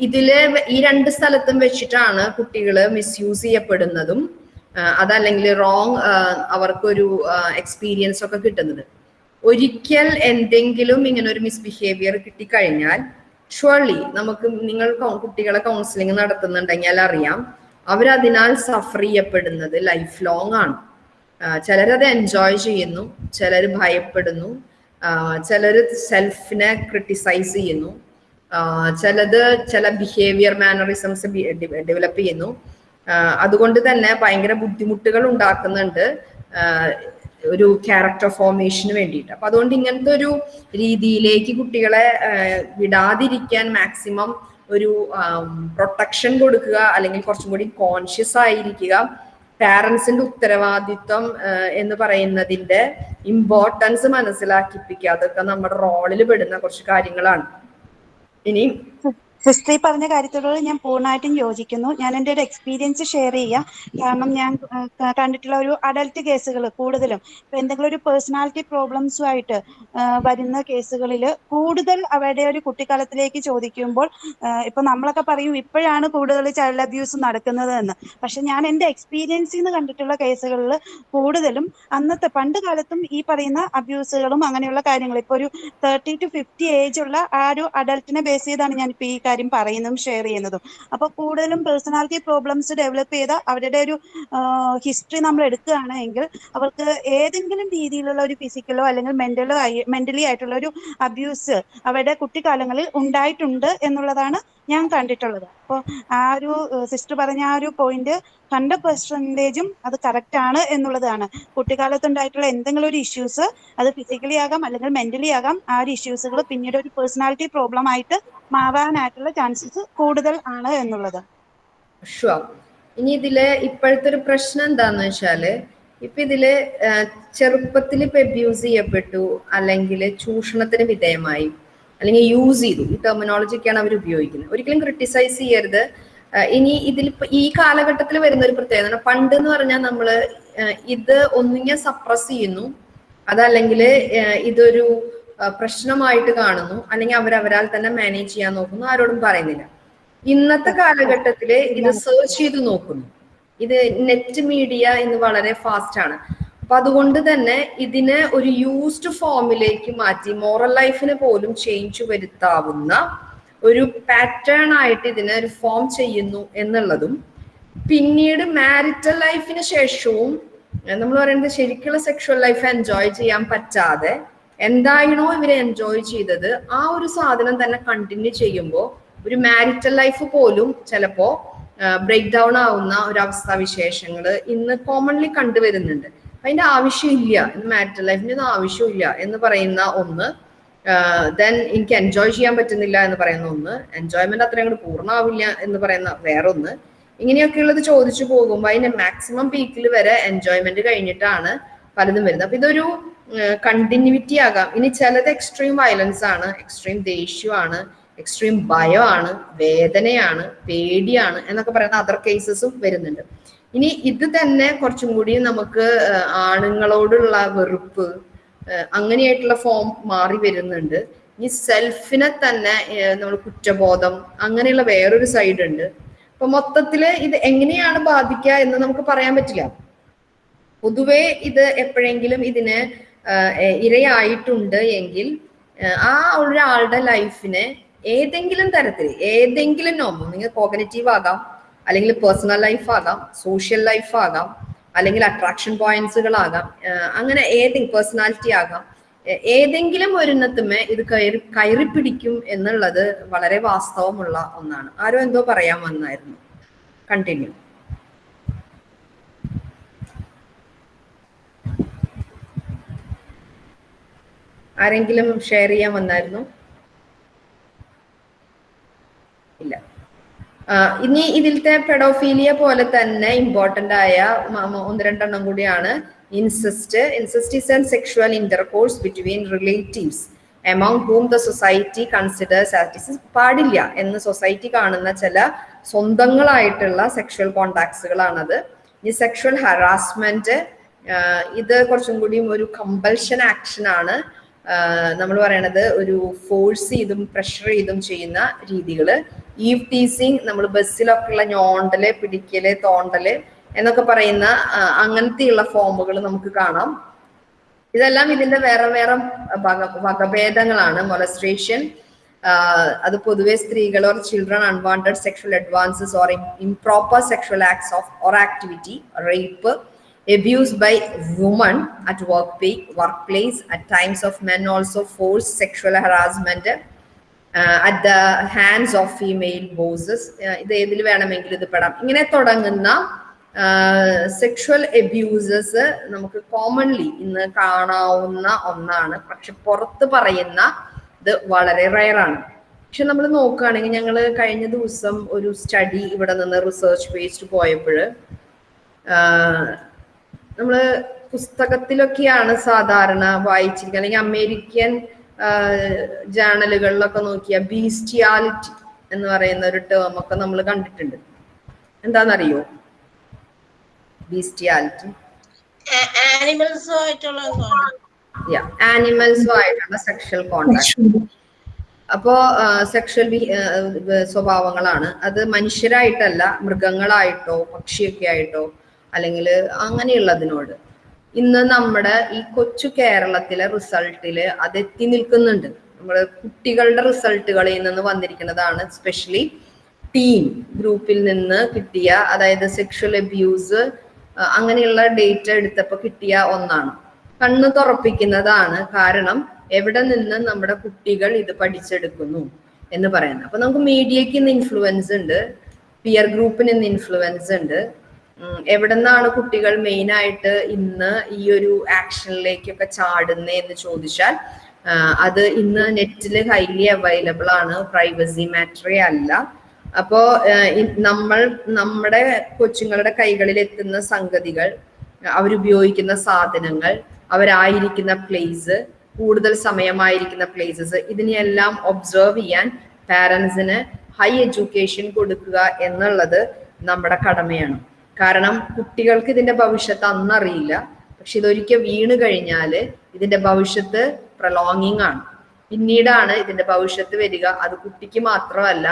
ഇതിൽ ഈ രണ്ട് സ്ഥലത്തും വെച്ചിട്ടാണ് കുട്ടികൾ മിസ്യൂസ് ചെയ്യപ്പെടുന്നതും അതല്ലെങ്കിൽ റോങ് അവർക്കൊരു എക്സ്പീരിയൻസ് ഒക്കെ കിട്ടുന്നത് ഒരിക്കൽ എന്തെങ്കിലും ഇങ്ങനെ ഒരു മിസ്ബിഹേവിയർ കിട്ടിക്കഴിഞ്ഞാൽ ഷുവർലി നമുക്ക് നിങ്ങൾ കുട്ടികളെ കൗൺസിലിംഗ് നടത്തുന്നുണ്ടെങ്കിൽ അറിയാം അവരതിനാൽ സഫർ ചെയ്യപ്പെടുന്നത് ലൈഫ് ലോങ് ആണ് ചിലരത് എൻജോയ് ചെയ്യുന്നു ചിലർ ഭയപ്പെടുന്നു ചിലർ സെൽഫിനെ ക്രിട്ടിസൈസ് ചെയ്യുന്നു ചിലത് ചില ബിഹേവിയർ മാനറിസംസ് ഡെവലപ്പ് ചെയ്യുന്നു. അതുകൊണ്ട് തന്നെ ഭയങ്കര ബുദ്ധിമുട്ടുകൾ ഉണ്ടാക്കുന്നുണ്ട് ഒരു ക്യാരക്ടർ ഫോർമേഷന് വേണ്ടിയിട്ട്. അപ്പൊ അതുകൊണ്ട് ഇങ്ങനത്തെ ഒരു രീതിയിലേക്ക് കുട്ടികളെ വിടാതിരിക്കാൻ മാക്സിമം ഒരു പ്രൊട്ടക്ഷൻ കൊടുക്കുക അല്ലെങ്കിൽ കുറച്ചും കൂടി കോൺഷ്യസ് ആയിരിക്കുക പാരൻസിന്റെ ഉത്തരവാദിത്വം എന്ന് പറയുന്നതിന്റെ ഇമ്പോർട്ടൻസ് മനസ്സിലാക്കിപ്പിക്കുക. അതൊക്കെ നമ്മുടെ റോളിൽ പെടുന്ന കുറച്ച് കാര്യങ്ങളാണ്. ഇനി ഈ പറഞ്ഞ കാര്യത്തോട് ഞാൻ പൂർണമായിട്ടും യോജിക്കുന്നു. ഞാൻ എന്റെ ഒരു എക്സ്പീരിയൻസ് ഷെയർ ചെയ്യാം. കാരണം ഞാൻ കണ്ടിട്ടുള്ള ഒരു അഡൽട്ട് കേസുകൾ കൂടുതലും. ഇപ്പൊ എന്തെങ്കിലും ഒരു പേഴ്സണാലിറ്റി പ്രോബ്ലംസുമായിട്ട് വരുന്ന കേസുകളിൽ കൂടുതൽ അവരുടെ ഒരു കുട്ടിക്കാലത്തിലേക്ക് ചോദിക്കുമ്പോൾ ഇപ്പൊ നമ്മളൊക്കെ പറയും ഇപ്പോഴാണ് കൂടുതൽ ചൈൽഡ് അബ്യൂസ് നടക്കുന്നത് എന്ന് പക്ഷെ ഞാൻ എന്റെ എക്സ്പീരിയൻസിൽ നിന്ന് കണ്ടിട്ടുള്ള കേസുകളിൽ കൂടുതലും അന്നത്തെ പണ്ട് കാലത്തും ഈ പറയുന്ന അബ്യൂസുകളും അങ്ങനെയുള്ള കാര്യങ്ങൾ. ഇപ്പൊ ഒരു തേർട്ടി ടു ഫിഫ്റ്റി ഏജ് ഉള്ള ആ ഒരു അഡൽട്ടിനെ ബേസ് ചെയ്താണ് ഞാൻ ഇപ്പൊ ഈ കാര്യം പറയുന്നതും ഷെയർ ചെയ്യുന്നതും. അപ്പൊ കൂടുതലും പേഴ്സണാലിറ്റി പ്രോബ്ലംസ് ഡെവലപ്പ് ചെയ്ത അവരുടെ ഒരു ഹിസ്റ്ററി നമ്മൾ എടുക്കുകയാണെങ്കിൽ അവർക്ക് ഏതെങ്കിലും രീതിയിലുള്ള ഒരു ഫിസിക്കലോ അല്ലെങ്കിൽ മെന്റലോ ആയി മെന്റലി ആയിട്ടുള്ള ഒരു അബ്യൂസ് അവരുടെ കുട്ടിക്കാലങ്ങളിൽ ഉണ്ടായിട്ടുണ്ട് എന്നുള്ളതാണ് ഞാൻ കണ്ടിട്ടുള്ളത്. അപ്പോൾ ആ ഒരു സിസ്റ്റർ പറഞ്ഞ ആ ഒരു പോയിന്റ് ഹൺഡ്രഡ് പെർസെന്റേജും അത് കറക്റ്റ് ആണ് എന്നുള്ളതാണ്. കുട്ടിക്കാലത്ത് ഉണ്ടായിട്ടുള്ള എന്തെങ്കിലും ഒരു ഇഷ്യൂസ് അത് ഫിസിക്കലി ആകാം അല്ലെങ്കിൽ മെന്റലി ആകാം ആ ഒരു ഇഷ്യൂസുകൾ പിന്നീട് ഒരു പേഴ്സണാലിറ്റി പ്രോബ്ലം ആയിട്ട് മാറാനായിട്ടുള്ള ചാൻസസ് കൂടുതൽ ആണ് എന്നുള്ളത്. ഇനി ഇതിൽ ഇപ്പോഴത്തെ ഒരു പ്രശ്നം എന്താന്ന് വെച്ചാൽ ഇപ്പൊ ഇതിൽ ചെറുപ്പത്തിൽ ഇപ്പൊ അബ്യൂസ് ചെയ്യപ്പെട്ടു അല്ലെങ്കിൽ ചൂഷണത്തിന് വിധേയമായി അല്ലെങ്കിൽ യൂസ് ചെയ്തു. ഈ ടെർമിനോളജിക്കാണ് അവർ ഉപയോഗിക്കുന്നത്. ഒരിക്കലും ക്രിട്ടിസൈസ് ചെയ്യരുത്. ഇനി ഇതിൽ ഈ കാലഘട്ടത്തിൽ വരുന്ന ഒരു പ്രത്യേകത പണ്ട് എന്ന് പറഞ്ഞാൽ നമ്മൾ ഇത് ഒന്നിങ്ങനെ സപ്രസ് ചെയ്യുന്നു. അതല്ലെങ്കിൽ ഇതൊരു പ്രശ്നമായിട്ട് കാണുന്നു. അല്ലെങ്കിൽ അവരവരാൽ തന്നെ മാനേജ് ചെയ്യാൻ നോക്കുന്നു. ആരോടും പറയുന്നില്ല. ഇന്നത്തെ കാലഘട്ടത്തിൽ ഇത് സെർച്ച് ചെയ്ത് നോക്കുന്നു. ഇത് നെറ്റ് മീഡിയ ഇന്ന് വളരെ ഫാസ്റ്റ് ആണ്. അപ്പൊ അതുകൊണ്ട് തന്നെ ഇതിനെ ഒരു യൂസ്ഡ് ഫോമിലേക്ക് മാറ്റി മോറൽ ലൈഫിനെ പോലും ചേഞ്ച് വരുത്താവുന്ന ഒരു പാറ്റേൺ ആയിട്ട് ഇതിനെ ഒരു ഫോം ചെയ്യുന്നു എന്നുള്ളതും പിന്നീട് മാരിറ്റൽ ലൈഫിന് ശേഷവും നമ്മൾ പറയുന്നത് ശരിക്കുള്ള സെക്ഷൽ ലൈഫ് എൻജോയ് ചെയ്യാൻ പറ്റാതെ എന്തായിരുന്നോ ഇവർ എൻജോയ് ചെയ്തത് ആ ഒരു സാധനം തന്നെ കണ്ടിന്യൂ ചെയ്യുമ്പോൾ ഒരു മാരിറ്റൽ ലൈഫ് പോലും ചിലപ്പോ ബ്രേക്ക് ഡൗൺ ആവുന്ന ഒരു അവസ്ഥാവിശേഷങ്ങൾ ഇന്ന് കോമൺലി കണ്ടുവരുന്നുണ്ട്. അതിന്റെ ആവശ്യമില്ല. ഇന്ന് മാരിറ്റൽ ലൈഫിന് ഒന്നും ആവശ്യമില്ല എന്ന് പറയുന്ന ഒന്ന് ദെൻ എനിക്ക് എൻജോയ് ചെയ്യാൻ പറ്റുന്നില്ല എന്ന് പറയുന്ന ഒന്ന് എൻജോയ്മെന്റ് അത്രയും അങ്ങോട്ട് പൂർണമാവില്ല എന്ന് പറയുന്ന വേറൊന്ന്. ഇങ്ങനെയൊക്കെയുള്ളത് ചോദിച്ചു പോകുമ്പോൾ അതിന്റെ മാക്സിമം പീക്കിൽ വരെ എൻജോയ്മെന്റ് കഴിഞ്ഞിട്ടാണ് പലതും വരുന്നത്. അപ്പൊ ഇതൊരു കണ്ടിന്യൂറ്റി ആകാം. ഇനി ചിലത് എക്സ്ട്രീം വയലൻസ് ആണ് എക്സ്ട്രീം ദേഷ്യമാണ് എക്സ്ട്രീം ഭയമാണ് വേദനയാണ് പേടിയാണ് എന്നൊക്കെ പറയുന്ന അതർ കേസസും വരുന്നുണ്ട്. ഇനി ഇത് തന്നെ കുറച്ചും കൂടി നമുക്ക് ആണുങ്ങളോടുള്ള വെറുപ്പ് അങ്ങനെയായിട്ടുള്ള ഫോം മാറി വരുന്നുണ്ട്. ഈ സെൽഫിനെ തന്നെ നമ്മൾ കുറ്റബോധം അങ്ങനെയുള്ള വേറൊരു സൈഡ് ഉണ്ട്. അപ്പൊ മൊത്തത്തിൽ ഇത് എങ്ങനെയാണ് ബാധിക്കുക എന്ന് നമുക്ക് പറയാൻ പറ്റില്ല. പൊതുവേ ഇത് എപ്പോഴെങ്കിലും ഇതിന് ഇരയായിട്ടുണ്ട് എങ്കിൽ ആ ഒരാളുടെ ലൈഫിനെ ഏതെങ്കിലും തരത്തിൽ ഏതെങ്കിലും നോമ നിങ്ങൾ കോഗ്നറ്റീവ് ആകാം അല്ലെങ്കിൽ പേഴ്സണൽ ലൈഫ് ആകാം സോഷ്യൽ ലൈഫ് ആകാം അല്ലെങ്കിൽ അട്രാക്ഷൻ പോയിന്റ്സുകളാകാം അങ്ങനെ ഏതെങ്കിലും പേഴ്സണാലിറ്റി ആകാം ഏതെങ്കിലും ഒരെണ്ണത്തുമേ ഇത് കയറി കയറി പിടിക്കും എന്നുള്ളത് വളരെ വാസ്തവമുള്ള ഒന്നാണ്. ആരോ എന്തോ പറയാൻ വന്നായിരുന്നു. കണ്ടിന്യൂ. ആരെങ്കിലും ഷെയർ ചെയ്യാൻ വന്നായിരുന്നു? ഇല്ല. ഇനി ഇതിലത്തെ പെഡോഫീലിയ പോലെ തന്നെ ഇമ്പോർട്ടന്റ് ആയ ഒന്ന് രണ്ടെണ്ണം കൂടിയാണ്. Incest incest is and sexual intercourse between relatives among whom the society considers as പാടില്ല എന്ന് സൊസൈറ്റി കാണുന്ന ചില സ്വന്തങ്ങളായിട്ടുള്ള സെക്ഷുവൽ കോണ്ടാക്ട്സുകളാണത് ഈ സെക്ഷുവൽ ഹറാസ്മെന്റ് ഇത് കുറച്ചും കൂടിയും ഒരു കമ്പൽഷൻ ആക്ഷൻ ആണ്. നമ്മൾ പറയണത് ഒരു ഫോഴ്സ് ചെയ്തും പ്രഷർ ചെയ്തും ചെയ്യുന്ന രീതികൾ ഈവ് ടീസിങ് നമ്മൾ ബസ്സിലൊക്കെ ഉള്ള ഞോണ്ടൽ പിടിക്കൽ തോണ്ടൽ എന്നൊക്കെ പറയുന്ന അങ്ങനത്തെയുള്ള ഫോമുകൾ നമുക്ക് കാണാം. ഇതെല്ലാം ഇതിന്റെ വേറെ വേറെ വക വകഭേദങ്ങളാണ്. മൊലസ്ട്രേഷൻ അത് പൊതുവെ സ്ത്രീകൾ or children unwanted sexual advances or improper sexual acts of or activity rape abuse by women at work workplace at times of men also forced sexual harassment uh, at the hands of female bosses. Uh, ഇത് ഏതിൽ വേണമെങ്കിലും ഇത് പെടാം. ഇങ്ങനെ തുടങ്ങുന്ന സെക്ഷുവൽ എബ്യൂസസ് നമുക്ക് കോമൺലി ഇന്ന് കാണാവുന്ന ഒന്നാണ്. പക്ഷെ പുറത്ത് പറയുന്ന ഇത് വളരെ റയറാണ് പക്ഷെ നമ്മൾ നോക്കുകയാണെങ്കിൽ ഞങ്ങൾ കഴിഞ്ഞ ദിവസം ഒരു സ്റ്റഡി ഇവിടെ നിന്ന് റിസർച്ച് ബേസ്ഡ് പോയപ്പോൾ നമ്മൾ പുസ്തകത്തിലൊക്കെയാണ് സാധാരണ വായിച്ചിരിക്കുക. അല്ലെങ്കിൽ അമേരിക്കൻ ജേണലുകളിലൊക്കെ നോക്കിയ ബീസ്റ്റിയാലിറ്റി എന്ന് പറയുന്ന ഒരു ടേം ഒക്കെ നമ്മൾ കണ്ടിട്ടുണ്ട്. എന്താണെന്നറിയോ ബീസ്റ്റിയാലിറ്റി. ആനിമൽസും ആയിട്ടുള്ള സെക്ഷൽ കോണ്ടാക്ട് അപ്പോ സെക്ഷൽ സ്വഭാവങ്ങളാണ്. അത് മനുഷ്യരായിട്ടല്ല മൃഗങ്ങളായിട്ടോ പക്ഷിയൊക്കെ ആയിട്ടോ അല്ലെങ്കിൽ അങ്ങനെയുള്ളതിനോട്. ഇന്ന് നമ്മുടെ ഈ കൊച്ചു കേരളത്തിലെ റിസൾട്ടിൽ അത് എത്തി നിൽക്കുന്നുണ്ട്. നമ്മുടെ കുട്ടികളുടെ റിസൾട്ടുകളിൽ നിന്ന് വന്നിരിക്കുന്നതാണ് സ്പെഷ്യലി ടീം. ഗ്രൂപ്പിൽ നിന്ന് കിട്ടിയ അതായത് സെക്ഷൽ അബ്യൂസ് അങ്ങനെയുള്ള ഡേറ്റ എടുത്തപ്പോൾ കിട്ടിയ ഒന്നാണ്. കണ്ണ് തുറപ്പിക്കുന്നതാണ് കാരണം എവിടെ നിന്ന് നമ്മുടെ കുട്ടികൾ ഇത് പഠിച്ചെടുക്കുന്നു എന്ന് പറയുന്നത്. അപ്പൊ നമുക്ക് മീഡിയക്ക് ഇന്ന് ഇൻഫ്ലുവൻസ് ഉണ്ട് പിയർ ഗ്രൂപ്പിന് ഇന്ന് ഇൻഫ്ലുവൻസ് ഉണ്ട്. എവിടുന്നാണ് കുട്ടികൾ മെയിൻ ആയിട്ട് ഇന്ന് ഈ ഒരു ആക്ഷനിലേക്കൊക്കെ ചാടുന്നേ എന്ന് ചോദിച്ചാൽ അത് ഇന്ന് നെറ്റിൽ ഹൈലി അവൈലബിൾ ആണ് പ്രൈവസി മാറ്ററേ അല്ല. അപ്പോ നമ്മൾ നമ്മുടെ കൊച്ചുങ്ങളുടെ കൈകളിൽ എത്തുന്ന സംഗതികൾ അവരുപയോഗിക്കുന്ന സാധനങ്ങൾ അവരായിരിക്കുന്ന പ്ലേസ് കൂടുതൽ സമയമായിരിക്കുന്ന പ്ലേസസ് ഇതിനെയെല്ലാം ഒബ്സർവ് ചെയ്യാൻ പാരൻസിന് ഹൈ എഡ്യൂക്കേഷൻ കൊടുക്കുക എന്നുള്ളത് നമ്മുടെ കടമയാണ്. കാരണം കുട്ടികൾക്ക് ഇതിന്റെ ഭവിഷ്യത്ത് അന്നറിയില്ല. പക്ഷെ ഇതൊരിക്കൽ വീണ് കഴിഞ്ഞാൽ ഇതിന്റെ ഭവിഷ്യത്ത് പ്രലോങ്ങിങ് ആണ്. പിന്നീടാണ് ഇതിന്റെ ഭവിഷ്യത്ത് വരിക. അത് കുട്ടിക്ക് മാത്രമല്ല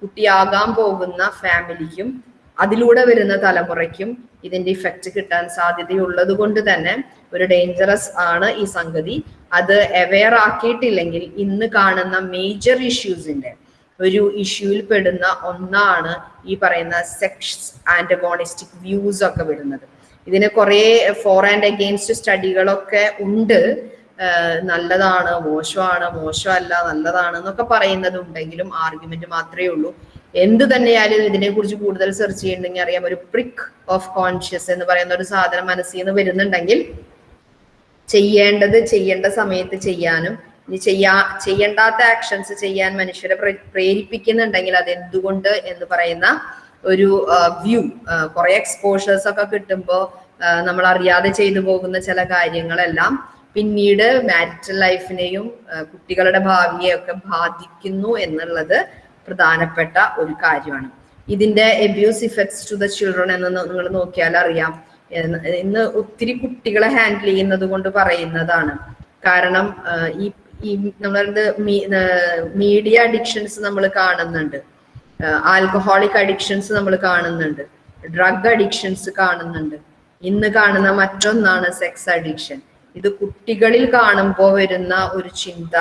കുട്ടിയാകാൻ പോകുന്ന ഫാമിലിക്കും അതിലൂടെ വരുന്ന തലമുറയ്ക്കും ഇതിന്റെ ഇഫക്റ്റ് കിട്ടാൻ സാധ്യതയുള്ളത് കൊണ്ട് തന്നെ ഒരു ഡേഞ്ചറസ് ആണ് ഈ സംഗതി. അത് അവെയർ ആക്കിയിട്ടില്ലെങ്കിൽ ഇന്ന് കാണുന്ന മേജർ ഇഷ്യൂസിന്റെ ഒരു ഇഷ്യൂവിൽ പെടുന്ന ഒന്നാണ് ഈ പറയുന്ന സെക്സ് ആന്റഗോണിസ്റ്റിക് വ്യൂസ് ഒക്കെ വരുന്നത്. ഇതിന് കുറെ ഫോർ ആൻഡ് അഗെയിൻസ്റ്റ് സ്റ്റഡികളൊക്കെ ഉണ്ട്. നല്ലതാണ് മോശമാണ് മോശമല്ല നല്ലതാണ് എന്നൊക്കെ പറയുന്നതുണ്ടെങ്കിലും ആർഗ്യുമെന്റ് മാത്രമേ ഉള്ളൂ. എന്ത് തന്നെയായാലും ഇതിനെ കുറിച്ച് കൂടുതൽ സെർച്ച് ചെയ്യുന്നുണ്ടെങ്കിൽ അറിയാം ഒരു പ്രിക്ക് ഓഫ് കോൺഷ്യസ് എന്ന് പറയുന്ന ഒരു സാധനം മനസ്സിൽ നിന്ന് വരുന്നുണ്ടെങ്കിൽ ചെയ്യേണ്ടത് ചെയ്യേണ്ട സമയത്ത് ചെയ്യാനും ഇനി ചെയ്യാ ചെയ്യേണ്ടാത്ത ആക്ഷൻസ് ചെയ്യാൻ മനുഷ്യരെ പ്രേരിപ്പിക്കുന്നുണ്ടെങ്കിൽ അത് എന്തുകൊണ്ട് എന്ന് പറയുന്ന ഒരു വ്യൂ കുറെ എക്സ്പോഷേഴ്സ് ഒക്കെ കിട്ടുമ്പോൾ നമ്മൾ അറിയാതെ ചെയ്തു പോകുന്ന ചില കാര്യങ്ങളെല്ലാം പിന്നീട് മാരിറ്റൽ ലൈഫിനെയും കുട്ടികളുടെ ഭാവിയെയൊക്കെ ബാധിക്കുന്നു എന്നുള്ളത് പ്രധാനപ്പെട്ട ഒരു കാര്യമാണ്. ഇതിന്റെ abuse effects to the children എന്ന് നിങ്ങൾ നോക്കിയാൽ അറിയാം. ഇന്ന് ഒത്തിരി കുട്ടികളെ ഹാൻഡിൽ ചെയ്യുന്നത് കൊണ്ട് പറയുന്നതാണ്. കാരണം ഈ ഈ നമ്മളുടെ മീഡിയ അഡിക്ഷൻസ് നമ്മൾ കാണുന്നുണ്ട്. ആൽക്കഹോളിക് അഡിക്ഷൻസ് നമ്മൾ കാണുന്നുണ്ട്. ഡ്രഗ് അഡിക്ഷൻസ് കാണുന്നുണ്ട്. ഇന്ന് കാണുന്ന മറ്റൊന്നാണ് സെക്സ് അഡിക്ഷൻ ഇത് കുട്ടികളിൽ കാണുമ്പോൾ വരുന്ന ഒരു ചിന്ത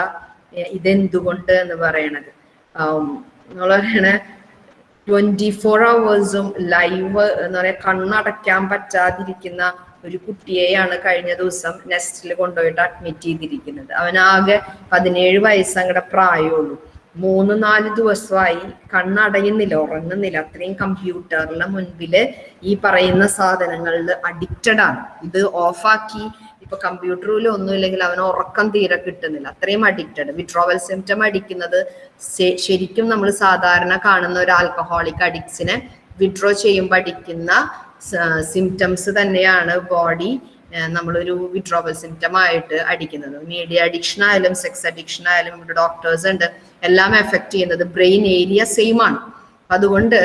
ഇതെന്തുകൊണ്ട് എന്ന് പറയണത്. നമ്മൾ പറയണ ട്വന്റി ഫോർ അവേഴ്സും ലൈവ് എന്ന് പറയാ കണ്ണടയ്ക്കാൻ പറ്റാതിരിക്കുന്ന ഒരു കുട്ടിയെയാണ് കഴിഞ്ഞ ദിവസം നെസ്റ്റിൽ കൊണ്ടുപോയിട്ട് അഡ്മിറ്റ് ചെയ്തിരിക്കുന്നത്. അവനാകെ പതിനേഴ് വയസ്സ് അങ്ങടെ പ്രായമുള്ളൂ. മൂന്ന് നാല് ദിവസമായി കണ്ണടയുന്നില്ല ഉറങ്ങുന്നില്ല. അത്രയും കമ്പ്യൂട്ടറിന്റെ മുൻപിൽ ഈ പറയുന്ന സാധനങ്ങളിൽ അഡിക്റ്റഡ് ആണ്. ഇത് ഓഫാക്കി ഇപ്പൊ കമ്പ്യൂട്ടറിൽ ഒന്നും ഇല്ലെങ്കിൽ അവന് ഉറക്കം തീരെ കിട്ടുന്നില്ല. അത്രയും അഡിക്റ്റഡ് വിഡ്രോവൽ സിംറ്റം അടിക്കുന്നത് ശരിക്കും നമ്മൾ സാധാരണ കാണുന്ന ഒരു ആൽക്കഹോളിക് അഡിക്ട്സിനെ വിഡ്രോ ചെയ്യുമ്പോൾ അടിക്കുന്ന സിംറ്റംസ് തന്നെയാണ് ബോഡി നമ്മളൊരു വിഡ്രോവൽ സിംറ്റം ആയിട്ട് അടിക്കുന്നത്. മീഡിയ അഡിക്ഷൻ ആയാലും സെക്സ് അഡിക്ഷൻ ആയാലും ഇവിടെ ഡോക്ടേഴ്സ് ഉണ്ട്. എല്ലാം എഫക്ട് ചെയ്യുന്നത് ബ്രെയിൻ ഏരിയ സെയിം ആണ്. അതുകൊണ്ട്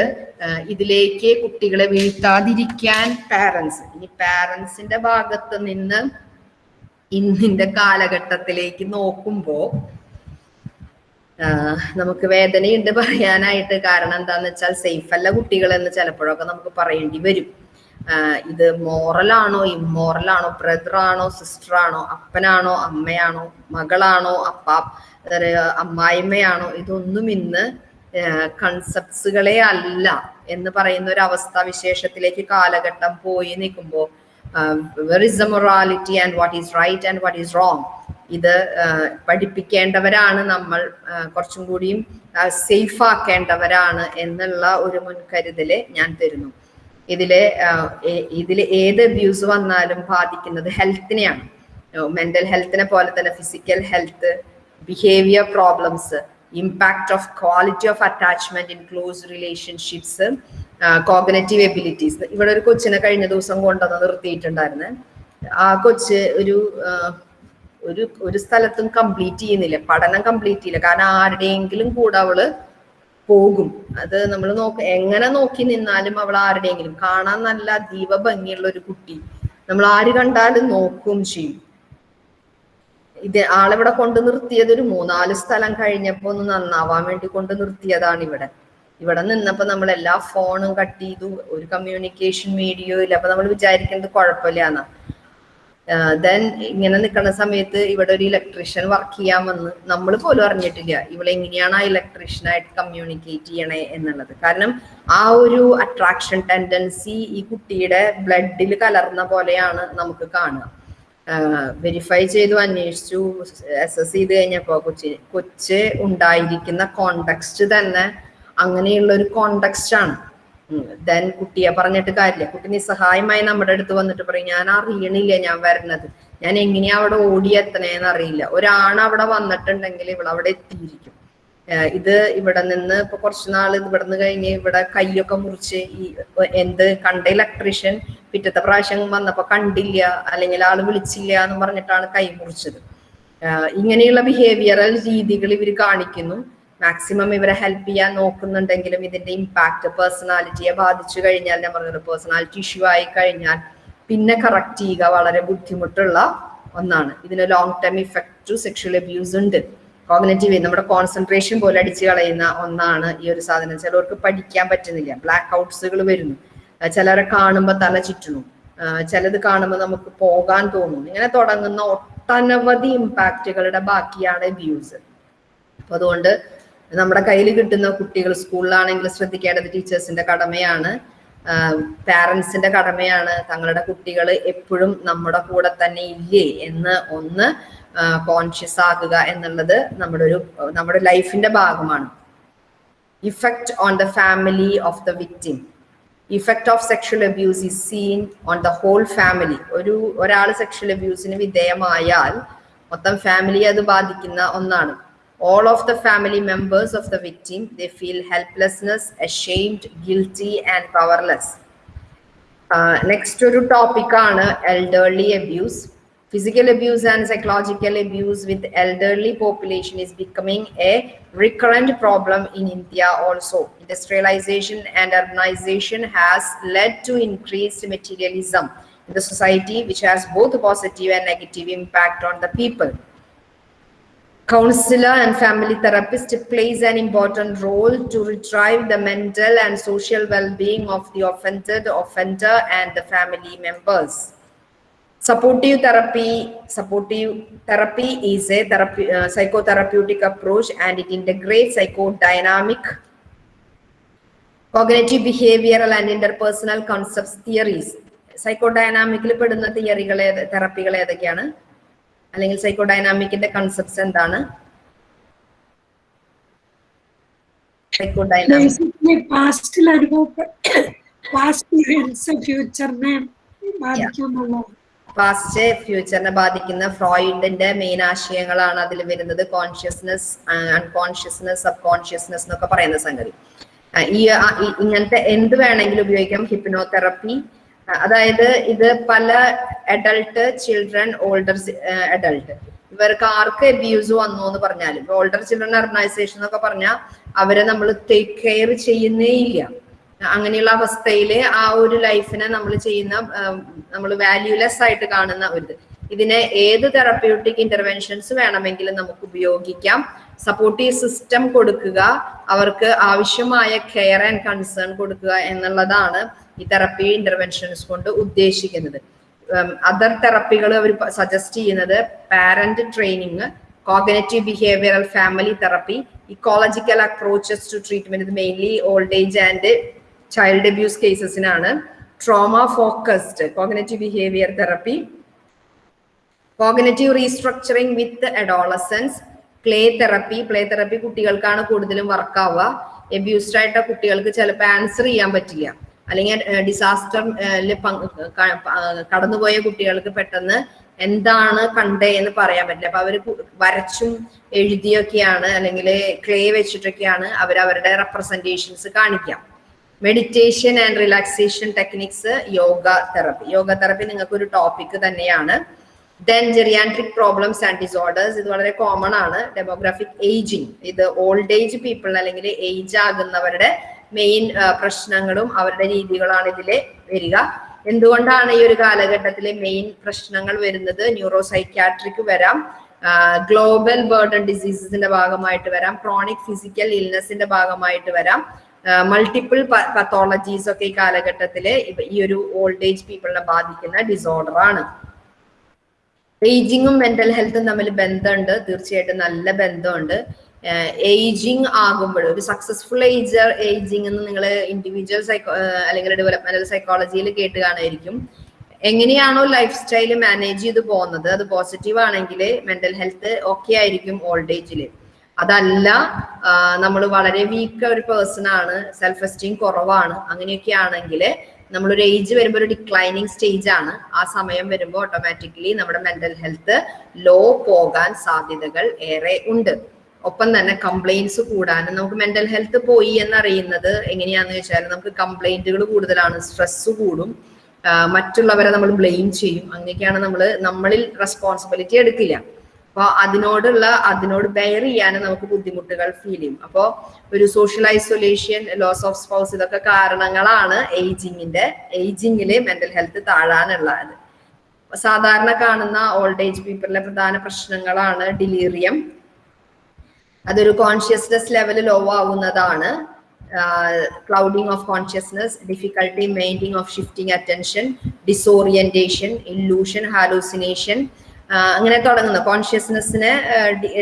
ഇതിലേക്ക് കുട്ടികളെ വീഴ്ത്താതിരിക്കാൻ പാരൻസ് ഇനി പാരൻസിന്റെ ഭാഗത്ത് നിന്ന് ഇന്നിന്റെ കാലഘട്ടത്തിലേക്ക് നോക്കുമ്പോ നമുക്ക് വേദനയുണ്ട് പറയാനായിട്ട്. കാരണം എന്താന്ന് വെച്ചാൽ സേഫ് അല്ല കുട്ടികൾ എന്ന് ചിലപ്പോഴൊക്കെ നമുക്ക് പറയേണ്ടി വരും. ഇത് മോറലാണോ ഇമ്മോറലാണോ ബ്രദറാണോ ആണോ അപ്പനാണോ അമ്മയാണോ മകളാണോ അപ്പ അമ്മായിമ്മയാണോ ഇതൊന്നും ഇന്ന് കൺസെപ്റ്റ്സുകളെ അല്ല എന്ന് പറയുന്ന ഒരു അവസ്ഥ വിശേഷത്തിലേക്ക് കാലഘട്ടം പോയി നിൽക്കുമ്പോൾ morality and what is right and what is wrong ഇത് പഠിപ്പിക്കേണ്ടവരാണ് നമ്മൾ കുറച്ചും കൂടിയും സേഫ് ആക്കേണ്ടവരാണ് എന്നുള്ള ഒരു മുൻകരുതൽ ഞാൻ തരുന്നു. ഇതിലെ ഇതിൽ ഏത് അബ്യൂസ് വന്നാലും ബാധിക്കുന്നത് ഹെൽത്തിനെയാണ് മെന്റൽ ഹെൽത്തിനെ പോലെ തന്നെ physical health behaviour problems impact of quality of attachment in close relationships cognitive abilities ഇവിടെ ഒരു കൊച്ചിനെ കഴിഞ്ഞ ദിവസം കൊണ്ടുവന്ന് നിർത്തിയിട്ടുണ്ടായിരുന്നു. ആ കൊച്ച് ഒരു ഒരു ഒരു സ്ഥലത്തും കംപ്ലീറ്റ് ചെയ്യുന്നില്ല. പഠനം കംപ്ലീറ്റ് ചെയ്യില്ല. കാരണം ആരുടെയെങ്കിലും കൂടെ അവൾ പോകും. അത് നമ്മൾ നോക്ക എങ്ങനെ നോക്കി നിന്നാലും അവൾ ആരുടെയെങ്കിലും കാണാൻ നല്ല അതീവ ഭംഗിയുള്ള ഒരു കുട്ടി. നമ്മൾ ആര് കണ്ടാലും നോക്കും ചെയ്യും. ഇത് ആളിവിടെ കൊണ്ട് നിർത്തിയത്? ഒരു മൂന്നാൽ സ്ഥലം കഴിഞ്ഞപ്പോ ഒന്ന് നന്നാവാൻ വേണ്ടി കൊണ്ട് നിർത്തിയതാണ് ഇവിടെ. ഇവിടെ നിന്നപ്പോ നമ്മൾ എല്ലാ ഫോണും കട്ട് ചെയ്തു. ഒരു കമ്മ്യൂണിക്കേഷൻ മീഡിയോ ഇല്ല. അപ്പൊ നമ്മൾ വിചാരിക്കുന്നത് കുഴപ്പമില്ലാന്നാ ദെൻ ഇങ്ങനെ നിൽക്കുന്ന സമയത്ത് ഇവിടെ ഒരു ഇലക്ട്രീഷ്യൻ വർക്ക് ചെയ്യാൻ വന്ന് നമ്മൾ പോലും അറിഞ്ഞിട്ടില്ല. ഇവളെ എങ്ങനെയാണ് ആ ഇലക്ട്രീഷ്യനായിട്ട് കമ്മ്യൂണിക്കേറ്റ് ചെയ്യണേ എന്നുള്ളത്. കാരണം ആ ഒരു അട്രാക്ഷൻ ടെൻഡൻസി ഈ കുട്ടിയുടെ ബ്ലഡിൽ കലർന്ന പോലെയാണ് നമുക്ക് കാണുക. വെരിഫൈ ചെയ്തു അന്വേഷിച്ചു എസ് ചെയ്ത് കഴിഞ്ഞപ്പോൾ കൊച്ചി കൊച്ച് ഉണ്ടായിരിക്കുന്ന കോണ്ടക്സ്റ്റ് തന്നെ അങ്ങനെയുള്ള ഒരു കോണ്ടക്സ്റ്റ് ആണ്. ദെൻ കുട്ടിയെ പറഞ്ഞിട്ട് കാര്യമില്ല. കുട്ടി നിസ്സഹായമായി നമ്മുടെ അടുത്ത് വന്നിട്ട് പറയും ഞാൻ അറിയണില്ല ഞാൻ വരണത്. ഞാൻ എങ്ങനെയാ അവിടെ ഓടിയെത്തണേന്ന് അറിയില്ല. ഒരാണ് അവിടെ വന്നിട്ടുണ്ടെങ്കിൽ ഇവിടെ അവിടെ എത്തിയിരിക്കും. ഇത് ഇവിടെ നിന്ന് ഇപ്പൊ കുറച്ച് നാൾ ഇവിടെ നിന്ന് കഴിഞ്ഞ് ഇവിടെ കൈയൊക്കെ മുറിച്ച് ഈ എന്ത് കണ്ട ഇലക്ട്രീഷ്യൻ പിറ്റത്തെ പ്രാവശ്യം വന്നപ്പോ കണ്ടില്ല അല്ലെങ്കിൽ ആൾ വിളിച്ചില്ല എന്ന് പറഞ്ഞിട്ടാണ് കൈ മുറിച്ചത്. ഇങ്ങനെയുള്ള ബിഹേവിയറൽ രീതികൾ ഇവർ കാണിക്കുന്നു. മാക്സിമം ഇവരെ ഹെൽപ്പ് ചെയ്യാൻ നോക്കുന്നുണ്ടെങ്കിലും ഇതിന്റെ ഇമ്പാക്ട് പേഴ്സണാലിറ്റിയെ ബാധിച്ചു കഴിഞ്ഞാൽ ഞാൻ പറഞ്ഞത് പേഴ്സണാലിറ്റി ഇഷ്യൂ ആയി കഴിഞ്ഞാൽ പിന്നെ കറക്റ്റ് ചെയ്യുക വളരെ ബുദ്ധിമുട്ടുള്ള ഒന്നാണ്. ഇതിന് long term effect to sexual abuse ഉണ്ട്. കോഗ്നറ്റീവ് നമ്മുടെ കോൺസെൻട്രേഷൻ പോലെ അടിച്ചു കളയുന്ന ഒന്നാണ് ഈ ഒരു സാധനം. ചിലവർക്ക് പഠിക്കാൻ പറ്റുന്നില്ല. ബ്ലാക്ക് ഔട്ട്സുകൾ വരുന്നു ചിലരെ കാണുമ്പോൾ തല ചുറ്റുന്നു. ചിലത് കാണുമ്പോൾ നമുക്ക് പോകാൻ തോന്നുന്നു. ഇങ്ങനെ തുടങ്ങുന്ന ഒട്ടനവധി ഇമ്പാക്റ്റുകളുടെ ബാക്കിയാണ് അബ്യൂസ് അപ്പൊ അതുകൊണ്ട് നമ്മുടെ കയ്യിൽ കിട്ടുന്ന കുട്ടികൾ സ്കൂളിലാണെങ്കിൽ ശ്രദ്ധിക്കേണ്ടത് ടീച്ചേഴ്സിന്റെ കടമയാണ്. പാരൻസിന്റെ കടമയാണ്. തങ്ങളുടെ കുട്ടികൾ എപ്പോഴും നമ്മുടെ കൂടെ തന്നെ ഇല്ലേ എന്ന് ഒന്ന് കോൺഷ്യസ് ആകുക എന്നുള്ളത് നമ്മുടെ ഒരു നമ്മുടെ ലൈഫിന്റെ ഭാഗമാണ്. Effect on the family of the victim effect of sexual abuse is seen on the whole family ഒരു ഒരാൾ സെക്ഷൽ അബ്യൂസിന് വിധേയമായാൽ മൊത്തം ഫാമിലി അത് ബാധിക്കുന്ന ഒന്നാണ്. All of the family members of the victim they feel helplessness ashamed guilty and powerless next ഒരു ടോപ്പിക് ആണ് elderly abuse Physical abuse and psychological abuse with elderly population is becoming a recurrent problem in India also. Industrialization and urbanization has led to increased materialism in the society, which has both a positive and negative impact on the people. Counselor and family therapist plays an important role to retrieve the mental and social well-being of the offended, offender and the family members. Supportive therapy, supportive therapy is a therapy, uh, psychotherapeutic approach and it integrates psychodynamic, cognitive behavioral and interpersonal concepts theories. സൈക്കോഡൈനാമിക്കിൽ പെടുന്ന തിയറികൾ അല്ലെങ്കിൽ സൈക്കോഡൈനാമിക്കിന്റെ കൺസെപ്റ്റ്സ് എന്താണ്? പാസ്റ്റ് ഫ്യൂച്ചറിനെ ബാധിക്കുന്ന ഫ്രോയിഡിന്റെ മെയിൻ ആശയങ്ങളാണ് അതിൽ വരുന്നത്. കോൺഷ്യസ്നെസ് അൺകോൺഷ്യസ്നെസ് സബ് കോൺഷ്യസ്നെസ് എന്നൊക്കെ പറയുന്ന സംഗതി. ഈ- ഇങ്ങനത്തെ എന്ത് വേണമെങ്കിലും ഉപയോഗിക്കാം. ഹിപ്നോതെറപ്പി അതായത് ഇത് പല അഡൾട്ട് ചിൽഡ്രൻ ഓൾഡർ അഡൾട്ട് ഇവർക്ക് ആർക്ക് അബ്യൂസ് വന്നു എന്ന് പറഞ്ഞാലും ഓൾഡർ ചിൽഡ്രൻ ഓർഗനൈസേഷൻ എന്നൊക്കെ പറഞ്ഞാൽ അവരെ നമ്മൾ ടേക്ക് കെയർ ചെയ്യുന്നേ ഇല്ല. അങ്ങനെയുള്ള അവസ്ഥയിൽ ആ ഒരു ലൈഫിനെ നമ്മൾ ചെയ്യുന്ന നമ്മൾ വാല്യൂലെസ് ആയിട്ട് കാണുന്ന ഒരു ഇതിനെ ഏത് തെറപ്യൂട്ടിക് ഇന്റർവെൻഷൻസ് വേണമെങ്കിലും നമുക്ക് ഉപയോഗിക്കാം. സപ്പോർട്ടീവ് സിസ്റ്റം കൊടുക്കുക അവർക്ക് ആവശ്യമായ കെയർ ആൻഡ് കൺസേൺ കൊടുക്കുക എന്നുള്ളതാണ് ഈ തെറപ്പി ഇന്റർവെൻഷൻസ് കൊണ്ട് ഉദ്ദേശിക്കുന്നത്. അതർ തെറപ്പികൾ അവർ സജസ്റ്റ് ചെയ്യുന്നത് parent training cognitive behavioural family therapy ecological approaches to treatment mainly old age and child abuse കേസസിനാണ് trauma focused cognitive behaviour therapy cognitive restructuring with adolescence play therapy play therapy കുട്ടികൾക്കാണ് കൂടുതലും വർക്ക് ആവുക. എബ്യൂസ്ഡ് ആയിട്ട് കുട്ടികൾക്ക് ചിലപ്പോൾ ആൻസർ ചെയ്യാൻ പറ്റില്ല. അല്ലെങ്കിൽ ഡിസാസ്റ്റർ കടന്നുപോയ കുട്ടികൾക്ക് പെട്ടെന്ന് എന്താണ് കണ്ടേ എന്ന് പറയാൻ പറ്റില്ല. അപ്പൊ അവർ വരച്ചും എഴുതിയൊക്കെയാണ് അല്ലെങ്കിൽ ക്ലേ വെച്ചിട്ടൊക്കെയാണ് അവർ അവരുടെ റെപ്രസെന്റേഷൻസ് കാണിക്കാം meditation and relaxation techniques yoga therapy yoga therapy നിങ്ങൾക്ക് ഒരു ടോപ്പിക് തന്നെയാണ്. Then geriatric problems and disorders ഇത് വളരെ കോമൺ ആണ്. ഡെമോഗ്രാഫിക് ഏജിങ് ഇത് ഓൾഡ് ഏജ് പീപ്പിൾ അല്ലെങ്കിൽ ഏജ് ആകുന്നവരുടെ മെയിൻ പ്രശ്നങ്ങളും അവരുടെ രീതികളാണ് ഇതിൽ വരിക. എന്തുകൊണ്ടാണ് ഈ ഒരു കാലഘട്ടത്തിലെ മെയിൻ പ്രശ്നങ്ങൾ വരുന്നത്? ന്യൂറോ സൈക്യാട്രിക് വരാം. ഗ്ലോബൽ ബേർഡൺ ഡിസീസസിന്റെ ഭാഗമായിട്ട് വരാം. ക്രോണിക് ഫിസിക്കൽ ഇൽനെസിന്റെ ഭാഗമായിട്ട് വരാം. മൾട്ടിപ്പിൾ പത്തോളജീസ് ഒക്കെ ഈ കാലഘട്ടത്തിൽ ഈ ഒരു ഓൾഡ് ഏജ് പീപ്പിളിനെ ബാധിക്കുന്ന ഡിസോർഡർ ആണ്. ഏജിങ്ങും മെന്റൽ ഹെൽത്തും തമ്മിൽ ബന്ധമുണ്ട്. തീർച്ചയായിട്ടും നല്ല ബന്ധമുണ്ട്. ഏജിങ് ആകുമ്പോൾ ഒരു സക്സസ്ഫുൾ ഏജ് ഏജിങ് എന്ന് നിങ്ങൾ ഇൻഡിവിജ്വൽ സൈക്കോ അല്ലെങ്കിൽ ഡെവലപ്മെന്റൽ സൈക്കോളജിയിൽ കേട്ട് കാണുമായിരിക്കും. എങ്ങനെയാണോ ലൈഫ് സ്റ്റൈൽ മാനേജ് ചെയ്ത് പോകുന്നത്? അത് പോസിറ്റീവ് ആണെങ്കിൽ മെന്റൽ ഹെൽത്ത് ഓക്കെ ആയിരിക്കും ഓൾഡ് ഏജിൽ അതല്ല നമ്മൾ വളരെ വീക്ക് ഒരു പേഴ്സൺ ആണ് സെൽഫ് എസ്റ്റീം കുറവാണ് അങ്ങനെയൊക്കെ ആണെങ്കിൽ നമ്മളൊരു ഏജ് വരുമ്പോൾ ഒരു ഡിക്ലൈനിങ് സ്റ്റേജ് ആണ്. ആ സമയം വരുമ്പോൾ ഓട്ടോമാറ്റിക്കലി നമ്മുടെ മെന്റൽ ഹെൽത്ത് ലോ പോകാൻ സാധ്യതകൾ ഏറെ ഉണ്ട്. ഒപ്പം തന്നെ കംപ്ലൈൻസ് കൂടാനും നമുക്ക് മെന്റൽ ഹെൽത്ത് പോയി എന്നറിയുന്നത് എങ്ങനെയാന്ന് വെച്ചാൽ നമുക്ക് കംപ്ലൈന്റുകൾ കൂടുതലാണ് സ്ട്രെസ് കൂടും. മറ്റുള്ളവരെ നമ്മൾ ബ്ലെയിം ചെയ്യും. അങ്ങനെയൊക്കെയാണ് നമ്മൾ നമ്മളിൽ റെസ്പോൺസിബിലിറ്റി എടുക്കില്ല. അപ്പൊ അതിനോടുള്ള അതിനോട് ബെയർ ചെയ്യാനും നമുക്ക് ബുദ്ധിമുട്ടുകൾ ഫീൽ ചെയ്യും. അപ്പോൾ ഒരു social isolation loss of spouse ഇതൊക്കെ കാരണങ്ങളാണ് ഏജിങ്ങിന്റെ ഏജിങ്ങിൽ മെന്റൽ ഹെൽത്ത് താഴാനുള്ളത്. സാധാരണ കാണുന്ന ഓൾഡ് ഏജ് പീപ്പിളിലെ പ്രധാന പ്രശ്നങ്ങളാണ് ഡിലീറിയം അതൊരു കോൺഷ്യസ്നെസ് ലെവൽ ലോ ആവുന്നതാണ്. Clouding of consciousness difficulty maintaining of shifting attention disorientation illusion hallucination അങ്ങനെ തുടങ്ങുന്ന. കോൺഷ്യസ്നെസ്സിനെ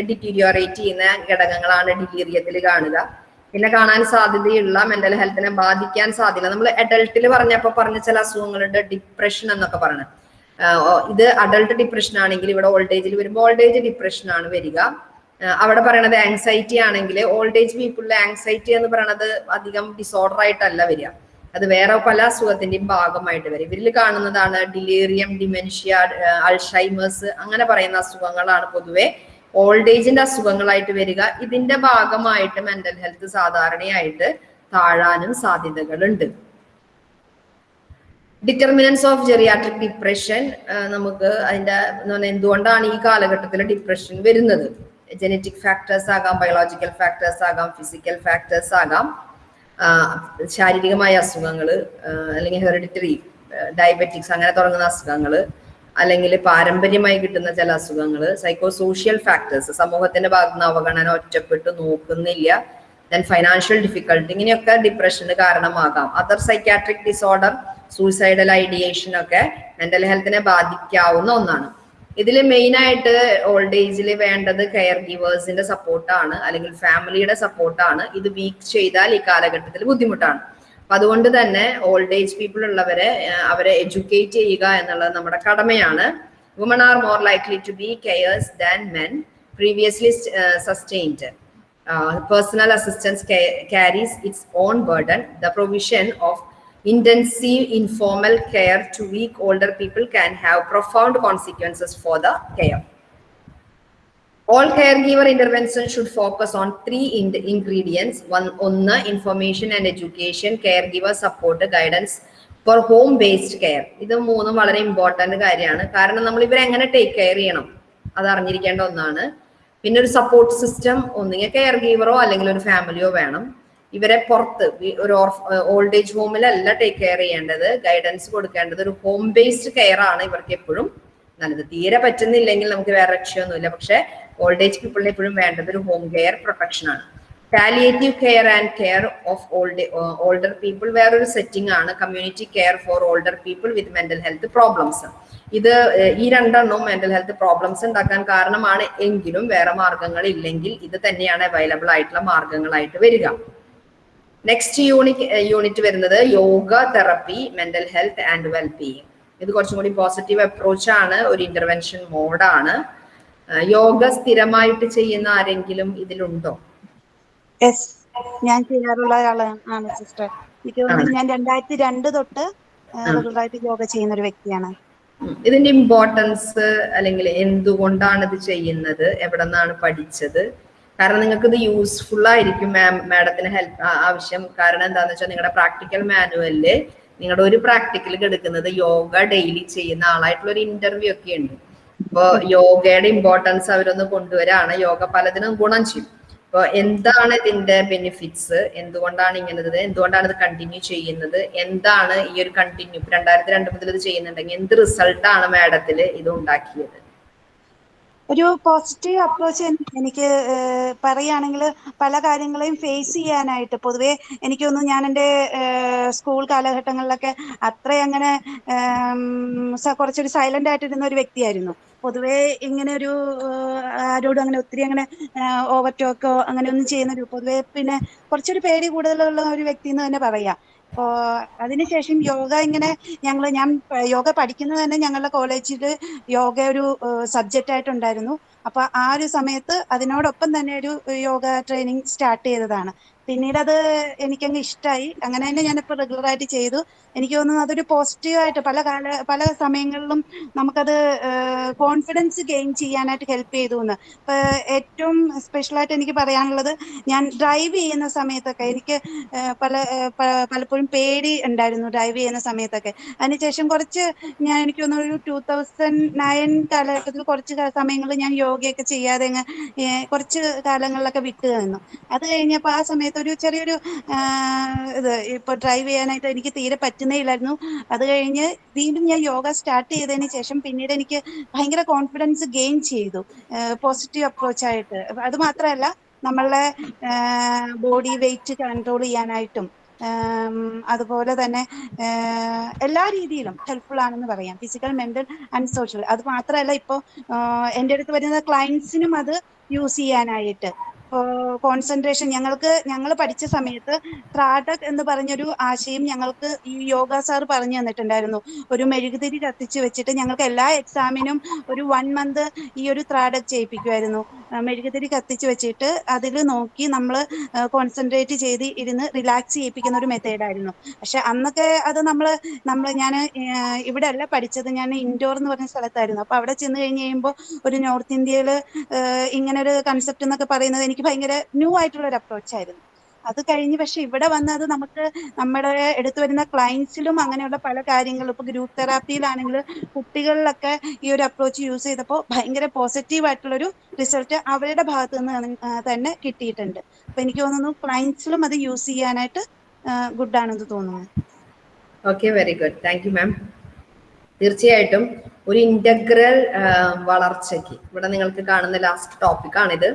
ഡിറ്റീരിയോറേറ്റ് ചെയ്യുന്ന ഘടകങ്ങളാണ് ഡിലീറിയത്തിൽ കാണുക. പിന്നെ കാണാൻ സാധ്യതയുള്ള മെന്റൽ ഹെൽത്തിനെ ബാധിക്കാൻ സാധ്യത. നമ്മൾ അഡൾട്ടിൽ പറഞ്ഞപ്പോൾ പറഞ്ഞ ചില അസുഖങ്ങളുണ്ട് ഡിപ്രഷൻ എന്നൊക്കെ പറഞ്ഞു. ഇത് അഡൾട്ട് ഡിപ്രഷൻ ആണെങ്കിൽ ഇവിടെ ഓൾഡ് ഏജിൽ വരുമ്പോൾ ഓൾഡ് ഏജ് ഡിപ്രഷൻ ആണ് വരിക. അവിടെ പറയണത് ആങ്സൈറ്റി ആണെങ്കിൽ ഓൾഡ് ഏജ് പീപ്പിളിലെ ആങ്സൈറ്റി എന്ന് പറയണത് അധികം ഡിസോർഡർ ആയിട്ടല്ല വരിക. അത് വേറെ പല അസുഖത്തിന്റെയും ഭാഗമായിട്ട് വരും ഇവരിൽ കാണുന്നതാണ് ഡിലേറിയം ഡിമെൻഷ്യ അൾഷൈമേഴ്സ് അങ്ങനെ പറയുന്ന അസുഖങ്ങളാണ് പൊതുവെ ഓൾഡ് ഏജിന്റെ അസുഖങ്ങളായിട്ട് വരിക. ഇതിന്റെ ഭാഗമായിട്ട് മെന്റൽ ഹെൽത്ത് സാധാരണയായിട്ട് താഴാനും സാധ്യതകളുണ്ട്. ഡിറ്റർമിനൻസ് ഓഫ് ജെറിയാട്രിക് ഡിപ്രഷൻ നമുക്ക് അതിന്റെ എന്തുകൊണ്ടാണ് ഈ കാലഘട്ടത്തിൽ ഡിപ്രഷൻ വരുന്നത്? ജനറ്റിക് ഫാക്ടേഴ്സ് ആകാം ബയോളജിക്കൽ ഫാക്ടേഴ്സ് ആകാം ഫിസിക്കൽ ഫാക്ടേഴ്സ് ആകാം. ശാരീരികമായ അസുഖങ്ങൾ അല്ലെങ്കിൽ ഹെറിഡിറ്ററി ഡയബറ്റിക്സ് അങ്ങനെ തുടങ്ങുന്ന അസുഖങ്ങൾ അല്ലെങ്കിൽ പാരമ്പര്യമായി കിട്ടുന്ന ചില അസുഖങ്ങൾ സൈക്കോ സോഷ്യൽ ഫാക്ടേഴ്സ് സമൂഹത്തിന്റെ ഭാഗത്ത് നിന്ന് അവഗണന ഒറ്റപ്പെട്ട് നോക്കുന്നില്ല. ദെൻ ഫൈനാൻഷ്യൽ ഡിഫിക്കൽട്ടി ഇങ്ങനെയൊക്കെ ഡിപ്രഷന് കാരണമാകാം. Other psychiatric disorder suicidal ideation ഒക്കെ മെന്റൽ ഹെൽത്തിനെ ബാധിക്കാവുന്ന ഒന്നാണ്. ഇതിൽ മെയിൻ ആയിട്ട് ഓൾഡ് ഏജിൽ വേണ്ടത് കെയർ ഗീവേഴ്സിന്റെ സപ്പോർട്ടാണ് അല്ലെങ്കിൽ ഫാമിലിയുടെ സപ്പോർട്ടാണ് ഇത് വീക്ക് ചെയ്താൽ ഈ കാലഘട്ടത്തിൽ ബുദ്ധിമുട്ടാണ്. അപ്പൊ അതുകൊണ്ട് തന്നെ ഓൾഡ് ഏജ് പീപ്പിൾ ഉള്ളവരെ അവരെ എഡ്യൂക്കേറ്റ് ചെയ്യുക എന്നുള്ളത് നമ്മുടെ കടമയാണ്. Woman are more likely to be carers than men previously sustained personal assistance carries its own burden. The provision of intensive informal care to weak older people can have profound consequences for the care. All caregiver intervention should focus on three in- ingredients. One, ഒന്ന് information and education, caregiver support, guidance for home based care. ഇത് മൂന്നും വളരെ important. കാര്യമാണ് കാരണം നമ്മൾ ഇവരെ to ടേക്ക് കെയർ ചെയ്യണം അത് അറിഞ്ഞിരിക്കേണ്ട ഒന്നാണ് പിന്നെ ഒരു സപ്പോർട്ട് സിസ്റ്റം ഒന്നുകിൽ കെയർ ഗീവറോ അല്ലെങ്കിൽ ഒരു ഫാമിലിയോ വേണം ഇവരെ പുറത്ത് ഒരു ഓൾഡ് ഏജ് ഹോമിലല്ല ടേക്ക് കെയർ ചെയ്യേണ്ടത്. ഗൈഡൻസ് കൊടുക്കേണ്ടത് ഒരു ഹോം ബേസ്ഡ് കെയർ ആണ് ഇവർക്ക് എപ്പോഴും നല്ലത്. തീരെ പറ്റുന്നില്ലെങ്കിൽ നമുക്ക് വേറെ രക്ഷയൊന്നുമില്ല. പക്ഷെ ഓൾഡ് ഏജ് പീപ്പിളിന് എപ്പോഴും വേണ്ടത് ഒരു ഹോം കെയർ പ്രൊട്ടക്ഷൻ ആണ്. Palliative care and care of old older people വേറൊരു സെറ്റിംഗ് ആണ്. Community care for older people with mental health problems ഇത് ഈ രണ്ടെണ്ണവും മെന്റൽ ഹെൽത്ത് പ്രോബ്ലംസ് ഉണ്ടാക്കാൻ കാരണമാണ്. എങ്കിലും വേറെ മാർഗങ്ങൾ ഇല്ലെങ്കിൽ ഇത് തന്നെയാണ് അവൈലബിൾ ആയിട്ടുള്ള മാർഗങ്ങളായിട്ട് വരിക. നെക്സ്റ്റ് യൂണിറ്റ് യൂണിറ്റ് വരുന്നത് yoga therapy mental health and wellbeing ഇത് കുറച്ചും കൂടി പോസിറ്റീവ് അപ്രോച്ച് ആണ്. ഒരു ഇന്റർവെൻഷൻ മോഡാണ് യോഗ സ്ഥിരമായിട്ട് ചെയ്യുന്ന ആരെങ്കിലും ഇതിലുണ്ടോ? ഞാൻ ചെയ്യാറുള്ള ആളാണ് സിസ്റ്റർ എനിക്ക് തോന്നുന്നു ഞാൻ രണ്ടായിരത്തി രണ്ട് തൊട്ട് റെഗുലറായിട്ട് യോഗ ചെയ്യുന്ന ഒരു വ്യക്തിയാണ്. ഇതിന്റെ ഇമ്പോർട്ടൻസ് അല്ലെങ്കിൽ എന്തുകൊണ്ടാണ് ഇത് ചെയ്യുന്നത്? എവിടെ നിന്നാണ് പഠിച്ചത്? കാരണം നിങ്ങൾക്ക് ഇത് യൂസ്ഫുൾ ആയിരിക്കും മാം മാഡത്തിന് ഹെൽപ്പ് ആവശ്യം. കാരണം എന്താണെന്ന് വെച്ചാൽ നിങ്ങളുടെ പ്രാക്ടിക്കൽ മാനുവലിൽ നിങ്ങളുടെ ഒരു പ്രാക്ടിക്കൽ എടുക്കുന്നത് യോഗ ഡെയിലി ചെയ്യുന്ന ആളായിട്ടുള്ള ഒരു ഇന്റർവ്യൂ ഒക്കെ ഉണ്ട്. അപ്പൊ യോഗയുടെ ഇമ്പോർട്ടൻസ് അവരൊന്ന് കൊണ്ടുവരാണ്. യോഗ പലതിനും ഗുണം ചെയ്യും. അപ്പൊ എന്താണ് ഇതിന്റെ ബെനിഫിറ്റ്സ് എന്തുകൊണ്ടാണ് ഇങ്ങനെ ഇത് എന്തുകൊണ്ടാണ് ഇത് കണ്ടിന്യൂ ചെയ്യുന്നത്? എന്താണ് ഈ ഒരു കണ്ടിന്യൂ രണ്ടായിരത്തി രണ്ട് മുതൽ ഇത് ചെയ്യുന്നുണ്ടെങ്കിൽ എന്ത് റിസൾട്ടാണ് മാഡത്തിൽ ഇത് ഉണ്ടാക്കിയത്? ഒരു പോസിറ്റീവ് അപ്രോച്ച് എനിക്ക് പറയുകയാണെങ്കിൽ പല കാര്യങ്ങളെയും ഫേസ് ചെയ്യാനായിട്ട്. പൊതുവെ എനിക്ക് ഞാൻ എന്റെ സ്കൂൾ കാലഘട്ടങ്ങളിലൊക്കെ അത്ര അങ്ങനെ കുറച്ചൊരു സൈലന്റ് ആയിട്ടിരുന്ന ഒരു വ്യക്തിയായിരുന്നു. പൊതുവേ ഇങ്ങനെ ഒരു ആരോട് അങ്ങനെ ഒത്തിരി അങ്ങനെ ഓവർ ടോക്കോ അങ്ങനെ ഒന്നും ചെയ്യുന്ന ഒരു പൊതുവേ പിന്നെ കുറച്ചൊരു പേടി കൂടുതലുള്ള ഒരു വ്യക്തി എന്ന് തന്നെ പറയാം. അതിനുശേഷം യോഗ ഇങ്ങനെ ഞങ്ങൾ ഞാൻ യോഗ പഠിക്കുന്നത് തന്നെ ഞങ്ങളുടെ കോളേജിൽ യോഗ ഒരു സബ്ജക്റ്റ് ആയിട്ടുണ്ടായിരുന്നു. അപ്പൊ ആ ഒരു സമയത്ത് അതിനോടൊപ്പം തന്നെ ഒരു യോഗ ട്രെയിനിങ് സ്റ്റാർട്ട് ചെയ്തതാണ്. പിന്നീട് അത് എനിക്കങ്ങ് ഇഷ്ടമായി അങ്ങനെ തന്നെ ഞാനിപ്പോൾ റെഗുലർ ആയിട്ട് ചെയ്തു. എനിക്ക് തോന്നുന്നു അതൊരു പോസിറ്റീവായിട്ട് പല കാല പല സമയങ്ങളിലും നമുക്കത് കോൺഫിഡൻസ് ഗെയിൻ ചെയ്യാനായിട്ട് ഹെൽപ്പ് ചെയ്തു എന്ന് ഏറ്റവും സ്പെഷ്യലായിട്ട് എനിക്ക് പറയാനുള്ളത് ഞാൻ ഡ്രൈവ് ചെയ്യുന്ന സമയത്തൊക്കെ എനിക്ക് പല പലപ്പോഴും പേടി ഉണ്ടായിരുന്നു ഡ്രൈവ് ചെയ്യുന്ന സമയത്തൊക്കെ. അതിനുശേഷം കുറച്ച് ഞാൻ എനിക്ക് തോന്നുന്നു ഒരു ടൂ തൗസൻഡ് നയൻ കാലഘട്ടത്തിൽ കുറച്ച് സമയങ്ങളിൽ ഞാൻ യോഗയൊക്കെ ചെയ്യാതെ കുറച്ച് കാലങ്ങളിലൊക്കെ വിട്ടു നിന്നു. അത് കഴിഞ്ഞപ്പോൾ ആ സമയത്ത് ഒരു ചെറിയൊരു ഇത് ഇപ്പൊ ഡ്രൈവ് ചെയ്യാനായിട്ട് എനിക്ക് തീരെ പറ്റുന്നേ ഇല്ലായിരുന്നു അത് കഴിഞ്ഞ് വീണ്ടും ഞാൻ യോഗ സ്റ്റാർട്ട് ചെയ്തതിന് ശേഷം പിന്നീട് എനിക്ക് ഭയങ്കര കോൺഫിഡൻസ് ഗെയിൻ ചെയ്തു. പോസിറ്റീവ് അപ്രോച്ച് ആയിട്ട്. അത് മാത്രമല്ല നമ്മളുടെ ബോഡി വെയിറ്റ് കൺട്രോൾ ചെയ്യാനായിട്ടും അതുപോലെ തന്നെ എല്ലാ രീതിയിലും ഹെൽപ്ഫുൾ ആണെന്ന് പറയാം. ഫിസിക്കൽ മെന്റൽ ആൻഡ് സോഷ്യൽ അത് മാത്രമല്ല ഇപ്പോൾ എന്റെ അടുത്ത് വരുന്ന ക്ലയൻസിനും അത് യൂസ് ചെയ്യാനായിട്ട് കോൺസെൻട്രേഷൻ ഞങ്ങൾക്ക് ഞങ്ങൾ പഠിച്ച സമയത്ത് ത്രാടക് എന്ന് പറഞ്ഞൊരു ആശയം ഞങ്ങൾക്ക് ഈ യോഗ സാർ പറഞ്ഞു തന്നിട്ടുണ്ടായിരുന്നു. ഒരു മെഴുകുതിരി കത്തിച്ച് വെച്ചിട്ട് ഞങ്ങൾക്ക് എല്ലാ എക്സാമിനും ഒരു വൺ മന്ത് ഈ ഒരു ത്രാടക് ചെയ്യിപ്പിക്കുമായിരുന്നു മെഴുകുതിരി കത്തിച്ച് വെച്ചിട്ട് അതിൽ നോക്കി നമ്മൾ കോൺസെൻട്രേറ്റ് ചെയ്ത് ഇരുന്ന് റിലാക്സ് ചെയ്യിപ്പിക്കുന്ന ഒരു മെത്തേഡായിരുന്നു പക്ഷെ അന്നൊക്കെ അത് നമ്മൾ നമ്മൾ ഞാൻ ഇവിടെ അല്ല പഠിച്ചത്. ഞാൻ ഇൻഡോർ എന്ന് പറഞ്ഞ സ്ഥലത്തായിരുന്നു. അപ്പൊ അവിടെ ചെന്ന് കഴിഞ്ഞ് കഴിയുമ്പോൾ ഒരു നോർത്ത് ഇന്ത്യയിൽ ഇങ്ങനെ ഒരു കൺസെപ്റ്റ് എന്നൊക്കെ പറയുന്നത് എനിക്ക് ഭയങ്കര ന്യൂ ആയിട്ടുള്ള ഒരു അപ്രോച്ച് ആയിരുന്നു. അത് കഴിഞ്ഞ് പക്ഷെ ഇവിടെ വന്നത് നമുക്ക് നമ്മുടെ എടുത്തു വരുന്ന ക്ലയൻസിലും അങ്ങനെയുള്ള പല കാര്യങ്ങളും. ഇപ്പൊ ഗ്രൂപ്പ് തെറാപ്പിയിലാണെങ്കിൽ കുട്ടികളിലൊക്കെ ഈ ഒരു അപ്രോച്ച് യൂസ് ചെയ്തപ്പോൾ ഭയങ്കര പോസിറ്റീവ് ആയിട്ടുള്ള ഒരു റിസൾട്ട് അവരുടെ ഭാഗത്ത് നിന്ന് തന്നെ കിട്ടിയിട്ടുണ്ട്. അപ്പൊ എനിക്ക് തോന്നുന്നു ക്ലയൻസിലും അത് യൂസ് ചെയ്യാനായിട്ട് ഗുഡ് ആണെന്ന് തോന്നുന്നു. Okay very good thank you ma'am തീർച്ചയായിട്ടും ഒരു ഇന്റഗ്രൽ വളർച്ചയ്ക്ക്. ഇവിടെ നിങ്ങൾക്ക് കാണുന്ന ലാസ്റ്റ് ടോപ്പിക്കാണിത്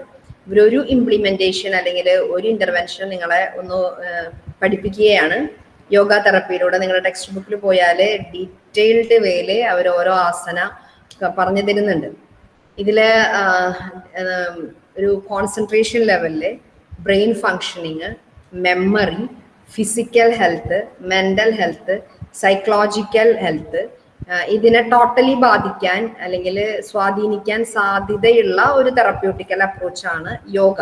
ഇവരൊരു ഇംപ്ലിമെന്റേഷൻ അല്ലെങ്കിൽ ഒരു ഇന്റർവെൻഷൻ നിങ്ങളെ ഒന്ന് പഠിപ്പിക്കുകയാണ്. യോഗ തെറപ്പിയിലൂടെ നിങ്ങളുടെ ടെക്സ്റ്റ് ബുക്കിൽ പോയാൽ ഡീറ്റെയിൽഡ് വേയിൽ അവർ ഓരോ ആസന പറഞ്ഞു തരുന്നുണ്ട്. ഇതിൽ ഒരു കോൺസെൻട്രേഷൻ ലെവലിൽ brain functioning memory physical health mental health psychological health ഇതിനെ ടോട്ടലി ബാധിക്കാൻ അല്ലെങ്കിൽ സ്വാധീനിക്കാൻ സാധ്യതയുള്ള ഒരു തെറപ്യൂട്ടിക്കൽ അപ്രോച്ചാണ് യോഗ.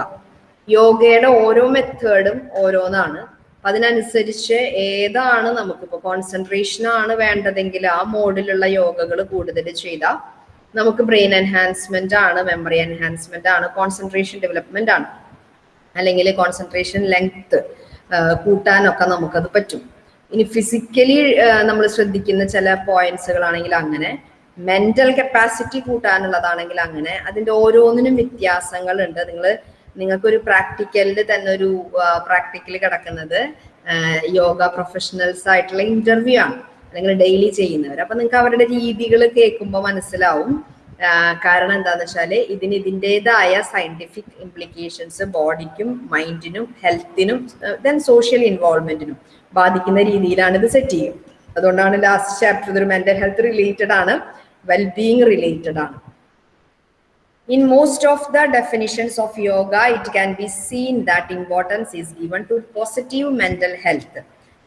യോഗയുടെ ഓരോ മെത്തേഡും ഓരോന്നാണ്. അതിനനുസരിച്ച് ഏതാണ് നമുക്കിപ്പോൾ കോൺസെൻട്രേഷൻ ആണ് വേണ്ടതെങ്കിൽ ആ മോഡിലുള്ള യോഗകൾ കൂടുതൽ ചെയ്താൽ നമുക്ക് ബ്രെയിൻ എൻഹാൻസ്മെന്റ് ആണ് മെമ്മറി എൻഹാൻസ്മെന്റ് ആണ് കോൺസെൻട്രേഷൻ ഡെവലപ്മെന്റ് ആണ്. അല്ലെങ്കിൽ കോൺസെൻട്രേഷൻ ലെങ്ത് കൂട്ടാനൊക്കെ നമുക്കത് പറ്റും. ഇനി ഫിസിക്കലി നമ്മൾ ശ്രദ്ധിക്കുന്ന ചില പോയിന്റ്സുകളാണെങ്കിൽ അങ്ങനെ മെന്റൽ കപ്പാസിറ്റി കൂട്ടാനുള്ളതാണെങ്കിൽ അങ്ങനെ അതിന്റെ ഓരോന്നിനും വ്യത്യാസങ്ങളുണ്ട്. നിങ്ങൾ നിങ്ങൾക്കൊരു പ്രാക്ടിക്കലിൽ തന്നെ ഒരു പ്രാക്ടിക്കൽ കിടക്കുന്നത് യോഗ പ്രൊഫഷണൽസ് ആയിട്ടുള്ള ഇന്റർവ്യൂ ആണ്. അല്ലെങ്കിൽ ഡെയിലി ചെയ്യുന്നവർ അപ്പൊ നിങ്ങൾക്ക് അവരുടെ രീതികൾ കേൾക്കുമ്പോൾ മനസ്സിലാവും. കാരണം എന്താന്ന് വെച്ചാൽ ഇതിന് ഇതിന്റെതായ സയന്റിഫിക് ഇംപ്ലിക്കേഷൻസ് ബോഡിക്കും മൈൻഡിനും ഹെൽത്തിനും ദെൻ സോഷ്യൽ ഇൻവോൾവ്മെന്റിനും ബാധിക്കുന്ന രീതിയിലാണ് ഇത് സെറ്റ് ചെയ്യും അതുകൊണ്ടാണ് ലാസ്റ്റ് ചാപ്റ്റർ ഇതൊരു മെന്റൽ ഹെൽത്ത് റിലേറ്റഡ് ആണ് വെൽബീങ് റിലേറ്റഡ് ആണ് in most of the definitions of yoga, it can be seen that importance is given to positive mental health.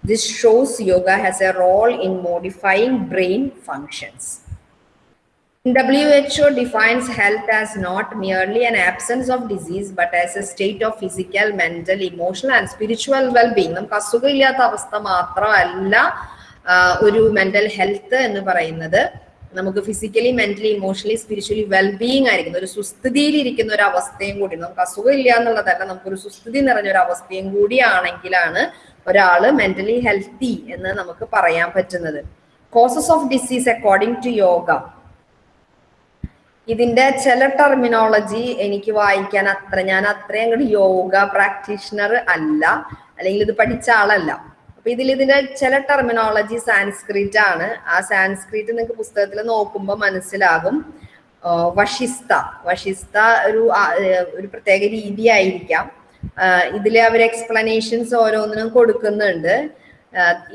This shows yoga has a role in modifying brain functions. WHO defines health as not merely an absence of disease, but as a state of physical, mental, emotional, and spiritual well-being. നമുക്ക് അസുഖമില്ലാത്ത അവസ്ഥ മാത്രമല്ല ഒരു മെന്റൽ ഹെൽത്ത് എന്ന് പറയുന്നത്. നമുക്ക് physically mentally emotionally spiritually wellbeing ആയിരിക്കുന്ന. ഒരു സുസ്ഥിതിയിൽ ഇരിക്കുന്ന ഒരു അവസ്ഥയും കൂടി. നമുക്ക് അസുഖം ഇല്ല എന്നുള്ളതല്ല നമുക്കൊരു സുസ്ഥിതി നിറഞ്ഞ ഒരു അവസ്ഥയും കൂടിയാണെങ്കിലാണ് ഒരാൾ മെന്റലി ഹെൽത്തി എന്ന് നമുക്ക് പറയാൻ പറ്റുന്നത്. Causes of disease according to yoga ഇതിന്റെ ചില ടെർമിനോളജി എനിക്ക് വായിക്കാൻ അത്ര ഞാൻ അത്രയും അങ്ങോട്ട് യോഗ പ്രാക്ടീഷണർ അല്ല. അല്ലെങ്കിൽ ഇത് പഠിച്ച ആളല്ല. അപ്പൊ ഇതിൽ ഇതിന്റെ ചില ടെർമിനോളജി സാൻസ്ക്രിറ്റ് ആണ്. ആ സാൻസ്ക്രിറ്റ് നിങ്ങൾക്ക് പുസ്തകത്തിൽ നോക്കുമ്പോൾ മനസ്സിലാകും. വഷിസ്ത വഷിസ്ത ഒരു ഒരു പ്രത്യേക രീതി ആയിരിക്കാം ഇതിൽ അവർ എക്സ്പ്ലനേഷൻസ് ഓരോന്നിനും കൊടുക്കുന്നുണ്ട്.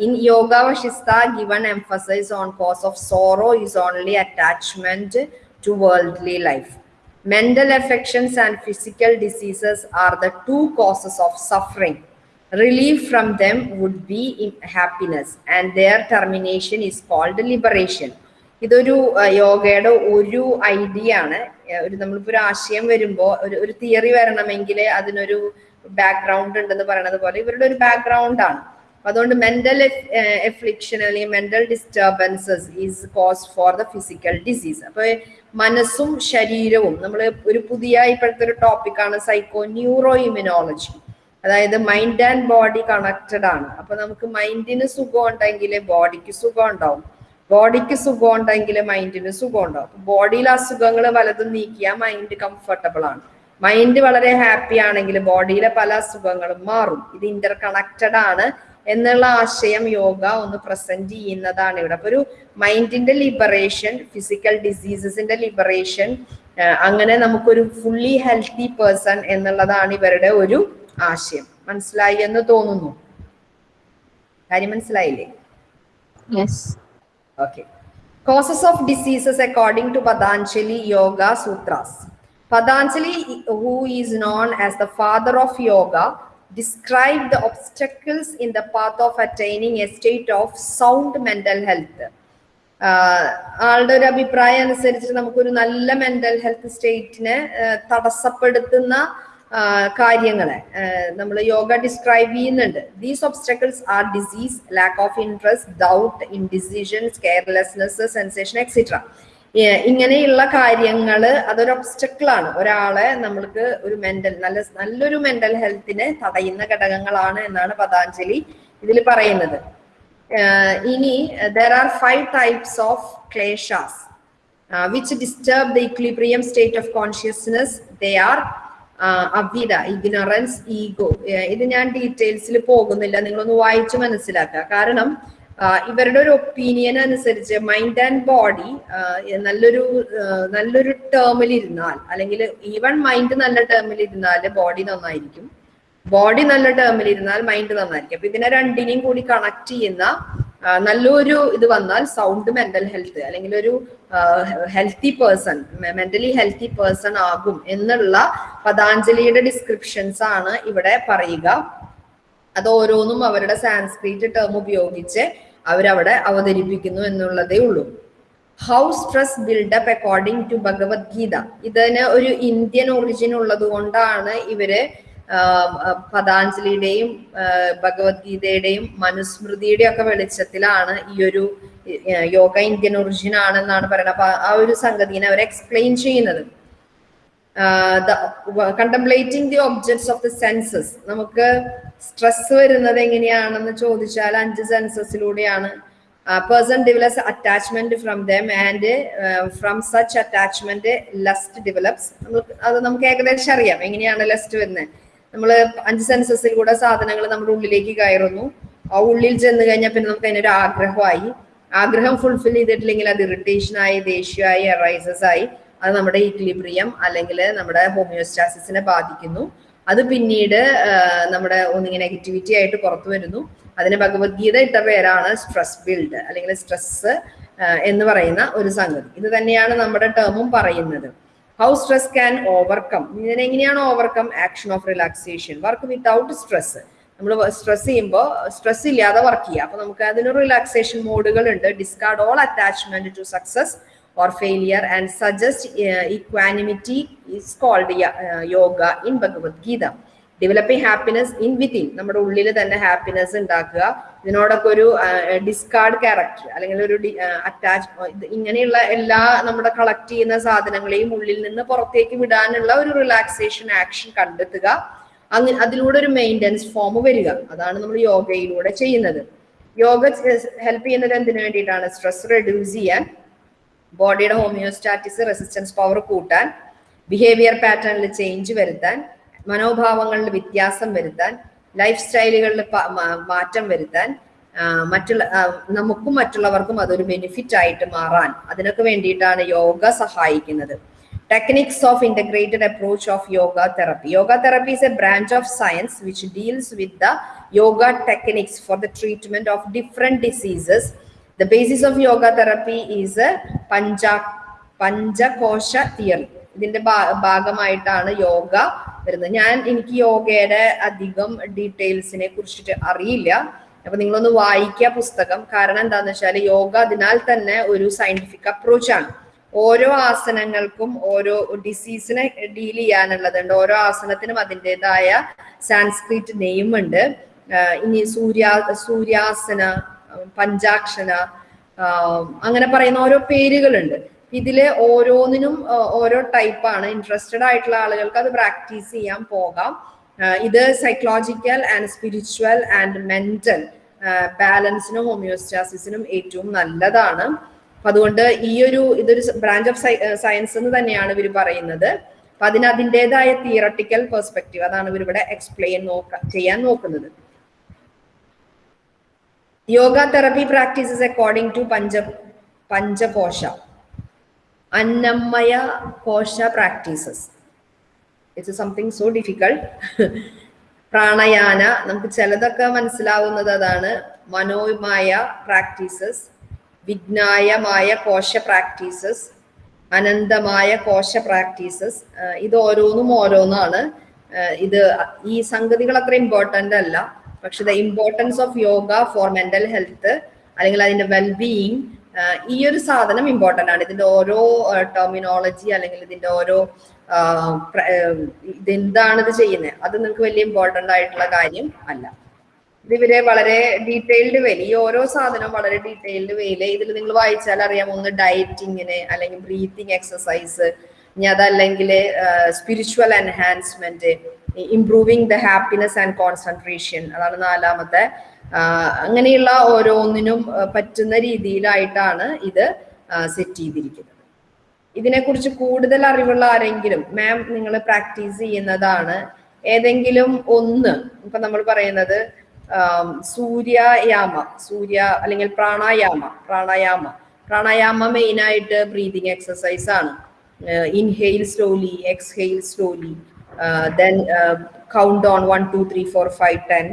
In yoga Vasistha given emphasise on cause of sorrow is only attachment to worldly life. Mental affections and physical diseases are the two causes of suffering. Relief from them would be in happiness, and their termination is called liberation. ഇതൊരു യോഗയുടെ ഒരു ഐഡിയ ആണ് ഒരു നമ്മളിപ്പോ ഒരു ആശയം വരുമ്പോ ഒരു ഒരു തിയറി വരണമെങ്കിൽ അതിനൊരു ബാക്ക്ഗ്രൗണ്ട് ഉണ്ടെന്ന് പറയുന്നത് പോലെ ഇവരുടെ ഒരു ബാക്ക്ഗ്രൗണ്ട് ആണ് അതുകൊണ്ട് മെന്റൽ എഫ്ലിക്ഷൻ അല്ലെങ്കിൽ mental disturbances is cause for the physical disease അപ്പൊ മനസ്സും ശരീരവും നമ്മൾ ഒരു പുതിയ ഇപ്പോഴത്തെ ഒരു ടോപ്പിക്കാണ് സൈക്കോ ന്യൂറോ ഇമ്യൂണോളജി അതായത് മൈൻഡ് ആൻഡ് ബോഡി കണക്റ്റഡ് ആണ്. അപ്പൊ നമുക്ക് മൈൻഡിന് സുഖം ഉണ്ടെങ്കിൽ ബോഡിക്ക് സുഖം ഉണ്ടാവും. ബോഡിക്ക് സുഖം ഉണ്ടെങ്കിൽ മൈൻഡിന് സുഖം ഉണ്ടാവും. ബോഡിയിൽ അസുഖങ്ങൾ വലതും നീക്കിയാൽ മൈൻഡ് കംഫർട്ടബിൾ ആണ്. മൈൻഡ് വളരെ ഹാപ്പി ആണെങ്കിൽ ബോഡിയിലെ പല അസുഖങ്ങളും മാറും. ഇത് ഇന്റർ കണക്റ്റഡ് ആണ്. എന്നുള്ള ആശയം യോഗ ഒന്ന് പ്രസന്റ് ചെയ്യുന്നതാണ് ഇവിടെ. അപ്പൊ ഒരു മൈൻഡിന്റെ ലിബറേഷൻ ഫിസിക്കൽ ഡിസീസസിന്റെ ലിബറേഷൻ അങ്ങനെ നമുക്കൊരു ഫുള്ളി ഹെൽത്തി പേഴ്സൺ എന്നുള്ളതാണ് ഇവരുടെ ഒരു ആശയം. മനസ്സിലായി എന്ന് തോന്നുന്നു? കാര്യം മനസ്സിലായില്ലേ? Okay causes of diseases according to Patanjali yoga sutras Patanjali who is known as the father of of yoga, described the obstacles in the path of attaining a state of sound mental health. ആളുടെ ഒരു അഭിപ്രായം അനുസരിച്ച് നമുക്കൊരു നല്ല മെന്റൽ ഹെൽത്ത് സ്റ്റേറ്റിനെ തടസ്സപ്പെടുത്തുന്ന കാര്യങ്ങളെ നമ്മൾ യോഗ ഡിസ്ക്രൈബ് ചെയ്യുന്നുണ്ട് these obstacles are disease lack of interest doubt indecisions carelessness sensation etcetera ഇങ്ങനെയുള്ള കാര്യങ്ങൾ അതൊരു ഒബ്സ്റ്റക്കിൾ ആണ്. ഒരാളെ നമ്മൾക്ക് ഒരു മെന്റൽ നല്ല നല്ലൊരു മെന്റൽ ഹെൽത്തിനെ തടയുന്ന ഘടകങ്ങളാണ് എന്നാണ് പതാഞ്ജലി ഇതിൽ പറയുന്നത്. ഇനി there are five types of kleshas which disturb the equilibrium state of consciousness they are avidya ignorance ego ഇത് ഞാൻ ഡീറ്റെയിൽസിൽ പോകുന്നില്ല. നിങ്ങളൊന്ന് വായിച്ചു മനസ്സിലാക്കുക. കാരണം ഇവരുടെ ഒരു ഒപ്പീനിയൻ അനുസരിച്ച് മൈൻഡ് ആൻഡ് ബോഡി നല്ലൊരു നല്ലൊരു ടേമിൽ ഇരുന്നാൽ അല്ലെങ്കിൽ ഈവൺ മൈൻഡ് നല്ല ടേമിൽ ഇരുന്നാൽ ബോഡി നന്നായിരിക്കും. ബോഡി നല്ല ടേമിൽ ഇരുന്നാൽ മൈൻഡ് നന്നായിരിക്കും. അപ്പൊ ഇതിനെ രണ്ടിനെയും കൂടി കണക്ട് ചെയ്യുന്ന നല്ലൊരു ഇത് വന്നാൽ സൗണ്ട് മെന്റൽ ഹെൽത്ത് അല്ലെങ്കിൽ ഒരു healthy person mentally healthy person ആകും എന്നുള്ള പതാഞ്ജലിയുടെ ഡിസ്ക്രിപ്ഷൻസ് ആണ് ഇവിടെ പറയുക. അത് ഓരോന്നും അവരുടെ സാൻസ്ക്രീറ്റ് ടേം ഉപയോഗിച്ച് അവരവിടെ അവതരിപ്പിക്കുന്നു എന്നുള്ളതേ ഉള്ളൂ. How stress build up according to Bhagavad Gita. ഇതിന് ഒരു ഇന്ത്യൻ ഒറിജിൻ ഉള്ളത് കൊണ്ടാണ് ഇവർ പതാഞ്ജലിയുടെയും ഭഗവത്ഗീതയുടെയും മനുസ്മൃതിയുടെയും ഒക്കെ വെളിച്ചത്തിലാണ് ഈ ഒരു യോഗ ഇന്ത്യൻ ഒറിജിൻ ആണെന്നാണ് പറയുന്നത്. അപ്പൊ ആ ഒരു സംഗതിനെ അവർ എക്സ്പ്ലെയിൻ ചെയ്യുന്നത്. Contemplating the objects of the senses നമുക്ക് സ്ട്രെസ് വരുന്നത് എങ്ങനെയാണെന്ന് ചോദിച്ചാൽ അഞ്ച് സെൻസസിലൂടെയാണ് person develops attachment from them and from such attachment lust develops അത് നമുക്ക് ഏകദേശം അറിയാം എങ്ങനെയാണ് ലസ്റ്റ് വരുന്നത്. നമ്മൾ അഞ്ച് സെൻസസിൽ കൂടെ സാധനങ്ങൾ നമ്മുടെ ഉള്ളിലേക്ക് കയറുന്നു. ആ ഉള്ളിൽ ചെന്ന് കഴിഞ്ഞാൽ പിന്നെ നമുക്ക് അതിനൊരു ആഗ്രഹമായി. ആഗ്രഹം ഫുൾഫിൽ ചെയ്തിട്ടില്ലെങ്കിൽ അത് ഇറിറ്റേഷൻ ആയി ദേഷ്യമായി അറൈസസ് ആയി. അത് നമ്മുടെ ഇക്ലിബ്രിയം അല്ലെങ്കിൽ നമ്മുടെ ഹോമിയോസ്റ്റാസിസിനെ ബാധിക്കുന്നു. അത് പിന്നീട് നമ്മുടെ ഒന്നിങ്ങനെ നെഗറ്റിവിറ്റി ആയിട്ട് പുറത്തു വരുന്നു. അതിന് ഭഗവത്ഗീത ഇട്ട പേരാണ് സ്ട്രെസ് ബിൽഡ് അല്ലെങ്കിൽ സ്ട്രെസ് എന്ന് പറയുന്ന ഒരു സംഗതി. ഇത് തന്നെയാണ് നമ്മുടെ ടേമും പറയുന്നത്. How stress can overcome ഇതിനെങ്ങനെയാണ് overcome action of relaxation work without stress നമ്മൾ സ്ട്രെസ് ചെയ്യുമ്പോൾ സ്ട്രെസ് ഇല്ലാതെ വർക്ക് ചെയ്യുക അപ്പൊ നമുക്ക് അതിന് റിലാക്സേഷൻ മോഡുകൾ ഉണ്ട് discard all attachment to success or failure and suggest uh, equanimity is called uh, yoga in Bhagavad Gita. Developing happiness in within നമ്മുടെ ഉള്ളിൽ തന്നെ ഹാപ്പിനെസ് ഉണ്ടാക്കുക. ഇതിനോടൊക്കെ ഒരു ഡിസ്കാർഡ് ക്യാരക്ടർ അല്ലെങ്കിൽ ഒരു അറ്റാച്ച് ഇങ്ങനെയുള്ള എല്ലാ നമ്മുടെ കളക്ട് ചെയ്യുന്ന സാധനങ്ങളെയും ഉള്ളിൽ നിന്ന് പുറത്തേക്ക് വിടാനുള്ള ഒരു റിലാക്സേഷൻ ആക്ഷൻ കണ്ടെത്തുക. അങ്ങ് അതിലൂടെ ഒരു മെയിന്റനൻസ് ഫോം വരിക. അതാണ് നമ്മൾ യോഗയിലൂടെ ചെയ്യുന്നത്. യോഗ ഹെൽപ്പ് ചെയ്യുന്നത് എന്തിനു വേണ്ടിയിട്ടാണ്? സ്ട്രെസ് റെഡ്യൂസ് ചെയ്യാൻ. ബോഡിയുടെ ഹോമിയോസ്റ്റാറ്റിസ് റെസിസ്റ്റൻസ് പവർ കൂട്ടാൻ ബിഹേവിയർ പാറ്റേണിൽ ചേഞ്ച് വരുത്താൻ മനോഭാവങ്ങളിൽ വ്യത്യാസം വരുത്താൻ ലൈഫ് സ്റ്റൈലുകളിൽ മാറ്റം വരുത്താൻ മറ്റുള്ള നമുക്കും മറ്റുള്ളവർക്കും അതൊരു ബെനിഫിറ്റ് ആയിട്ട് മാറാൻ. അതിനൊക്കെ വേണ്ടിയിട്ടാണ് യോഗ സഹായിക്കുന്നത്. Techniques of integrated approach of yoga therapy yoga therapy is a branch of science which deals with the yoga techniques for the treatment of different diseases the basis of yoga therapy is Panja, Panjakosha theory. ഇതിന്റെ ഭാഗമായിട്ടാണ് യോഗ വരുന്നത്. ഞാൻ എനിക്ക് യോഗയുടെ അധികം ഡീറ്റെയിൽസിനെ കുറിച്ചിട്ട് അറിയില്ല. അപ്പൊ നിങ്ങളൊന്ന് വായിക്കുക പുസ്തകം. കാരണം എന്താന്ന് വെച്ചാൽ യോഗ അതിനാൽ തന്നെ ഒരു സയന്റിഫിക് അപ്രോച്ച് ആണ്. ഓരോ ആസനങ്ങൾക്കും ഓരോ ഡിസീസിനെ ഡീൽ ചെയ്യാനുള്ളതുണ്ട്. ഓരോ ആസനത്തിനും അതിന്റെതായ സാൻസ്ക്രിറ്റ് നെയിം ഉണ്ട്. ആഹ് ഇനി സൂര്യാ സൂര്യാസന പഞ്ചാക്ഷന അങ്ങനെ പറയുന്ന ഓരോ പേരുകളുണ്ട്. ഇതിൽ ഓരോന്നിനും ഓരോ ടൈപ്പാണ് ഇൻട്രസ്റ്റഡ് ആയിട്ടുള്ള ആളുകൾക്ക് അത് പ്രാക്ടീസ് ചെയ്യാൻ പോകാം. ഇത് psychological and spiritual and mental ബാലൻസിനും ഹോമിയോസ്റ്റാസിസിനും ഏറ്റവും നല്ലതാണ്. അതുകൊണ്ട് ഈ ഒരു ഇതൊരു ബ്രാഞ്ച് ഓഫ് സയൻസ് എന്ന് തന്നെയാണ് ഇവർ പറയുന്നത്. അപ്പൊ അതിന് അതിന്റെതായ തിയറട്ടിക്കൽ പെർസ്പെക്റ്റീവ് അതാണ് ഇവർ ഇവിടെ എക്സ്പ്ലെയിൻ നോക്ക ചെയ്യാൻ നോക്കുന്നത്. Yoga therapy practices according to pancha panchakosha annamaya kosha practices it's something so difficult pranayama നമുക്ക് ചിലതൊക്കെ മനസ്സിലാവുന്നത് അതാണ്. മനോമായ പ്രാക്ടീസസ് വിജ്ഞായമായ കോശ പ്രാക്ടീസസ് അനന്തമായ കോശ പ്രാക്ടീസസ് ഇത് ഓരോന്നും ഓരോന്നാണ്. ഇത് ഈ സംഗതികൾ അത്ര ഇമ്പോർട്ടന്റ് അല്ല. പക്ഷെ the importance of yoga for mental health അല്ലെങ്കിൽ അതിന്റെ വെൽബീയിങ് ഈ ഒരു സാധനം ഇമ്പോർട്ടന്റ് ആണ്. ഇതിന്റെ ഓരോ ടെർമിനോളജി അല്ലെങ്കിൽ ഇതിന്റെ ഓരോ ഇതെന്താണ് ഇത് ചെയ്യുന്നത്? അത് നിങ്ങൾക്ക് വലിയ ഇമ്പോർട്ടന്റ് ആയിട്ടുള്ള കാര്യം അല്ല. ഇത് ഇവരെ വളരെ ഡീറ്റെയിൽഡ് വേയിൽ ഈ ഓരോ സാധനവും വളരെ ഡീറ്റെയിൽഡ് വേയിൽ ഇതിൽ നിങ്ങൾ വായിച്ചാൽ അറിയാം. ഒന്ന് ഡയറ്റിങ്ങിന് അല്ലെങ്കിൽ ബ്രീത്തിങ് എക്സസൈസ് ഇനി അതല്ലെങ്കിൽ spiritual enhancement improving the happiness and concentration അതാണ് നാലാമത്തെ. അങ്ങനെയുള്ള ഓരോന്നിനും പറ്റുന്ന രീതിയിലായിട്ടാണ് ഇത് സെറ്റ് ചെയ്തിരിക്കുന്നത്. ഇതിനെക്കുറിച്ച് കൂടുതൽ അറിവുള്ള ആരെങ്കിലും മാം നിങ്ങൾ പ്രാക്ടീസ് ചെയ്യുന്നതാണ്. ഏതെങ്കിലും ഒന്ന് ഇപ്പൊ നമ്മൾ പറയുന്നത് സൂര്യയാമ സൂര്യ അല്ലെങ്കിൽ പ്രാണായാമ പ്രാണായാമ. പ്രാണായാമ മെയിനായിട്ട് ബ്രീതിങ് എക്സസൈസ് ആണ്. Inhale slowly exhale slowly then count on one two three four five ten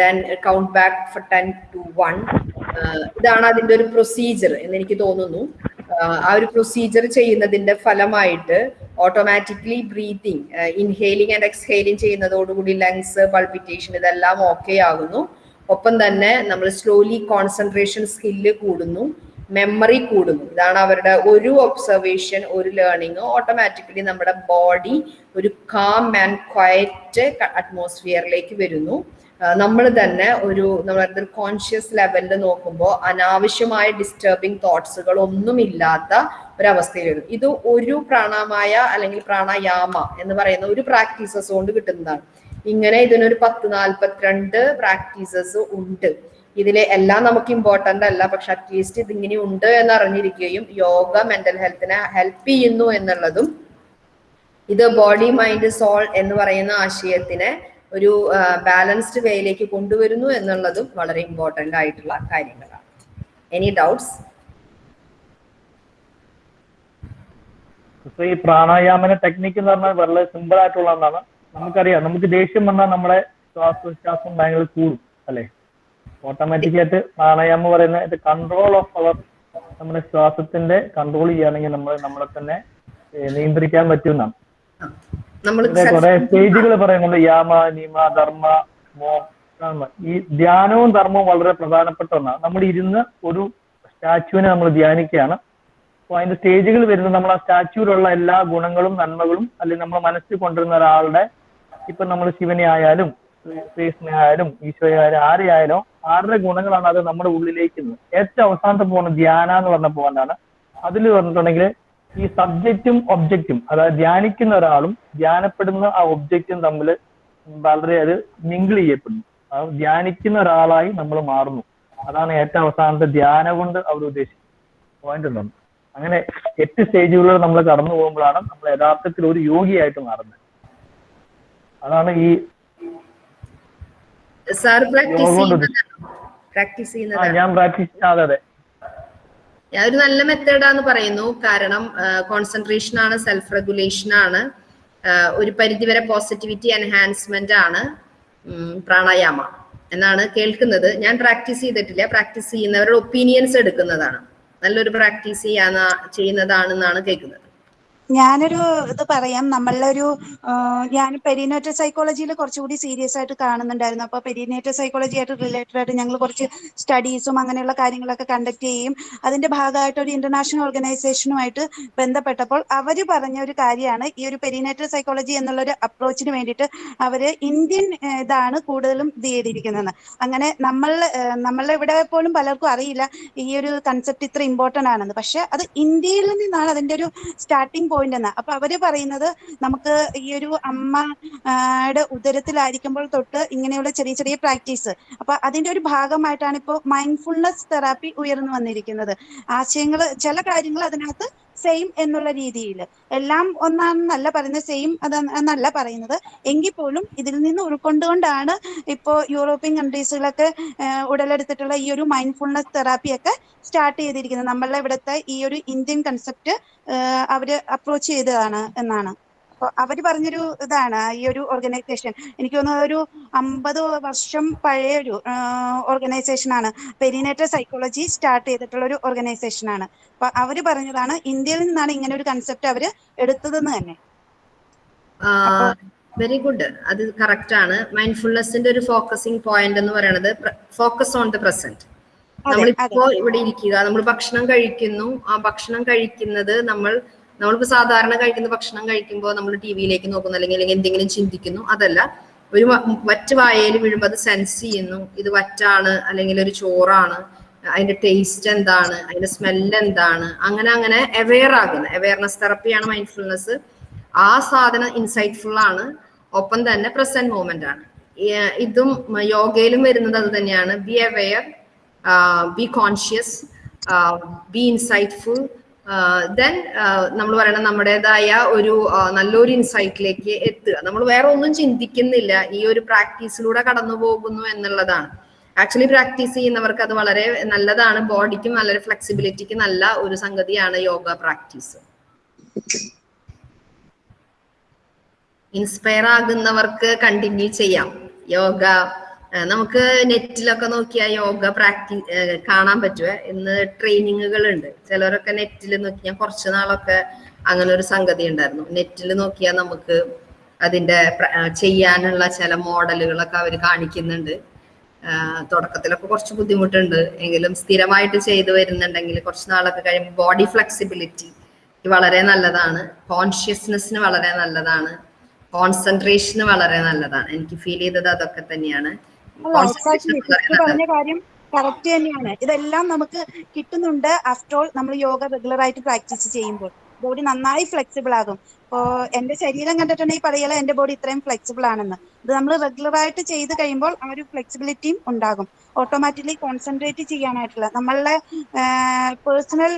then count back for ten to one ഇതാണ് അതിന്റെ ഒരു പ്രൊസീജിയർ എന്ന് എനിക്ക് തോന്നുന്നു. ആ ഒരു പ്രൊസീജിയർ ചെയ്യുന്നതിന്റെ ഫലമായിട്ട് automatically breathing inhaling and exhaling ചെയ്യുന്നതോടുകൂടി lungs palpitation ഇതെല്ലാം ഓക്കെ ആകുന്നു. ഒപ്പം തന്നെ നമ്മൾ സ്ലോലി കോൺസെൻട്രേഷൻ സ്കില്ല് കൂടുന്നു. മെമ്മറി കൂടുന്നു. ഇതാണ് അവരുടെ ഒരു ഒബ്സർവേഷൻ ഒരു ലേണിംഗ് ഓട്ടോമാറ്റിക്കലി നമ്മുടെ ബോഡി ഒരു കാം ആൻഡ് ക്വയറ്റ് അറ്റ്മോസ്ഫിയറിലേക്ക് വരുന്നു. നമ്മൾ തന്നെ ഒരു നമ്മുടെ കോൺഷ്യസ് ലെവലിൽ നോക്കുമ്പോൾ അനാവശ്യമായ ഡിസ്റ്റർബിങ് തോട്ട്സുകൾ ഒന്നുമില്ലാത്ത ഒരവസ്ഥയിൽ വരും. ഇത് ഒരു പ്രാണാമായ അല്ലെങ്കിൽ പ്രാണായാമ എന്ന് പറയുന്ന ഒരു പ്രാക്ടീസസ് കൊണ്ട് കിട്ടുന്നതാണ്. ഇങ്ങനെ ഇതിനൊരു പത്ത് നാൽപ്പത്തിരണ്ട് പ്രാക്ടീസസ് ഉണ്ട്. ഇതിലെ എല്ലാം നമുക്ക് ഇമ്പോർട്ടന്റ് അല്ല പക്ഷെ അറ്റ്ലീസ്റ്റ് ഇതിങ്ങനെ ഉണ്ട് എന്ന് അറിഞ്ഞിരിക്കുകയും യോഗ മെന്റൽ ഹെൽത്തിനെ ഹെൽപ്പ് ചെയ്യുന്നു എന്നുള്ളതും ഇത് ബോഡി മൈൻഡ് സോൾ എന്ന് പറയുന്ന ആശയത്തിനെ ഒരു ബാലൻസ്ഡ് വേയിലേക്ക് കൊണ്ടുവരുന്നു എന്നുള്ളതും വളരെ ഇമ്പോർട്ടന്റ് ആയിട്ടുള്ള കാര്യങ്ങളാണ്. എനി ഡൗട്ട്സ് ഈ പ്രാണായാമന ടെക്നിക്ക് എന്ന് പറഞ്ഞാൽ വളരെ സിമ്പിൾ ആയിട്ടുള്ളതാണ് നമുക്കറിയാം നമുക്ക് ദേഷ്യം വന്നാൽ നമ്മുടെ ശ്വാസോച്ഛ്വാസം ഭയങ്കര കൂടും അല്ലെ? ഓട്ടോമാറ്റിക് ആയിട്ട് പ്രാണായാമം പറയുന്ന ഇത് കൺട്രോൾ ഓഫ് അവർ നമ്മുടെ ശ്വാസത്തിന്റെ കൺട്രോൾ ചെയ്യുകയാണെങ്കിൽ നമ്മൾ നമ്മളെ തന്നെ നിയന്ത്രിക്കാൻ പറ്റുന്നതാണ്. കുറെ സ്റ്റേജുകൾ പറയുന്നുണ്ട് യാമ നിമ ധർമ്മ മോ ഈ ധ്യാനവും ധർമ്മവും വളരെ പ്രധാനപ്പെട്ട ഒന്നാണ്. നമ്മൾ ഇരുന്ന് ഒരു സ്റ്റാച്യുവിനെ നമ്മൾ ധ്യാനിക്കുകയാണ്. അപ്പോൾ അതിന്റെ സ്റ്റേജുകൾ വരുന്നത് നമ്മൾ ആ സ്റ്റാച്യൂലുള്ള എല്ലാ ഗുണങ്ങളും നന്മകളും അല്ലെങ്കിൽ നമ്മൾ മനസ്സിൽ കൊണ്ടുവരുന്ന ഒരാളുടെ ഇപ്പൊ നമ്മൾ ശിവനെ ആയാലും ശ്രീകൃഷ്ണനെ ആയാലും ഈശോയെ ആയാലും ആരെ ആയാലും ആരുടെ ഗുണങ്ങളാണ് അത് നമ്മുടെ ഉള്ളിലേക്ക്. ഏറ്റവും അവസാനത്തെ പോകുന്ന ധ്യാന എന്ന് പറഞ്ഞ പോകാനാണ് അതിൽ പറഞ്ഞിട്ടുണ്ടെങ്കിൽ ഈ സബ്ജക്റ്റും ഒബ്ജക്റ്റും അതായത് ധ്യാനിക്കുന്ന ഒരാളും ധ്യാനപ്പെടുന്ന ആ ഒബ്ജക്റ്റും തമ്മിൽ വളരെ അത് മിങ്കിൾ ചെയ്യപ്പെടുന്നു. അത് ധ്യാനിക്കുന്ന ഒരാളായി നമ്മൾ മാറുന്നു. അതാണ് ഏറ്റവും അവസാനത്തെ ധ്യാനം കൊണ്ട് അവർ ഉദ്ദേശിക്കുന്നത്. പോയിന്റ് എന്താണ് അങ്ങനെ എട്ട് സ്റ്റേജുകളിൽ നമ്മൾ കടന്നു പോകുമ്പോഴാണ് നമ്മൾ യഥാർത്ഥത്തിൽ ഒരു യോഗിയായിട്ട് മാറുന്നത്. അതാണ് ഈ സാർ പ്രാക്ടീസ് ആ, ഞാൻ ഒരു നല്ല മെത്തേഡാന്ന് പറയുന്നു. കാരണം കോൺസെൻട്രേഷൻ ആണ് സെൽഫ് റെഗുലേഷൻ ആണ് ഒരു പരിധിവരെ പോസിറ്റിവിറ്റി എൻഹാൻസ്മെന്റ് ആണ് പ്രാണായാമ എന്നാണ് കേൾക്കുന്നത്. ഞാൻ പ്രാക്ടീസ് ചെയ്തിട്ടില്ല. പ്രാക്ടീസ് ചെയ്യുന്നവരുടെ ഒപ്പീനിയൻസ് എടുക്കുന്നതാണ്. നല്ലൊരു പ്രാക്ടീസ് ചെയ്യാന്ന ചെയ്യുന്നതാണെന്നാണ് കേൾക്കുന്നത്. ഞാനൊരു ഇത് പറയാം. നമ്മളൊരു ഞാൻ പെരിനേറ്റൽ സൈക്കോളജിയിൽ കുറച്ചുകൂടി സീരിയസ് ആയിട്ട് കാണുന്നുണ്ടായിരുന്നു. അപ്പോൾ പെരിനേറ്റൽ സൈക്കോളജി ആയിട്ട് റിലേറ്റഡ് ആയിട്ട് ഞങ്ങൾ കുറച്ച് സ്റ്റഡീസും അങ്ങനെയുള്ള കാര്യങ്ങളൊക്കെ കണ്ടക്ട് ചെയ്യും. അതിന്റെ ഭാഗമായിട്ട് ഒരു ഇന്റർനാഷണൽ ഓർഗനൈസേഷനുമായിട്ട് ബന്ധപ്പെട്ടപ്പോൾ അവർ പറഞ്ഞ ഒരു കാര്യമാണ്. ഈ ഒരു പെരിനേറ്റൽ സൈക്കോളജി എന്നുള്ള ഒരു അപ്രോച്ചിന് വേണ്ടിയിട്ട് അവർ ഇന്ത്യൻ ഇതാണ് കൂടുതലും ഇത് ചെയ്തിരിക്കുന്നത്. അങ്ങനെ നമ്മൾ നമ്മളെ ഇവിടെ പോലും പലർക്കും അറിയില്ല ഈ ഒരു കൺസെപ്റ്റ് ഇത്ര ഇമ്പോർട്ടന്റ് ആണെന്ന്. പക്ഷെ അത് ഇന്ത്യയിൽ നിന്നാണ് അതിന്റെ ഒരു സ്റ്റാർട്ടിംഗ് എന്ന്. അപ്പൊ അവർ പറയുന്നത് നമുക്ക് ഈ ഒരു അമ്മയുടെ ഉദരത്തിലായിരിക്കുമ്പോൾ തൊട്ട് ഇങ്ങനെയുള്ള ചെറിയ ചെറിയ പ്രാക്ടീസ് അപ്പൊ അതിന്റെ ഒരു ഭാഗമായിട്ടാണ് ഇപ്പോൾ മൈൻഡ്ഫുൾനെസ് തെറാപ്പി ഉയർന്നു വന്നിരിക്കുന്നത്. ആശയങ്ങൾ ചില കാര്യങ്ങൾ അതിനകത്ത് സെയിം എന്നുള്ള രീതിയിൽ എല്ലാം ഒന്നാണെന്നല്ല പറയുന്നത് സെയിം അത് എന്നല്ല പറയുന്നത്. എങ്കിൽ പോലും ഇതിൽ നിന്ന് ഉൾക്കൊണ്ടുകൊണ്ടാണ് ഇപ്പോൾ യൂറോപ്യൻ കൺട്രീസുകളൊക്കെ ഉടലെടുത്തിട്ടുള്ള ഈ ഒരു മൈൻഡ്ഫുൾനെസ് തെറാപ്പിയൊക്കെ സ്റ്റാർട്ട് ചെയ്തിരിക്കുന്നത്. നമ്മളുടെ ഇവിടുത്തെ ഈ ഒരു ഇന്ത്യൻ കൺസെപ്റ്റ് അവർ അപ്രോച്ച് ചെയ്തതാണ് എന്നാണ്. അവർ പറഞ്ഞൊരു ഇതാണ് ഈ ഒരു ഓർഗനൈസേഷൻ എനിക്ക് തോന്നുന്നു ഒരു അമ്പത് വർഷം പഴയ ഒരു ഓർഗനൈസേഷൻ ആണ്. പെരിനേറ്റർ സൈക്കോളജി സ്റ്റാർട്ട് ചെയ്തിട്ടുള്ള ഒരു ഓർഗനൈസേഷൻ ആണ്. അപ്പൊ അവർ പറഞ്ഞതാണ് ഇന്ത്യയിൽ നിന്നാണ് ഇങ്ങനെ ഒരു കൺസെപ്റ്റ് അവർ എടുത്തതെന്ന് തന്നെ. വെരി ഗുഡ് അത് കറക്റ്റ് ആണ്. മൈൻഡ്ഫുൾനെസിന്റെ ഒരു ഫോക്കസിംഗ് പോയിന്റ് എന്ന് പറയുന്നത് ഫോക്കസ് ഓൺ ദ പ്രസന്റ് നമ്മളിപ്പോ ഇവിടെ ഇരിക്കുക നമ്മൾ ഭക്ഷണം കഴിക്കുന്നു. ആ ഭക്ഷണം കഴിക്കുന്നത് നമ്മൾ നമ്മളിപ്പോ സാധാരണ കഴിക്കുന്ന ഭക്ഷണം കഴിക്കുമ്പോൾ നമ്മൾ ടി വിയിലേക്ക് നോക്കുന്നു അല്ലെങ്കിൽ അല്ലെങ്കിൽ എന്തെങ്കിലും ചിന്തിക്കുന്നു അതല്ല. ഒരു വറ്റ് വായയിൽ വീഴുമ്പോൾ അത് സെൻസ് ചെയ്യുന്നു. ഇത് വറ്റാണ് അല്ലെങ്കിൽ ഒരു ചോറാണ് അതിന്റെ ടേസ്റ്റ് എന്താണ് അതിന്റെ സ്മെല്ല് എന്താണ് അങ്ങനെ അങ്ങനെ അവെയർ ആകുന്നു. അവെയർനെസ് തെറപ്പിയാണ് മൈൻഡ്ഫുൾനെസ് ആ സാധനം ഇൻസൈറ്റ്ഫുൾ ആണ്. ഒപ്പം തന്നെ പ്രസന്റ് മൂമെന്റ് ആണ്. ഇതും യോഗയിലും വരുന്നത് അത് തന്നെയാണ്. Be aware be conscious be insightful then നമ്മൾ പറയണം നമ്മുടേതായ ഒരു നല്ലൊരു ഇൻസൈറ്റിലേക്ക് എത്തുക. നമ്മൾ വേറെ ഒന്നും ചിന്തിക്കുന്നില്ല. ഈ ഒരു പ്രാക്ടീസിലൂടെ കടന്നു പോകുന്നു എന്നുള്ളതാണ്. ആക്ച്വലി പ്രാക്ടീസ് ചെയ്യുന്നവർക്ക് അത് വളരെ നല്ലതാണ്. ബോഡിക്കും നല്ലൊരു ഫ്ലെക്സിബിലിറ്റിക്ക് നല്ല ഒരു സംഗതിയാണ് യോഗ പ്രാക്ടീസ്. ഇൻസ്പയർ ആകുന്നവർക്ക് കണ്ടിന്യൂ ചെയ്യാം. യോഗ നമുക്ക് നെറ്റിലൊക്കെ നോക്കിയാൽ യോഗ പ്രാക്ടീസ് കാണാൻ പറ്റുമേ ഇന്ന് ട്രെയിനിങ്ങുകൾ ഉണ്ട് ചിലരൊക്കെ നെറ്റിൽ നോക്കി ഞാൻ കുറച്ച് നാളൊക്കെ അങ്ങനെ ഒരു സംഗതി ഉണ്ടായിരുന്നു. നെറ്റിൽ നോക്കിയാൽ നമുക്ക് അതിന്റെ ചെയ്യാനുള്ള ചില മോഡലുകളൊക്കെ അവർ കാണിക്കുന്നുണ്ട്. തുടക്കത്തിലൊക്കെ കുറച്ച് ബുദ്ധിമുട്ടുണ്ട്. എങ്കിലും സ്ഥിരമായിട്ട് ചെയ്തു വരുന്നുണ്ടെങ്കിൽ കുറച്ച് നാളൊക്കെ കഴിയുമ്പോൾ ബോഡി ഫ്ലെക്സിബിലിറ്റി വളരെ നല്ലതാണ്. കോൺഷ്യസ്നെസ്സിന് വളരെ നല്ലതാണ്. കോൺസെൻട്രേഷന് വളരെ നല്ലതാണ്. എനിക്ക് ഫീൽ ചെയ്തത് അതൊക്കെ തന്നെയാണ്. പറഞ്ഞ കാര്യം കറക്റ്റ് തന്നെയാണ്. ഇതെല്ലാം നമുക്ക് കിട്ടുന്നുണ്ട് ആഫ്റ്റർ ഓൾ നമ്മൾ യോഗ റെഗുലർ ആയിട്ട് പ്രാക്ടീസ് ചെയ്യുമ്പോൾ. ബോഡി നന്നായി ഫ്ലെക്സിബിൾ ആകും. ഇപ്പോ എന്റെ ശരീരം കണ്ടിട്ടുണ്ടെങ്കിൽ പറയല എന്റെ ബോഡി ഇത്രയും ഫ്ലെക്സിബിൾ ആണെന്ന്. ഇത് നമ്മൾ റെഗുലർ ആയിട്ട് ചെയ്ത് കഴിയുമ്പോൾ ആ ഒരു ഫ്ലെക്സിബിലിറ്റിയും ഉണ്ടാകും. ഓട്ടോമാറ്റിക്കലി കോൺസെൻട്രേറ്റ് ചെയ്യാനായിട്ടുള്ള നമ്മളുടെ പേഴ്സണൽ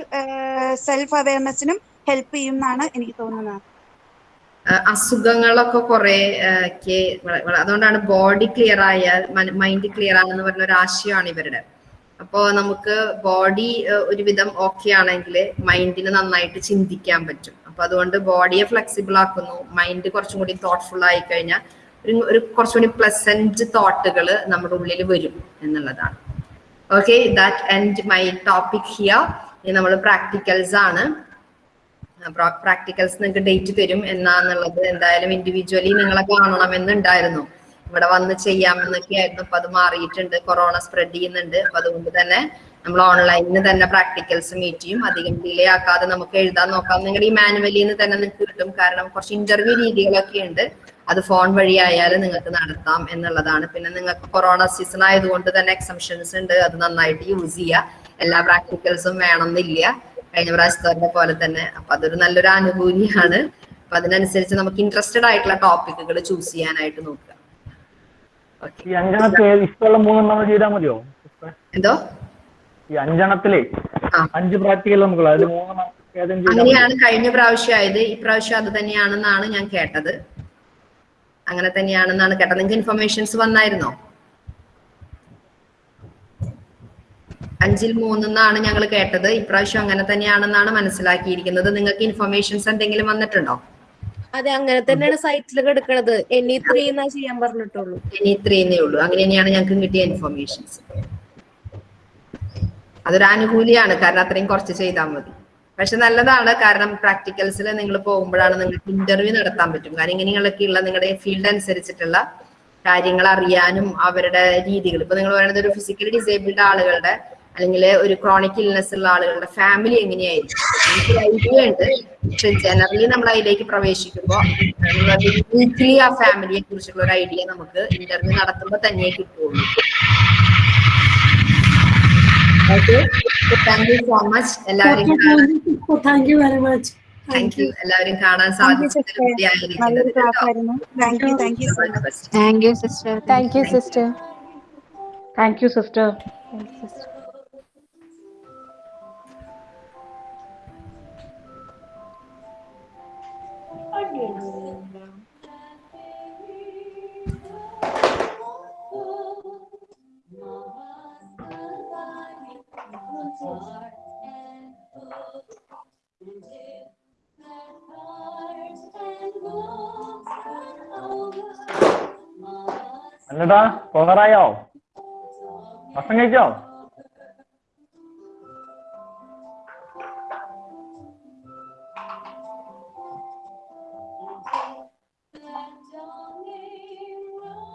സെൽഫ് അവയർനെസ്സിനും ഹെൽപ്പ് ചെയ്യും എന്നാണ് എനിക്ക് തോന്നുന്നത്. അസുഖങ്ങളൊക്കെ കുറെ അതുകൊണ്ടാണ് ബോഡി ക്ലിയർ ആയാൽ മൈൻഡ് ക്ലിയർ ആണെന്ന് പറഞ്ഞ ഒരു ആശയമാണ് ഇവരുടെ. അപ്പോ നമുക്ക് ബോഡി ഒരുവിധം ഓക്കെ ആണെങ്കിൽ മൈൻഡിന് നന്നായിട്ട് ചിന്തിക്കാൻ പറ്റും. അപ്പൊ അതുകൊണ്ട് ബോഡിയെ ഫ്ലെക്സിബിൾ ആക്കുന്നു. മൈൻഡ് കുറച്ചും കൂടി തോട്ട്ഫുൾ ആയി കഴിഞ്ഞാൽ ഒരു ഒരു കുറച്ചും കൂടി പ്ലസന്റ് തോട്ടുകൾ നമ്മുടെ ഉള്ളിൽ വരും എന്നുള്ളതാണ്. Okay that end my topic here നമ്മൾ പ്രാക്ടിക്കൽസ് ആണ്. പ്രാക്ടിക്കൽസ് നിങ്ങൾക്ക് ഡേറ്റ് തരും എന്നാന്നുള്ളത് എന്തായാലും ഇൻഡിവിജ്വലി നിങ്ങളെ കാണണമെന്നുണ്ടായിരുന്നു. ഇവിടെ വന്ന് ചെയ്യാമെന്നൊക്കെ ആയിരുന്നു. അപ്പൊ അത് മാറിയിട്ടുണ്ട്. കൊറോണ സ്പ്രെഡ് ചെയ്യുന്നുണ്ട്. അപ്പൊ അതുകൊണ്ട് തന്നെ നമ്മൾ ഓൺലൈനിൽ തന്നെ പ്രാക്ടിക്കൽസ് മീറ്റ് ചെയ്യും. അധികം ഡിലേ ആക്കാതെ നമുക്ക് എഴുതാൻ നോക്കാം. നിങ്ങൾ ഈ മാനുവലിൽ നിന്ന് തന്നെ നിങ്ങൾക്ക് കിട്ടും. കാരണം കുറച്ച് ഇന്റർവ്യൂ രീതികളൊക്കെ ഉണ്ട്. അത് ഫോൺ വഴി ആയാലും നിങ്ങൾക്ക് നടത്താം എന്നുള്ളതാണ്. പിന്നെ നിങ്ങൾക്ക് കൊറോണ സീസൺ ആയതുകൊണ്ട് തന്നെ എക്സംഷൻസ് ഉണ്ട്. അത് നന്നായിട്ട് യൂസ് ചെയ്യുക എല്ലാ പ്രാക്ടിക്കൽസും വേണമെന്നില്ല. കഴിഞ്ഞ പ്രാവശ്യത്തെ പോലെ തന്നെ. അപ്പൊ അതൊരു നല്ലൊരു അനുഭൂതിയാണ്. അപ്പൊ അതിനനുസരിച്ച് നമുക്ക് ഇൻട്രസ്റ്റഡ് ആയിട്ടുള്ള ടോപ്പിക്കുകൾ ചൂസ് ചെയ്യാനായിട്ട് നോക്കുക. ഈ അഞ്ചെണ്ണത്തിൽ ഏത് ഇഷ്ടമുള്ള മൂന്നെണ്ണം നമ്മൾ ചെയ്താൽ മതിയോ? എന്തോ? ഈ അഞ്ചെണ്ണത്തിലെ അഞ്ച് പ്രാക്ടിക്കൽ നമുക്ക് അതിൽ മൂന്നെണ്ണം അങ്ങനെയാണ് കഴിഞ്ഞ പ്രാവശ്യം ആയത്. ഈ പ്രാവശ്യം അത് തന്നെയാണെന്നാണ് ഞാൻ കേട്ടത്. അങ്ങനെ തന്നെയാണെന്നാണ് കേട്ടത്. നിങ്ങൾക്ക് ഇൻഫർമേഷൻസ് വന്നായിരുന്നോ? അഞ്ചിൽ മൂന്നെന്നാണ് ഞങ്ങൾ കേട്ടത്. ഇപ്രാവശ്യം അങ്ങനെ തന്നെയാണെന്നാണ് മനസ്സിലാക്കിയിരിക്കുന്നത്. നിങ്ങൾക്ക് ഇൻഫർമേഷൻസ് എന്തെങ്കിലും വന്നിട്ടുണ്ടോ? അതെ അങ്ങനെ തന്നെയാണ് സൈറ്റിലൊക്കെ എടുക്കണത് എനി ത്രീ എന്നാ ചെയ്യാൻ പറഞ്ഞിട്ടുള്ളൂ. എനി ത്രീ എന്നേ ഉള്ളൂ. അങ്ങനെ തന്നെയാണ് ഞങ്ങൾക്ക് കിട്ടിയ ഇൻഫർമേഷൻസ് അതൊരു ആനുകൂല്യമാണ് കാരണം അത്രയും കുറച്ച് ചെയ്താൽ മതി. പക്ഷെ നല്ലതാണ്. കാരണം പ്രാക്ടിക്കൽസിൽ നിങ്ങൾ പോകുമ്പോഴാണ് നിങ്ങൾക്ക് ഇന്റർവ്യൂ നടത്താൻ പറ്റും. കാരണം ഇങ്ങനെയുള്ള നിങ്ങളുടെ ഫീൽഡ് അനുസരിച്ചിട്ടുള്ള കാര്യങ്ങൾ അറിയാനും അവരുടെ രീതികൾ. ഇപ്പൊ നിങ്ങൾ പറയുന്നത് ഒരു ഫിസിക്കലി ഡിസേബിൾഡ് ആളുകളുടെ അല്ലെങ്കിൽ ഒരു ക്രോണിക് ഇൽനെസ് ഉള്ള ആളുകളുടെ ഫാമിലി എങ്ങനെയായിരിക്കും? എനിക്ക് ഐഡിയ ഉണ്ട്. പക്ഷെ ജനറലി നമ്മൾ അതിലേക്ക് പ്രവേശിക്കുമ്പോൾ വീക്കിലി ആ ഫാമിലിയെ കുറിച്ചുള്ള ഒരു ഐഡിയ നമുക്ക് ഇന്റർവ്യൂ നടത്തുമ്പോൾ തന്നെ കിട്ടുള്ളൂ okay thank you so much എല്ലാവരും thank you very much thank you എല്ലാവരും കാണാൻ thank you sister thank you thank you sister thank you sister thank you sister thank you sister എന്നടാ പോകാറായോ ഭക്ഷണം കഴിച്ചോ